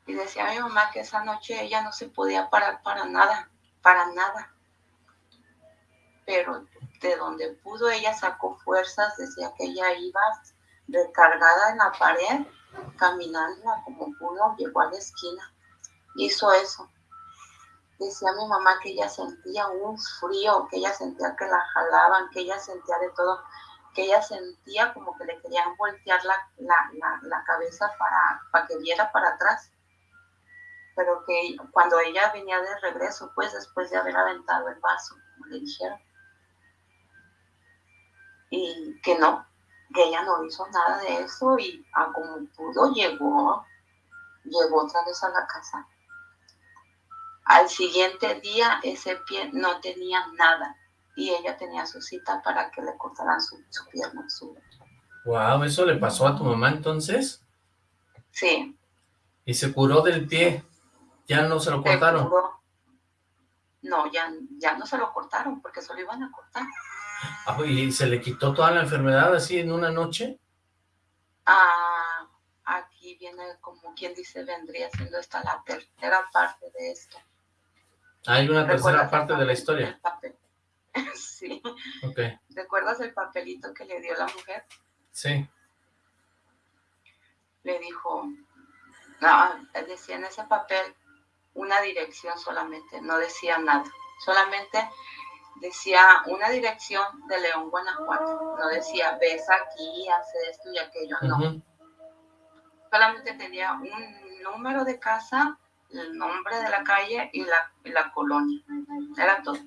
Y decía mi mamá que esa noche ella no se podía parar para nada, para nada. Pero de donde pudo ella sacó fuerzas, decía que ella iba recargada en la pared, caminando como pudo, llegó a la esquina, hizo eso. Decía mi mamá que ella sentía un frío, que ella sentía que la jalaban, que ella sentía de todo, que ella sentía como que le querían voltear la, cabeza para, para que viera para atrás. Pero que cuando ella venía de regreso, pues después de haber aventado el vaso, como le dijeron, y que no, que ella no hizo nada de eso y a como pudo llegó, llegó otra vez a la casa. Al siguiente día ese pie no tenía nada y ella tenía su cita para que le cortaran su, pierna. Su... Wow, ¿eso le pasó a tu mamá entonces? Sí. ¿Y se curó del pie? ¿Ya no se lo cortaron? No, ya, ya no se lo cortaron porque se lo iban a cortar. Ah, ¿Y se le quitó toda la enfermedad así en una noche? Ah, aquí viene como quien dice, vendría siendo esta la tercera parte de esto. Hay una tercera parte de la historia. sí. ¿Recuerdas el papelito que le dio la mujer? Sí. Le dijo, no, decía en ese papel una dirección solamente, no decía nada. Solamente decía una dirección de León, Guanajuato. No decía, ves aquí, hace esto y aquello, no. Solamente tenía un número de casa, el nombre de la calle y la, la colonia. Era todo.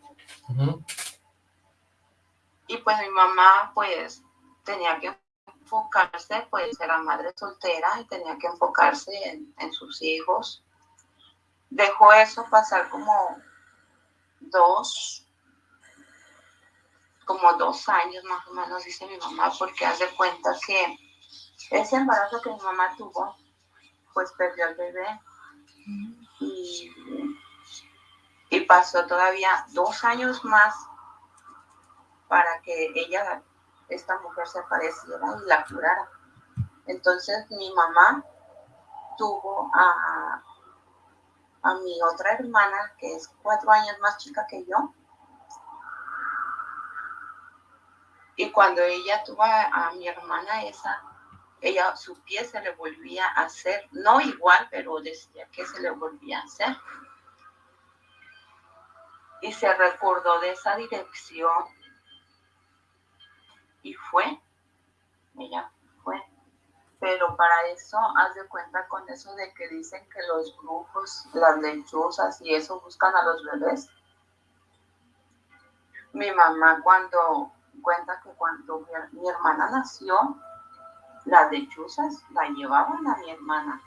Y pues mi mamá, pues, tenía que enfocarse, pues era madre soltera y tenía que enfocarse en, en sus hijos. Dejó eso pasar como dos, como dos años más o menos, dice mi mamá, porque hace cuenta que ese embarazo que mi mamá tuvo, pues perdió al bebé. Y, y pasó todavía dos años más para que ella, esta mujer, se apareciera y la curara. Entonces mi mamá tuvo a, a mi otra hermana, que es cuatro años más chica que yo, Y cuando ella tuvo a, mi hermana esa, ella, su pie se le volvía a hacer, no igual, pero decía que se le volvía a hacer. Y se recordó de esa dirección y fue, ella fue. Pero para eso, haz de cuenta con eso de que dicen que los brujos, las lechuzas y eso buscan a los bebés. Mi mamá cuando cuenta que cuando mi, hermana nació, las lechuzas la llevaban a mi hermana.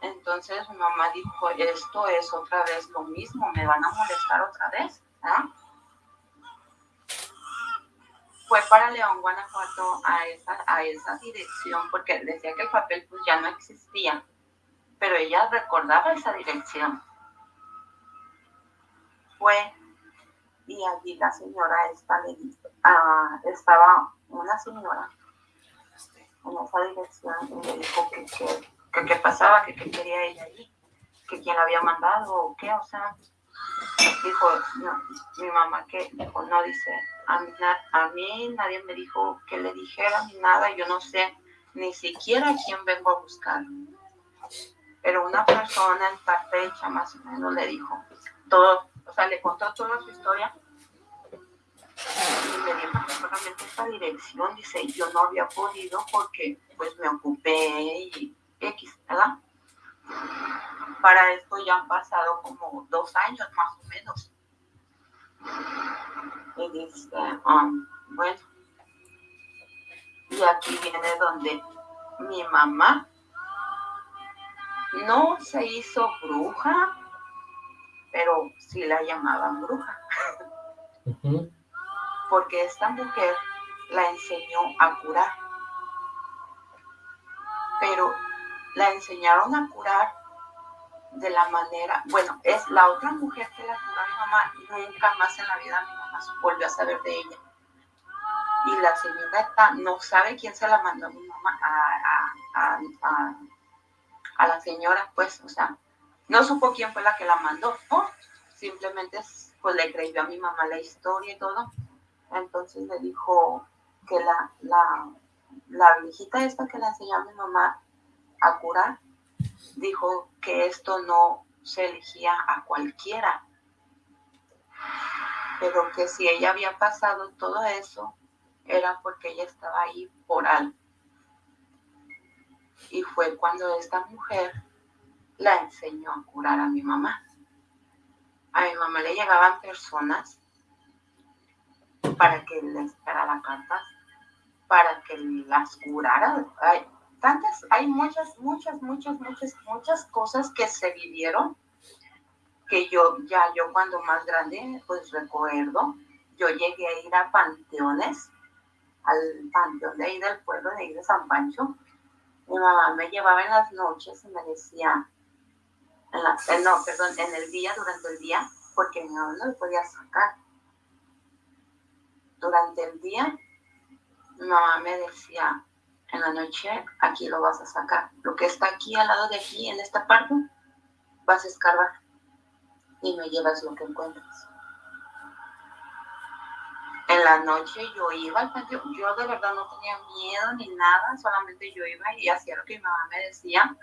Entonces mi mamá dijo, esto es otra vez lo mismo, me van a molestar otra vez. Fue para León, Guanajuato, a esa, a esa dirección, porque decía que el papel pues ya no existía, pero ella recordaba esa dirección. Fue y allí la señora esta le ah, estaba una señora en esa dirección y le dijo que qué pasaba, que qué quería ella allí, que quién la había mandado o qué, o sea, dijo, mi mamá que dijo, no, dice, a mí, a mí nadie me dijo que le dijera ni nada, yo no sé ni siquiera quién vengo a buscar. Pero una persona en esta fecha más o menos le dijo todo, o sea, le contó toda su historia y me solamente esta dirección, dice, yo no había podido porque pues me ocupé y X, ¿verdad? Para esto ya han pasado como dos años más o menos. Y dice, um, bueno, y aquí viene donde mi mamá no se hizo bruja, pero sí la llamaban bruja. Porque esta mujer la enseñó a curar. Pero la enseñaron a curar de la manera, bueno, es la otra mujer que la curó a mi mamá, nunca más en la vida mi mamá volvió a saber de ella. Y la señora no sabe quién se la mandó a mi mamá, a, a, la señora, pues, o sea, no supo quién fue la que la mandó, ¿no? Simplemente pues le creyó a mi mamá la historia y todo. Entonces le dijo que la, la, la viejita esta que le enseñó a mi mamá a curar, dijo que esto no se elegía a cualquiera, pero que si ella había pasado todo eso, era porque ella estaba ahí por algo. Y fue cuando esta mujer la enseñó a curar a mi mamá. A mi mamá le llegaban personas para que le esperara cartas, para que las curara tantas, hay muchas, muchas, muchas, muchas, muchas cosas que se vivieron que yo, ya yo cuando más grande, pues recuerdo, yo llegué a ir a panteones, al panteón de ahí del pueblo de ahí de San Pancho. Mi mamá me llevaba en las noches y me decía, eh, no, perdón, en el día, durante el día, porque mi mamá no me podía sacar. Durante el día, mi mamá me decía, en la noche aquí lo vas a sacar. Lo que está aquí al lado de aquí, en esta parte, vas a escarbar y me llevas lo que encuentras. En la noche yo iba al patio, yo de verdad no tenía miedo ni nada, solamente yo iba y hacía lo que mi mamá me decía.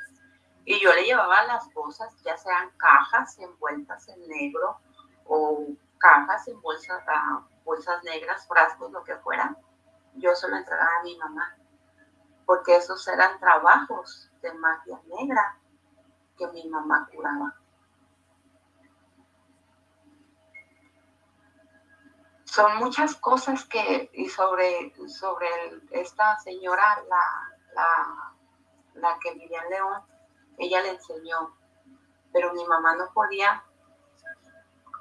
Y yo le llevaba las cosas, ya sean cajas envueltas en negro o cajas en bolsas, ah, bolsas negras, frascos, lo que fuera. Yo se lo entregaba a mi mamá porque esos eran trabajos de magia negra que mi mamá curaba. Son muchas cosas que, y sobre, sobre esta señora, la, la, que vivía en León, ella le enseñó, pero mi mamá no podía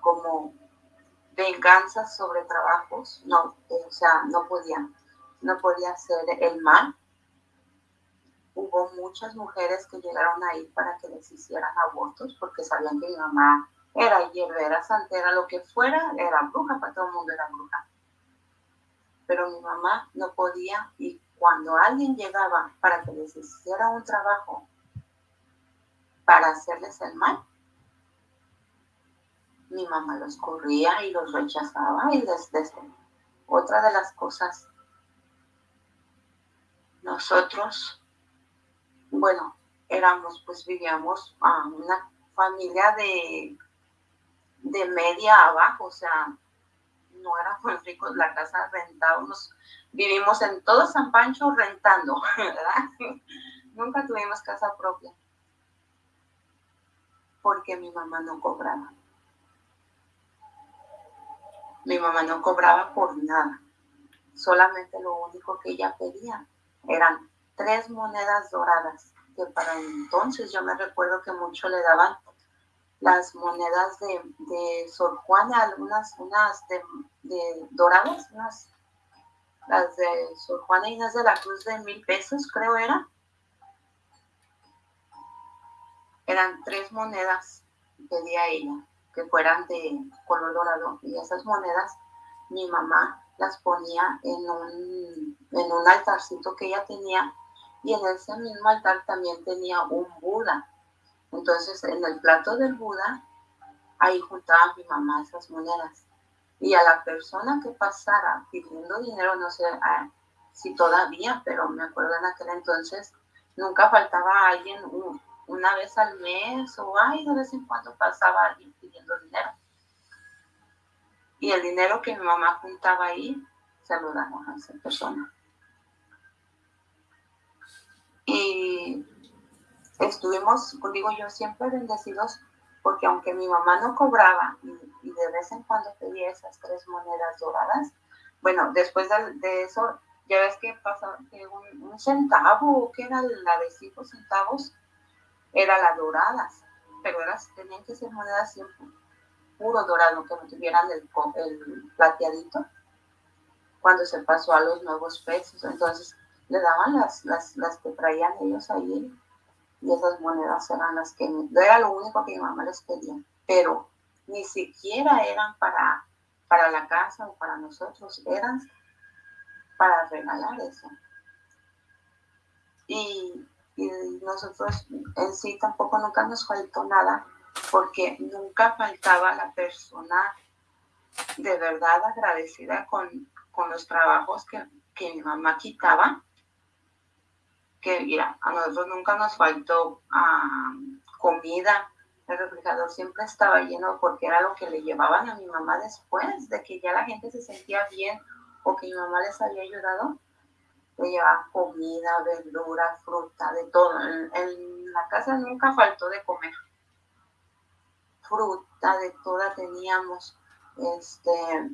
como venganza sobre trabajos, no, o sea, no podía, no podía hacer el mal hubo muchas mujeres que llegaron ahí para que les hicieran abortos porque sabían que mi mamá era hierbera, santera, lo que fuera, era bruja, para todo el mundo era bruja. Pero mi mamá no podía y cuando alguien llegaba para que les hiciera un trabajo para hacerles el mal, mi mamá los corría y los rechazaba y desde otra de las cosas nosotros bueno, éramos, pues vivíamos a una familia de, de media abajo, o sea, no éramos ricos, la casa rentábamos, vivimos en todo San Pancho rentando, ¿verdad? Nunca tuvimos casa propia, porque mi mamá no cobraba. Mi mamá no cobraba por nada, solamente lo único que ella pedía eran tres monedas doradas, que para entonces yo me recuerdo que mucho le daban las monedas de, de Sor Juana, algunas, unas de, doradas, unas, las de Sor Juana Inés de la Cruz de mil pesos, creo era. Eran tres monedas, pedía ella, que fueran de color dorado. Y esas monedas, mi mamá las ponía en un, en un altarcito que ella tenía y en ese mismo altar también tenía un Buda. Entonces, en el plato del Buda, ahí juntaba mi mamá esas monedas. Y a la persona que pasara pidiendo dinero, no sé si todavía, pero me acuerdo en aquel entonces, nunca faltaba alguien una vez al mes o ay, de vez en cuando pasaba alguien pidiendo dinero. Y el dinero que mi mamá juntaba ahí, se a esa persona. Y estuvimos, digo yo, siempre bendecidos porque aunque mi mamá no cobraba y, de vez en cuando pedía esas tres monedas doradas, bueno, después de, eso Ya ves que pasa que un, centavo, que era la de cinco centavos, era la doradas, pero tenían que ser monedas siempre puro dorado, que no tuvieran el, el plateadito, cuando se pasó a los nuevos pesos. Entonces le daban las, las, las que traían ellos ahí y esas monedas eran las que, era lo único que mi mamá les pedía, pero ni siquiera eran para, para la casa o para nosotros, eran para regalar eso. Y, y nosotros en sí tampoco nunca nos faltó nada, porque nunca faltaba la persona de verdad agradecida con, con los trabajos que, que mi mamá quitaba que mira, a nosotros nunca nos faltó comida, el refrigerador siempre estaba lleno porque era lo que le llevaban a mi mamá después de que ya la gente se sentía bien o que mi mamá les había ayudado. Le llevaban comida, verdura, fruta, de todo. En, la casa nunca faltó de comer. Fruta, de toda teníamos. Este,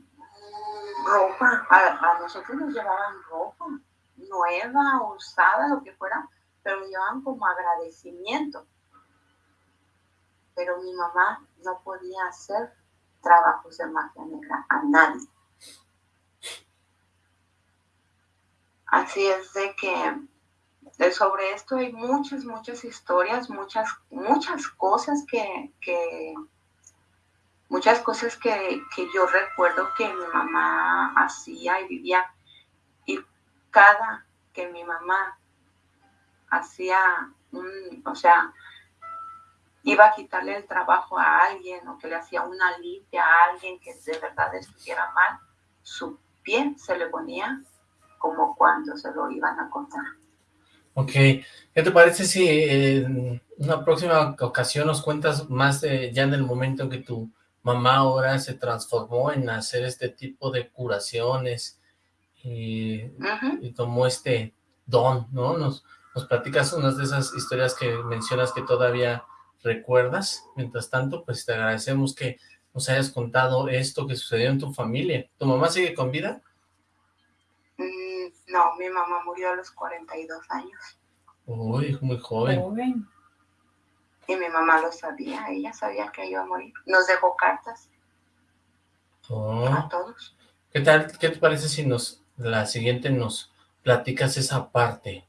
ropa, a, a nosotros nos llevaban ropa nueva, usada, lo que fuera, pero me llevaban como agradecimiento. Pero mi mamá no podía hacer trabajos de magia negra a nadie. Así es de que sobre esto hay muchas, muchas historias, muchas, muchas cosas que, muchas cosas que, que, yo recuerdo que mi mamá hacía y vivía. Cada que mi mamá hacía un, o sea, iba a quitarle el trabajo a alguien o que le hacía una limpia a alguien que de verdad estuviera mal, su pie se le ponía como cuando se lo iban a contar. Ok, ¿qué te parece si en una próxima ocasión nos cuentas más de, ya en el momento en que tu mamá ahora se transformó en hacer este tipo de curaciones, y, tomó este don, ¿no? Nos, nos platicas unas de esas historias que mencionas que todavía recuerdas. Mientras tanto, pues te agradecemos que nos hayas contado esto que sucedió en tu familia. ¿Tu mamá sigue con vida? No, mi mamá murió a los 42 años. Uy, muy joven. Y mi mamá lo sabía, ella sabía que iba a morir. Nos dejó cartas. Oh. A todos. ¿Qué tal? ¿Qué te parece si nos la siguiente nos platicas esa parte.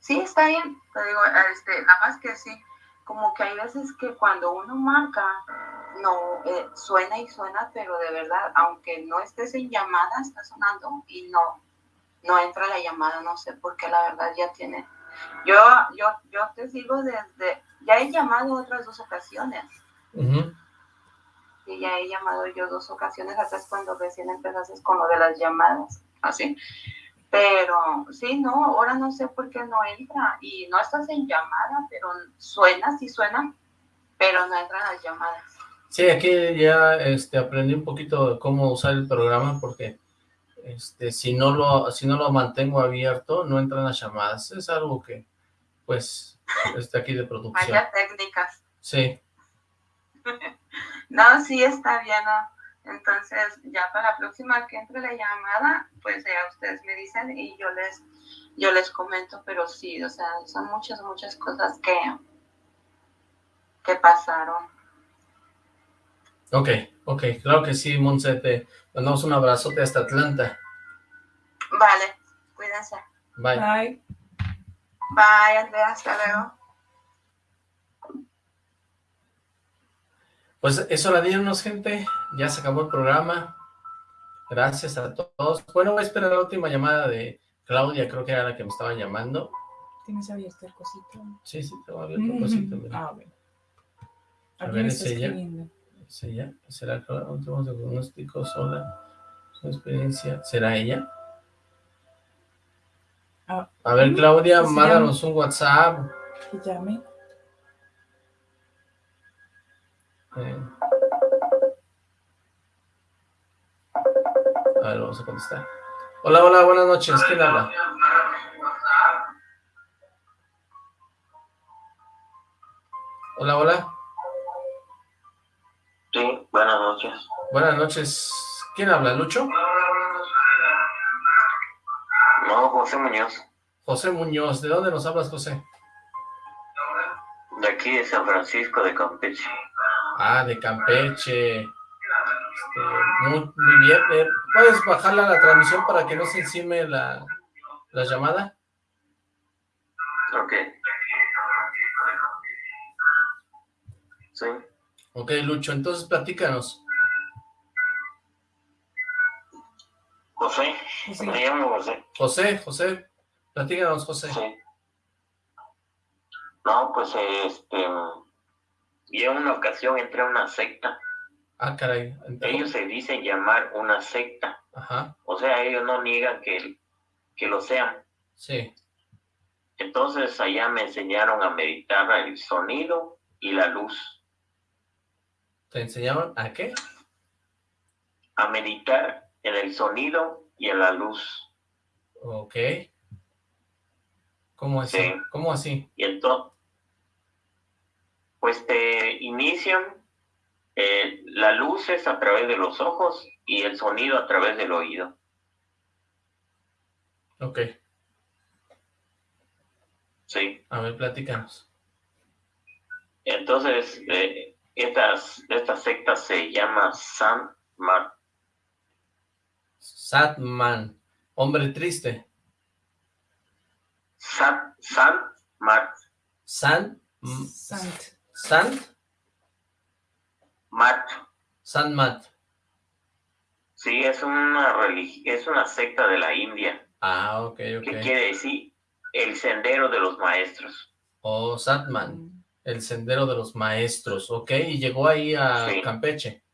Sí, está bien, te digo, este, nada más que sí, como que hay veces que cuando uno marca, no, eh, suena y suena, pero de verdad, aunque no estés en llamada, está sonando y no, no entra la llamada, no sé por qué, la verdad ya tiene, yo, yo, yo te sigo desde, ya he llamado otras dos ocasiones, y ya he llamado yo dos ocasiones, hasta es cuando recién empezaste con lo de las llamadas, así. Pero sí, no, ahora no sé por qué no entra y no estás en llamada, pero suena, sí suena, pero no entran las llamadas. Sí, aquí ya este, aprendí un poquito de cómo usar el programa porque este, si, no lo, si no lo mantengo abierto, no entran las llamadas. Es algo que, pues, está aquí de producción. Vaya técnicas. Sí. No, sí está bien, ¿no? Entonces, ya para la próxima que entre la llamada, pues ya ustedes me dicen y yo les, yo les comento, pero sí, o sea, son muchas, muchas cosas que, que pasaron. Ok, ok, claro que sí, Monse, te mandamos un abrazote hasta Atlanta. Vale, cuídense. Bye. Bye. Bye, Andrea, hasta luego. Pues es hora de irnos, gente. Ya se acabó el programa. Gracias a todos. Bueno, voy a esperar la última llamada de Claudia, creo que era la que me estaba llamando. ¿Tienes abierto el cosito? Sí, sí, tengo abierto el cosito. Ah, bueno. A ver, es ella. ¿Es ella? ¿Será el último diagnóstico sola? Su experiencia. ¿Será ella? Ah, a ver, Claudia, mándanos un WhatsApp. Que llame. A ver, vamos a contestar. Hola, hola, buenas noches. ¿Quién habla? Hola, hola. Sí, buenas noches. Buenas noches. ¿Quién habla, Lucho? José Muñoz. José Muñoz, ¿de dónde nos hablas, José? De aquí de San Francisco de Campeche. Ah, de Campeche. Este, muy, muy bien. Eh, ¿Puedes bajarla la transmisión para que no se encime la, la llamada? Ok. Sí. Ok, Lucho, entonces platícanos. José, José. me llamo José. José, José, platícanos, José. Sí. No, pues este, yo en una ocasión entré a una secta. Ah, caray. entonces- Ellos se dicen llamar una secta. Ajá, O sea, ellos no niegan que, que lo sean. sí. Entonces allá me enseñaron a meditar el sonido y la luz. ¿Te enseñaron a qué? A meditar en el sonido y en la luz. Ok. ¿Cómo así? Sí. ¿Cómo así? Y entonces, pues te inician, eh, la luz es a través de los ojos y el sonido a través del oído. Ok, Sí. a ver, platícanos. Entonces, eh, estas, esta secta se llama San Mar. Satman, hombre triste. San, San Mar. San, Sant. Sant, Mat. San Mat. Sí, es una es una secta de la India, Ah, ok, que ok. quiere decir el sendero de los maestros. Oh, Satman, el sendero de los maestros. Ok, y llegó ahí a Sí. Campeche.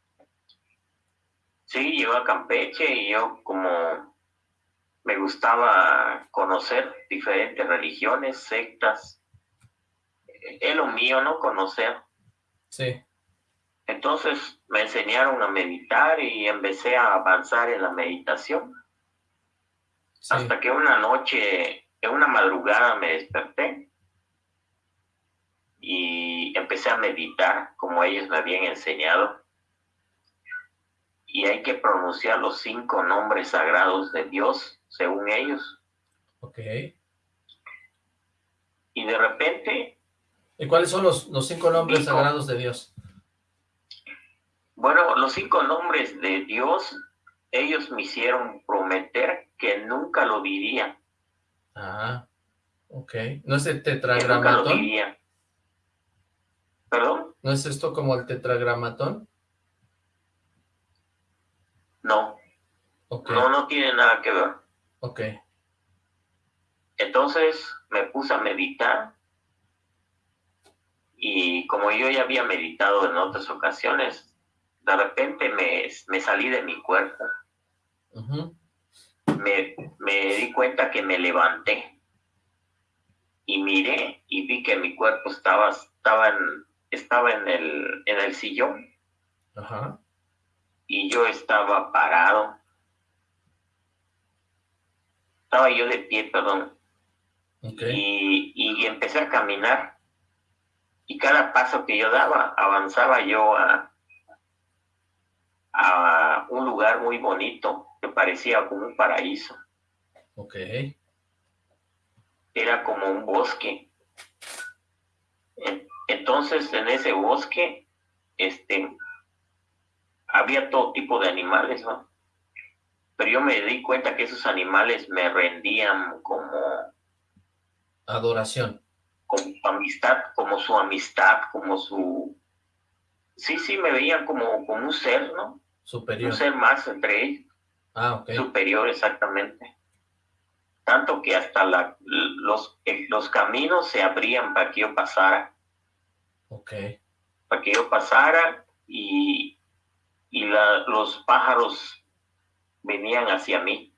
Sí, yo a Campeche y yo como me gustaba conocer diferentes religiones, sectas. Es lo mío, ¿no? Conocer. Sí, Entonces me enseñaron a meditar y empecé a avanzar en la meditación. sí. Hasta que una noche, en una madrugada me desperté y empecé a meditar como ellos me habían enseñado. Y hay que pronunciar los cinco nombres sagrados de Dios, según ellos. Ok. Y de repente, ¿Y cuáles son los, los cinco nombres Cinco. sagrados de Dios? bueno, los cinco nombres de Dios, ellos me hicieron prometer que nunca lo diría. Ah, ok. ¿No es el Que nunca lo tetragramatón? diría. ¿Perdón? ¿No es esto como el tetragramatón? No, Ok, no, no tiene nada que ver. ok. Entonces me puse a meditar y como yo ya había meditado en otras ocasiones, de repente me, me salí de mi cuerpo, me, me di cuenta que me levanté y miré y vi que mi cuerpo estaba, estaba, en, estaba en, el, en el sillón Ajá. y yo estaba parado. Estaba yo de pie, perdón. Ok. y, y empecé a caminar. Y cada paso que yo daba, avanzaba yo a, a un lugar muy bonito que parecía como un paraíso. Ok. Era como un bosque. En- Entonces, en ese bosque, este, había todo tipo de animales, ¿no? Pero yo me di cuenta que esos animales me rendían como Adoración. Como amistad, como su amistad, como su... Sí, sí, me veían como, como un ser, ¿no? Superior. Un ser más entre ellos, Ah, ok. superior exactamente. Tanto que hasta la, los, eh, los caminos se abrían para que yo pasara, Ok. para que yo pasara y, y la- los pájaros venían hacia mí.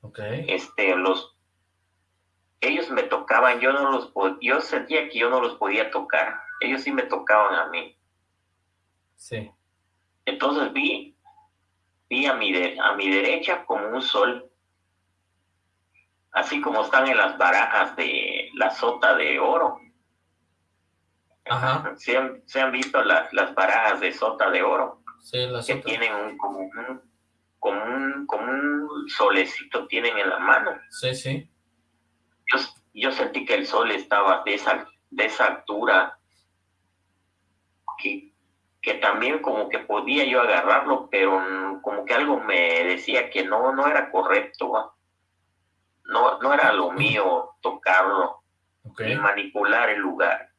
Ok. Este, los, ellos me tocaban, yo no los yo sentía que yo no los podía tocar, ellos sí me tocaban a mí. Sí. Entonces vi, vi a mi, de- a mi derecha como un sol, así como están en las barajas de la sota de oro. Ajá. ¿Se han, se han visto las, las barajas de sota de oro? Sí, las Que tienen un, como, un, como un, como un solecito tienen en la mano. Sí, sí. Yo, yo sentí que el sol estaba de esa, de esa altura, que, que también como que podía yo agarrarlo, pero como que algo me decía que no, no era correcto, no, no era lo mío tocarlo y manipular el lugar.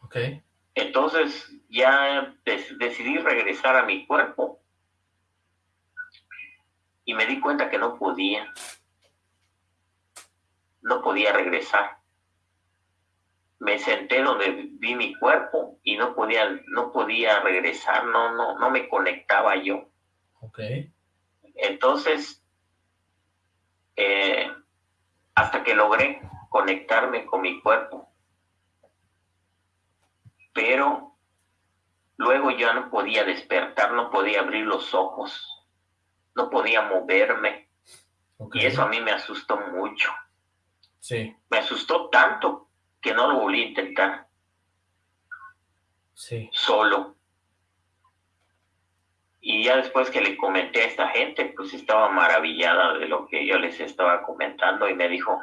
Ok. Entonces ya decidí regresar a mi cuerpo y me di cuenta que no podía. No podía regresar. Me senté donde vi mi cuerpo y no podía, no podía regresar, no, no, no me conectaba yo. Ok. Entonces, eh, hasta que logré conectarme con mi cuerpo. Pero luego ya no podía despertar, no podía abrir los ojos, no podía moverme. Y eso a mí me asustó mucho. Sí. Me asustó tanto que no lo volví a intentar. Sí. Solo. Y ya después que le comenté a esta gente, pues estaba maravillada de lo que yo les estaba comentando y me dijo,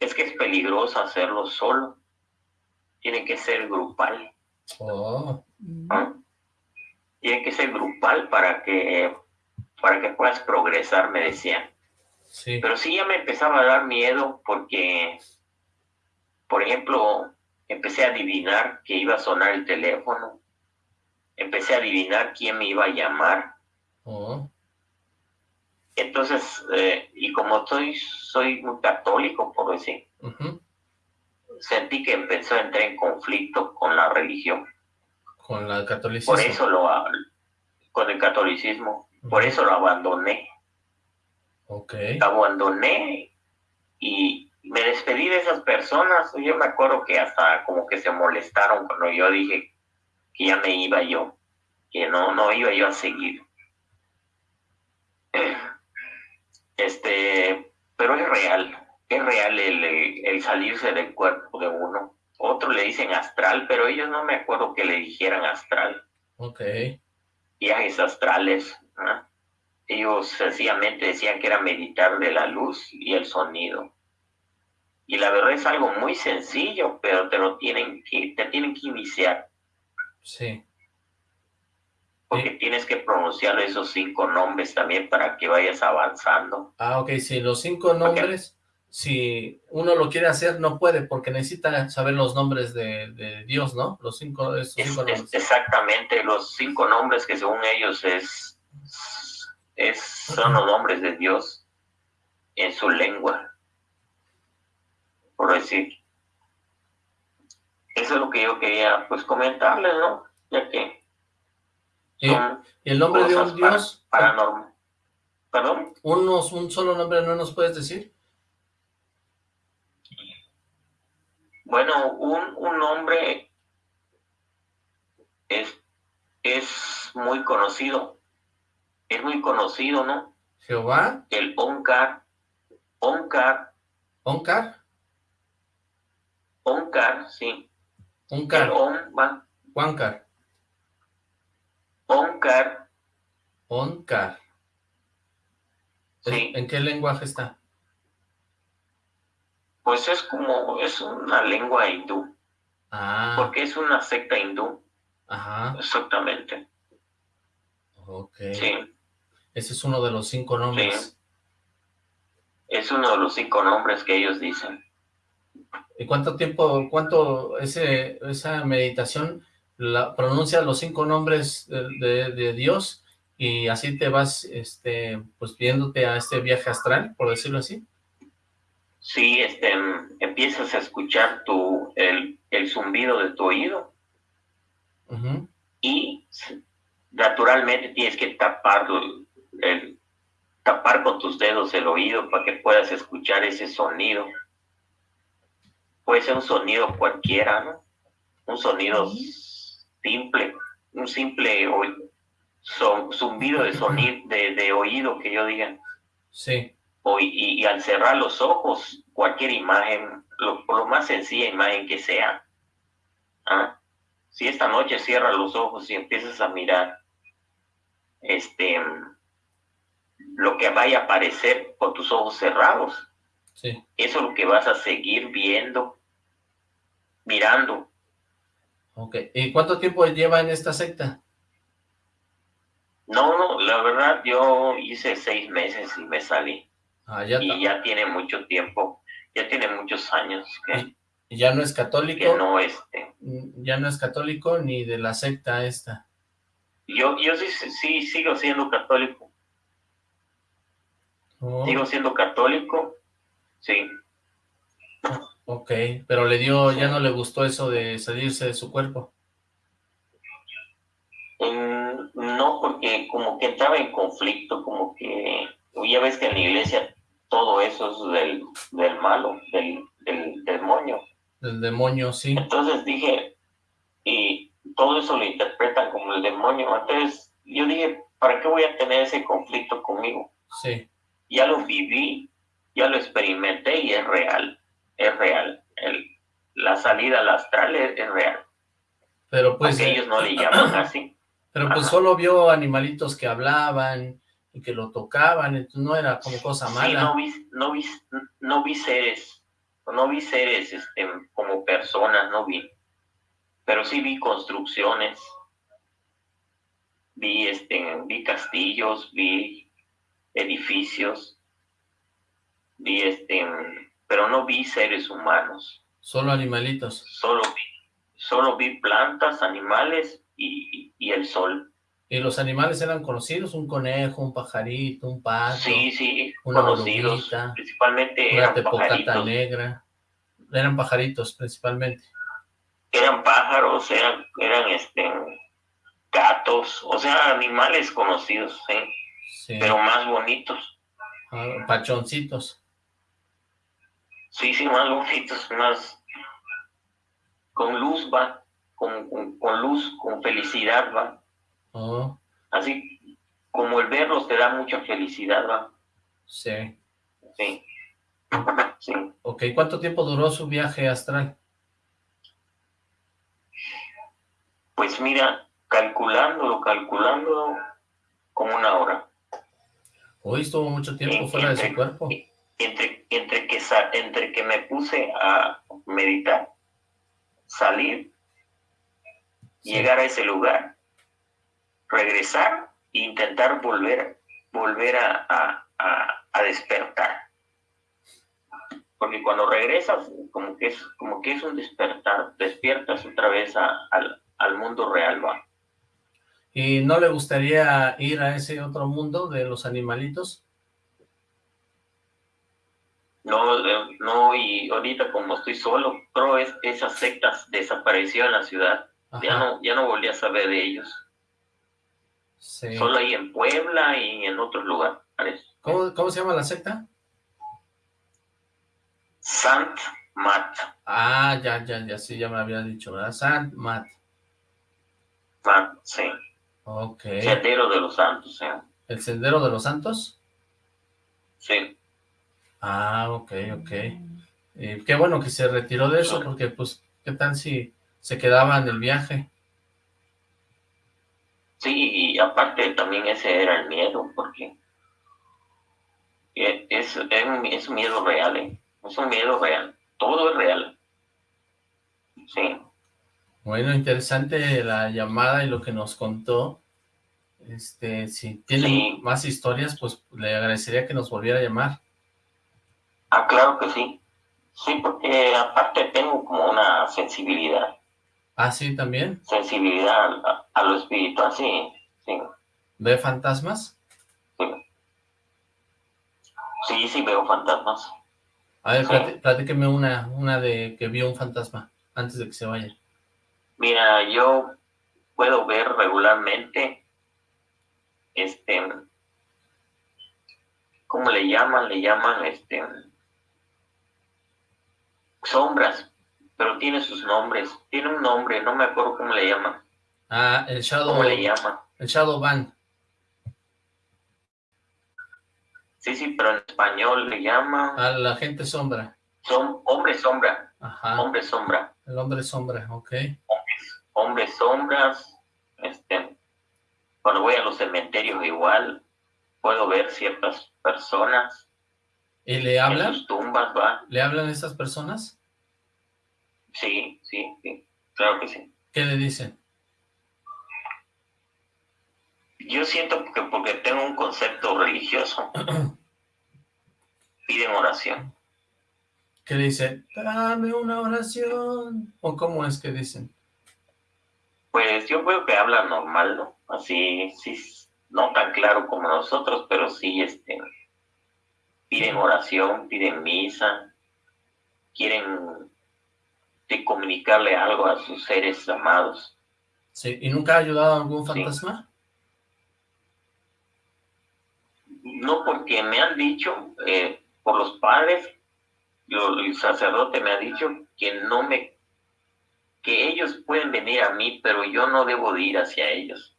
es que es peligroso hacerlo solo, tiene que ser grupal. Oh. Tiene que ser grupal para que, para que puedas progresar, me decían. Sí. Pero sí ya me empezaba a dar miedo porque, por ejemplo, empecé a adivinar que iba a sonar el teléfono empecé a adivinar quién me iba a llamar. Oh. Entonces, eh, y como soy, soy muy católico, por decir, sentí que empezó a entrar en conflicto con la religión. Con la catolicismo. Por eso lo, con el catolicismo, por eso lo abandoné. Ok. Abandoné y me despedí de esas personas. Yo me acuerdo que hasta como que se molestaron cuando yo dije que ya me iba yo, que no, no iba yo a seguir. Este, pero es real, es real el, el, salirse del cuerpo de uno. Otro le dicen astral, pero ellos no me acuerdo que le dijeran astral. Ok. Viajes astrales. Ellos sencillamente decían que era meditar de la luz y el sonido. Y la verdad es algo muy sencillo, pero te lo tienen que, te tienen que iniciar. Sí. Porque tienes que pronunciar esos cinco nombres también para que vayas avanzando. Ah, ok, sí, los cinco nombres, si uno lo quiere hacer, no puede, porque necesita saber los nombres de, Dios, ¿no? Los cinco, esos cinco nombres. exactamente, los cinco nombres que según ellos es, es son los nombres de Dios en su lengua, por decir. Eso es lo que yo quería, pues, comentarles, ¿no? Ya que... ¿Y, el nombre de un Dios? Paranormal. ¿Perdón? Unos, ¿Un solo nombre no nos puedes decir? Bueno, un, un nombre es, es muy conocido. Es muy conocido, ¿no? ¿Jehová? El Onkar. Onkar. ¿Onkar? Onkar, sí. Onkar. Onkar. Onkar. Onkar. Onkar. Sí. ¿En qué lenguaje está? Pues es como, es una lengua hindú. Ah. Porque es una secta hindú. Ajá. Exactamente. Ok. Sí. Ese es uno de los cinco nombres. Sí. Es uno de los cinco nombres que ellos dicen. ¿Y cuánto tiempo, cuánto ese, esa meditación la, pronuncia los cinco nombres de, de, Dios y así te vas, este, pues viéndote a este viaje astral, por decirlo así? Sí, este, empiezas a escuchar tu, el, el zumbido de tu oído y naturalmente tienes que tapar, el, tapar con tus dedos el oído para que puedas escuchar ese sonido puede ser un sonido cualquiera, ¿no? Un sonido simple, un simple son, zumbido de sonido, de, oído que yo diga. Sí. O, y, al cerrar los ojos, cualquier imagen, lo, lo más sencilla imagen que sea. ¿ah? Si esta noche cierras los ojos y empiezas a mirar este, lo que vaya a aparecer con tus ojos cerrados. Sí. Eso es lo que vas a seguir viendo, mirando. Ok. ¿Y cuánto tiempo lleva en esta secta? No, no, la verdad yo hice seis meses y me salí. Ah, ya y ya tiene mucho tiempo, ya tiene muchos años que, ¿Y ya no es católico? que no este. Ya no es católico ni de la secta esta. Yo, yo sí, sí sigo siendo católico. Oh, Sigo siendo católico, sí. ok, pero le dio, ya no le gustó eso de salirse de su cuerpo. Mm, no, porque como que entraba en conflicto, como que ya ves que en la iglesia todo eso es del, del malo, del, del demonio. Del demonio, sí. Entonces dije, y todo eso lo interpretan como el demonio. Entonces yo dije, ¿para qué voy a tener ese conflicto conmigo? Sí. Ya lo viví, ya lo experimenté y es real, es real. El, la salida al astral es, es real. Pero pues... Aunque ellos no le llaman así. Pero pues Ajá. solo vio animalitos que hablaban y que lo tocaban, entonces no era como cosa Sí, mala. no vi, no vi, no vi seres, no vi seres este, como personas, no vi. Pero sí vi construcciones, vi, este, vi castillos, vi edificios, vi, este, pero no vi seres humanos. Solo animalitos. Solo vi, solo vi plantas, animales y, y el sol. ¿Y los animales eran conocidos? Un conejo, un pajarito, un pato, Sí, sí, una conocidos, oruguita, principalmente una eran pajaritos. negra. Eran pajaritos principalmente. eran pájaros, eran, eran este, gatos, o sea, animales conocidos, ¿sí? Sí. pero más bonitos. Ah, pachoncitos. Sí, sí, más bonitos, más con luz, va, con, con, con luz, con felicidad, va. Oh, Así como el verlos te da mucha felicidad, va. sí. Sí. Sí. Ok, ¿cuánto tiempo duró su viaje astral? Pues mira, calculándolo, calculándolo, como una hora. Hoy estuvo mucho tiempo fuera de su cuerpo. entre, entre, que, sa- entre que me puse a meditar, salir, Sí. llegar a ese lugar, regresar e intentar volver, volver a, a- a- a despertar. Porque cuando regresas, como que es, como que es un despertar, despiertas otra vez a- al, al mundo real, ¿va? ¿Y no le gustaría ir a ese otro mundo de los animalitos? No, no, y ahorita como estoy solo, pero es, esas sectas desapareció en la ciudad. Ya no, ya no volví a saber de ellos. Sí. Solo ahí en Puebla y en otros lugares. ¿Cómo, ¿Cómo se llama la secta? Sant Mat. Ah, ya, ya, ya, sí, ya me había dicho, ¿verdad? Sant Mat. Mat, sí. Ok. Sendero de los Santos, sí. ¿El Sendero de los Santos? Sí. Ah, ok, ok. Y qué bueno que se retiró de eso, porque pues, ¿qué tal si se quedaba en el viaje? Sí, y aparte también ese era el miedo, porque e- es, es, un, es un miedo real, ¿eh? Es un miedo real. Todo es real. Sí. Bueno, interesante la llamada y lo que nos contó. Este, si tiene Sí. más historias, pues le agradecería que nos volviera a llamar. Ah, claro que sí. Sí, porque aparte tengo como una sensibilidad. Ah, sí, también. Sensibilidad a, a lo espiritual, sí. Sí. ¿Ve fantasmas? Sí, sí veo fantasmas. A ver, Sí. platí- platíqueme una, una de que vio un fantasma antes de que se vaya. Mira, yo puedo ver regularmente, este, ¿cómo le llaman? Le llaman, este, sombras, pero tiene sus nombres. Tiene un nombre, no me acuerdo cómo le llaman. Ah, el Shadow, ¿Cómo le llaman? el Shadow Van. Sí, sí, pero en español le llaman, A la gente sombra. son hombre sombra, Ajá, hombre sombra, el hombre sombra, ok. hombres sombras, este, cuando voy a los cementerios igual, puedo ver ciertas personas. ¿Y le hablan? En sus tumbas, ¿va? ¿Le hablan estas personas? Sí, sí, sí, claro que sí. ¿Qué le dicen? Yo siento que porque tengo un concepto religioso, piden oración. ¿Qué dice? Dame una oración. ¿O cómo es que dicen? Pues yo veo que hablan normal, ¿no? Así, sí, no tan claro como nosotros, pero sí, este, piden oración, piden misa, quieren de comunicarle algo a sus seres amados. Sí, ¿y nunca ha ayudado a algún fantasma? No, porque me han dicho, eh, por los padres, el sacerdote me ha dicho que no me, que ellos pueden venir a mí, pero yo no debo de ir hacia ellos.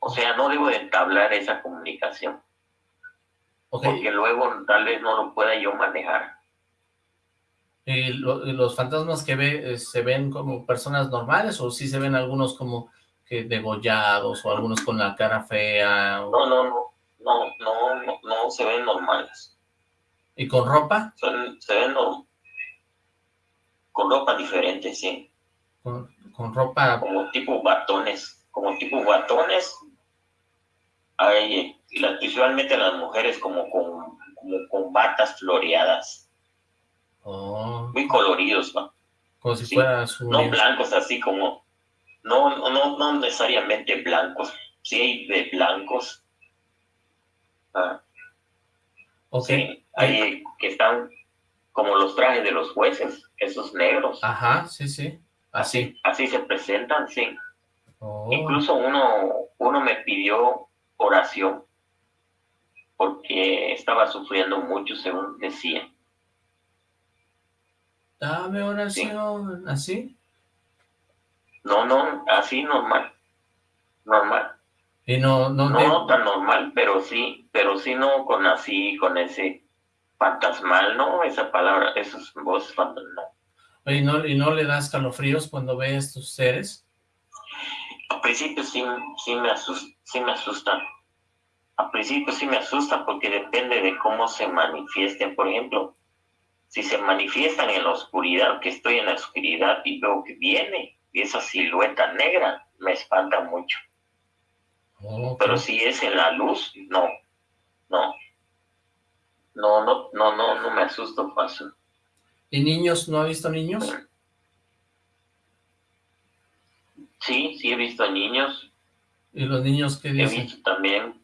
O sea, no debo de entablar esa comunicación. Porque luego tal vez no lo pueda yo manejar. ¿Y los fantasmas que ve, eh, se ven como personas normales o sí se ven algunos como que degollados o algunos con la cara fea? No, no, no, no, no, no, no, se ven normales. ¿Y con ropa? Se, ven con ropa diferente, sí. Con, ropa... Como tipo batones, como tipo batones. Hay, visualmente las mujeres como con, como con batas floreadas. Muy coloridos, ¿no? Como si fuera su... No blancos, así como... No, no, no necesariamente blancos. Sí hay de blancos. Ah. Sí, hay que están como los trajes de los jueces, esos negros. Ajá, sí, sí. Así. Así se presentan, sí. Oh. Incluso uno, uno me pidió oración porque estaba sufriendo mucho, según decía. Dame oración, ¿así? No, no, así normal, normal. Y no, no, no, tan normal, pero sí, pero sí no con así, con ese fantasmal, ¿no? Esa palabra, esos voces fantasmal. ¿Y no, ¿Y no le das calofríos cuando ve estos seres? Al principio sí, sí me asusta, sí me asustan. Al principio sí me asusta porque depende de cómo se manifiesten. Por ejemplo, si se manifiestan en la oscuridad, que estoy en la oscuridad y veo que viene y esa silueta negra, me espanta mucho. Pero si es en la luz, no, no. No, no, no, no, no me asusto fácil. ¿Y niños? ¿No ha visto niños? Sí, sí he visto niños. ¿Y los niños qué dicen? He visto también.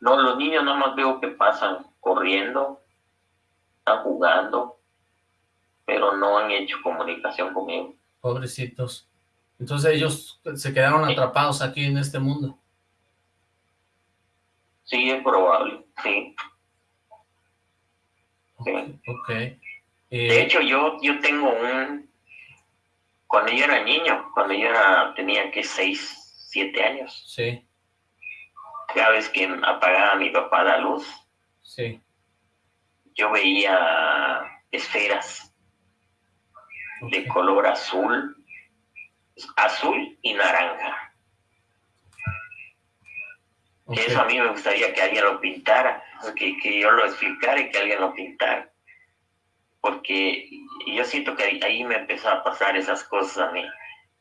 No, los niños no más veo que pasan corriendo, están jugando, pero no han hecho comunicación conmigo. Pobrecitos. Entonces ellos se quedaron atrapados aquí en este mundo. Sí, es probable, sí. Ok. De hecho, yo, yo tengo un... Cuando yo era niño, cuando yo era, tenía que seis, siete años. Sí. Cada vez que apagaba mi papá la luz, Sí. Yo veía esferas de color azul, azul y naranja. Eso a mí me gustaría que alguien lo pintara, que, que yo lo explicara y que alguien lo pintara. Porque yo siento que ahí me empezó a pasar esas cosas a mí.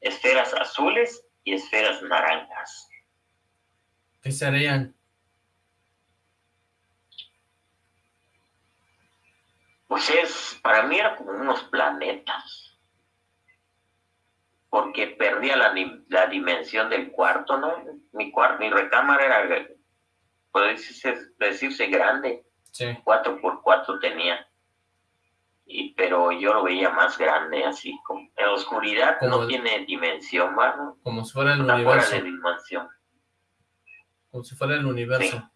Esferas azules y esferas naranjas. ¿Qué serían? Pues es, para mí era como unos planetas. Porque perdía la, la dimensión del cuarto, ¿no? Mi, cuarto, mi recámara era, puede decirse, decirse grande. Sí. Cuatro por cuatro tenía. Y, pero yo lo veía más grande, así como en la oscuridad no tiene dimensión, ¿no? Como si fuera el universo. de dimensión. Como si fuera el universo.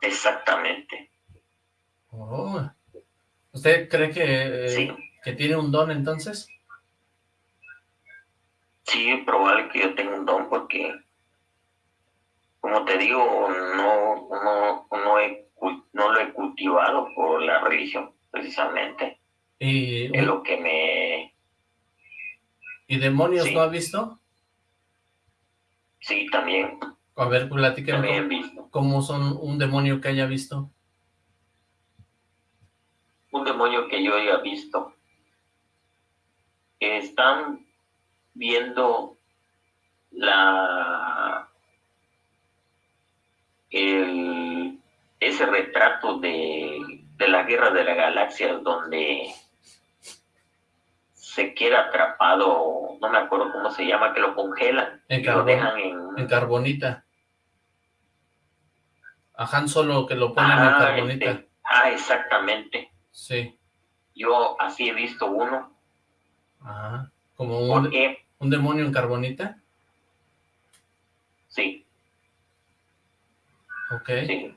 Exactamente. Oh. ¿Usted cree que, que tiene un don entonces? Sí, es probable que yo tenga un don porque, como te digo, no, no, no, he, no lo he cultivado por la religión, precisamente. Y, es lo que me... ¿Y demonios no ha visto? Sí, también. A ver, cómo- visto. ¿Cómo son un demonio que haya visto? Un demonio que yo haya visto. Están viendo la el, ese retrato de, de la guerra de las galaxias donde se queda atrapado, no me acuerdo cómo se llama, que lo congelan En lo dejan en, En carbonita. A Han Solo que lo ponen en carbonita. este, ah, exactamente. Sí. Yo así he visto uno. Ah, como un, un demonio en carbonita. sí, Ok. sí.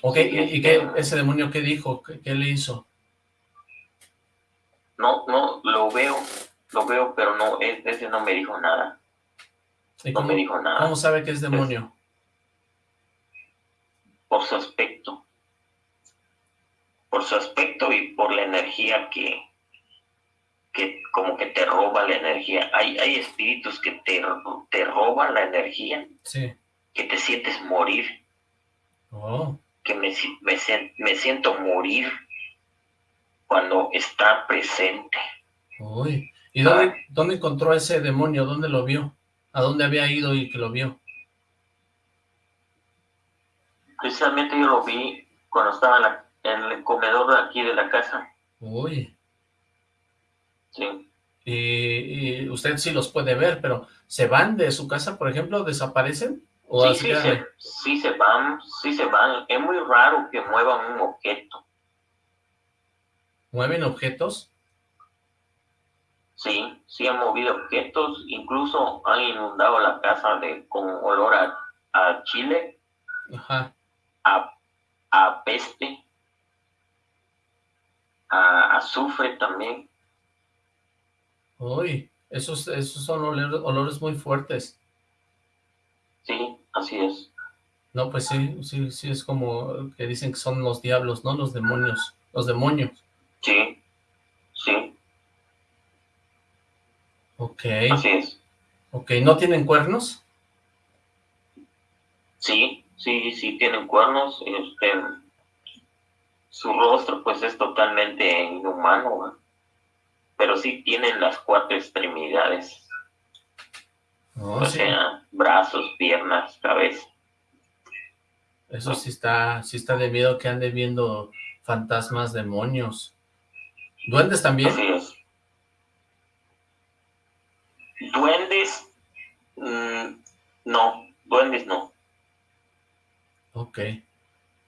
Ok, Sí, ¿y, este- qué, ese demonio qué dijo? ¿Qué, qué le hizo? No, no, lo veo, lo veo, pero no, e- ese no me dijo nada. ¿Y No cómo, me dijo nada. cómo sabe que es demonio? Por su aspecto. Por su aspecto y por la energía que, que como que te roba la energía. Hay, hay espíritus que te, te roban la energía, Sí. que te sientes morir, Oh, que me, me, me siento morir cuando está presente. uy. ¿Y dónde, dónde encontró ese demonio? ¿Dónde lo vio? ¿A dónde había ido y que lo vio? Precisamente yo lo vi cuando estaba en, la- en el comedor de aquí de la casa. Uy. Sí. Y, y usted sí los puede ver, pero ¿se van de su casa, por ejemplo? ¿Desaparecen? ¿O Sí, se, sí se van, sí se van. Es muy raro que muevan un objeto. ¿Mueven objetos? Sí, sí han movido objetos, incluso han inundado la casa de, con olor a, a chile, Ajá. a, a peste, a azufre también. Uy, esos, esos son olores, olores muy fuertes. Sí, así es. No, pues sí, sí, sí, es como que dicen que son los diablos, ¿no? Los demonios, los demonios. Sí, sí, Ok, así es. ok, ¿no tienen cuernos? Sí, sí, sí tienen cuernos. Este, su rostro pues es totalmente inhumano, pero sí tienen las cuatro extremidades, o Oh, sí, sea, brazos, piernas, cabeza. eso sí está, sí está de miedo que ande viendo fantasmas, demonios. ¿Duendes también? Así es. Duendes, mm, no, duendes no. Ok.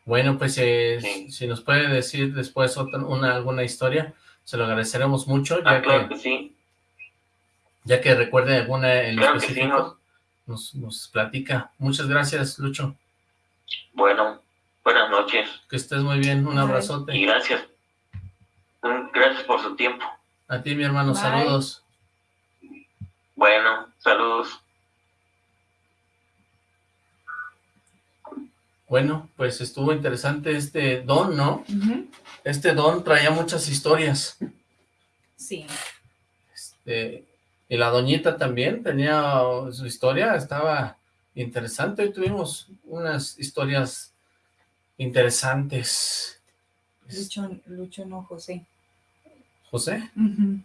Bueno, pues eh, Sí. si nos puede decir después otra, una, alguna historia, se lo agradeceremos mucho, Ah, ya claro que, que sí, ya que recuerde alguna en claro que sí. específico, ¿no? nos, nos platica. Muchas gracias, Lucho. Bueno, buenas noches Que estés muy bien, un Bye. y abrazote. gracias. Gracias por su tiempo. A ti, mi hermano, Bye. saludos. Bueno, saludos. Bueno, pues estuvo interesante este don, ¿no? Este don traía muchas historias. Sí. Este, y la doñita también tenía su historia, estaba interesante. Hoy tuvimos unas historias interesantes. Lucho, Lucho no, José. ¿José? Ujú.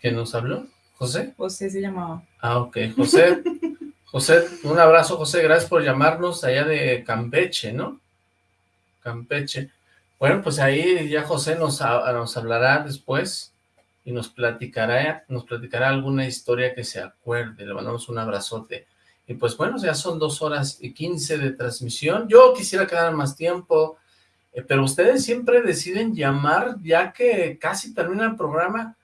¿Quién nos habló? ¿José? José se llamaba. Ah, ok. José, José, un abrazo, José. Gracias por llamarnos allá de Campeche, ¿no? Campeche. Bueno, pues ahí ya José nos, nos hablará después y nos platicará, nos platicará alguna historia que se acuerde. Le mandamos un abrazote. Y pues bueno, ya son dos horas y quince de transmisión. Yo quisiera quedar más tiempo, eh, pero ustedes siempre deciden llamar ya que casi termina el programa.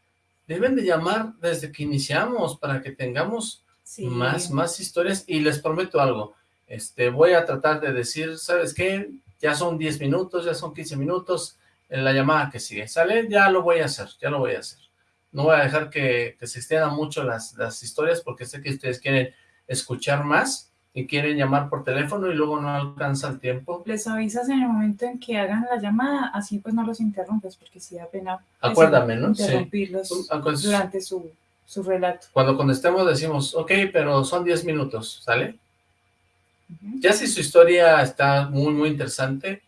Deben de llamar desde que iniciamos para que tengamos Sí. más, más historias y les prometo algo, este, voy a tratar de decir, ¿sabes qué? Ya son 10 minutos, ya son 15 minutos en la llamada que sigue, ¿sale? Ya lo voy a hacer, ya lo voy a hacer. No voy a dejar que, que se extiendan mucho las, las historias porque sé que ustedes quieren escuchar más y quieren llamar por teléfono y luego no alcanza el tiempo. Les avisas en el momento en que hagan la llamada, así pues no los interrumpes, porque sí da pena Acuérdame, ¿no? Sí. interrumpirlos Acuérdate. durante su, su relato. Cuando contestemos decimos, ok, pero son 10 minutos, ¿sale? Ya si su historia está muy, muy interesante,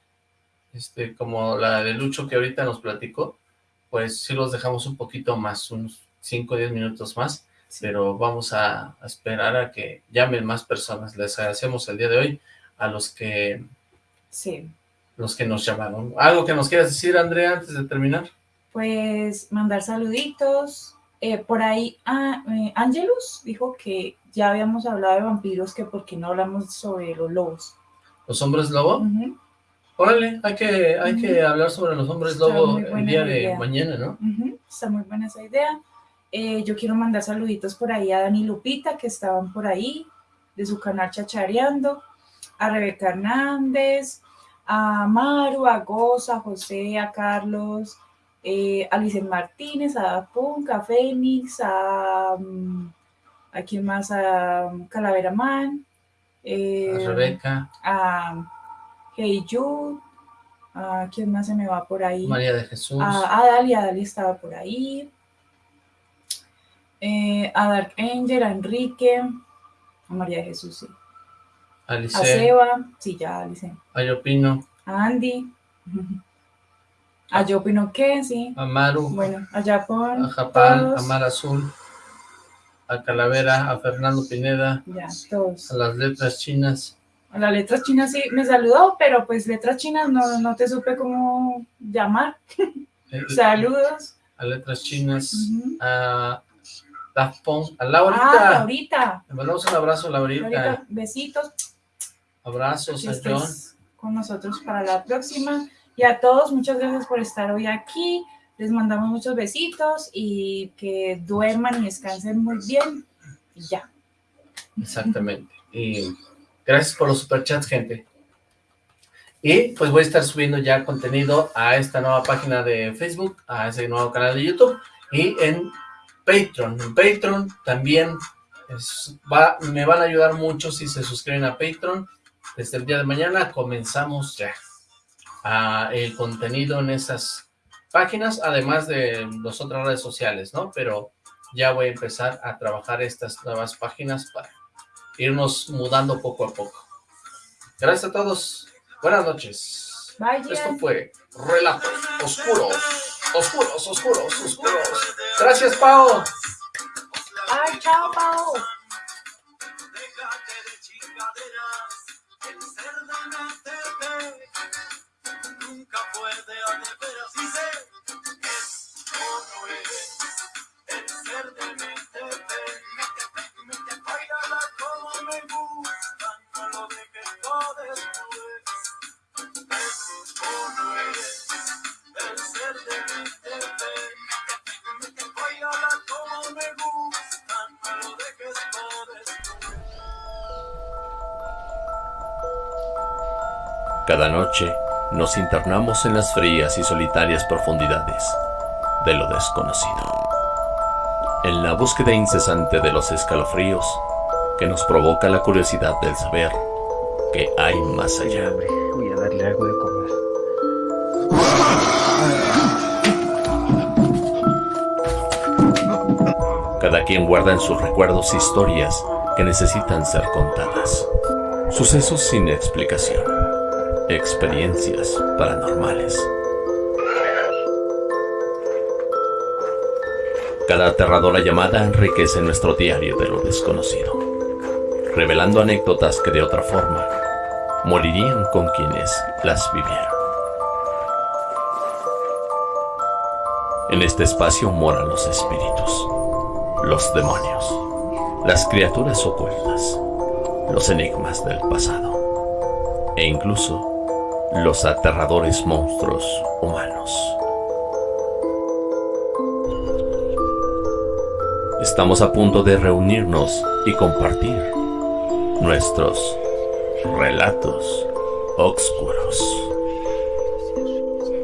este, como la de Lucho que ahorita nos platicó, pues sí los dejamos un poquito más, unos 5 o 10 minutos más, pero vamos a, a esperar a que llamen más personas. Les agradecemos el día de hoy a los que, Sí. los que nos llamaron. ¿Algo que nos quieras decir, Andrea, antes de terminar? Pues mandar saluditos. Eh, por ahí, ah, eh, Angelus dijo que ya habíamos hablado de vampiros, que por qué no hablamos sobre los lobos. ¿Los hombres lobo? Ujú, Órale, hay que, hay que hablar sobre los hombres Está lobo el día de idea. mañana, ¿no? ujú, Está muy buena esa idea. Eh, yo quiero mandar saluditos por ahí a Dani Lupita, que estaban por ahí, de su canal Chachareando, a Rebeca Hernández, a Maru, a Goza, a José, a Carlos, eh, a Licen Martínez, a Punk, a Fénix, a, mm, a quién más, a um, Calavera Man, eh, A Rebeca, a Hey Jude, a quién más se me va por ahí, María de Jesús, a, a Dali, a Dali estaba por ahí, eh, a Dark Angel, a Enrique, a María de Jesús, sí, a Alice, Seba, sí, ya Alice, a Yopino, a Andy, a Yo Opino que, sí, a Maru, bueno, a Japón, a Japán, a Mar Azul, a Calavera, a Fernando Pineda, ya, todos. a las letras chinas, A las letras chinas sí me saludó, pero pues letras chinas no, no te supe cómo llamar. eh, Saludos. a letras chinas, Ujú. a Daft Punk, a Ah, Laurita, le mandamos un abrazo a Laurita, Ahorita, besitos. abrazos a John, con nosotros para la próxima. Y a todos, muchas gracias por estar hoy aquí. Les mandamos muchos besitos y que duerman y descansen muy bien. Y ya. exactamente, y gracias por los superchats, gente. Y pues voy a estar subiendo ya contenido a esta nueva página de Facebook, a ese nuevo canal de YouTube y en Patreon. En Patreon también va, me van a ayudar mucho si se suscriben a Patreon. Desde el día de mañana comenzamos ya a el contenido en esas páginas, además de las otras redes sociales, ¿no? Pero ya voy a empezar a trabajar estas nuevas páginas para irnos mudando poco a poco. Gracias a todos. Buenas noches. Bye, Esto fue Relatos Oscuros. Oscuros, oscuros, oscuros. Gracias, Pau. Bye, chao, Pau. Cada noche nos internamos en las frías y solitarias profundidades de lo desconocido. En la búsqueda incesante de los escalofríos que nos provoca la curiosidad del saber que hay más allá. Voy a darle algo de comer. Cada quien guarda en sus recuerdos historias que necesitan ser contadas. Sucesos sin explicación. Experiencias paranormales. Cada aterradora llamada enriquece nuestro diario de lo desconocido, revelando anécdotas que de otra forma morirían con quienes las vivieron. En este espacio moran los espíritus, los demonios, las criaturas ocultas, los enigmas del pasado e incluso los aterradores monstruos humanos. Estamos a punto de reunirnos y compartir nuestros relatos oscuros.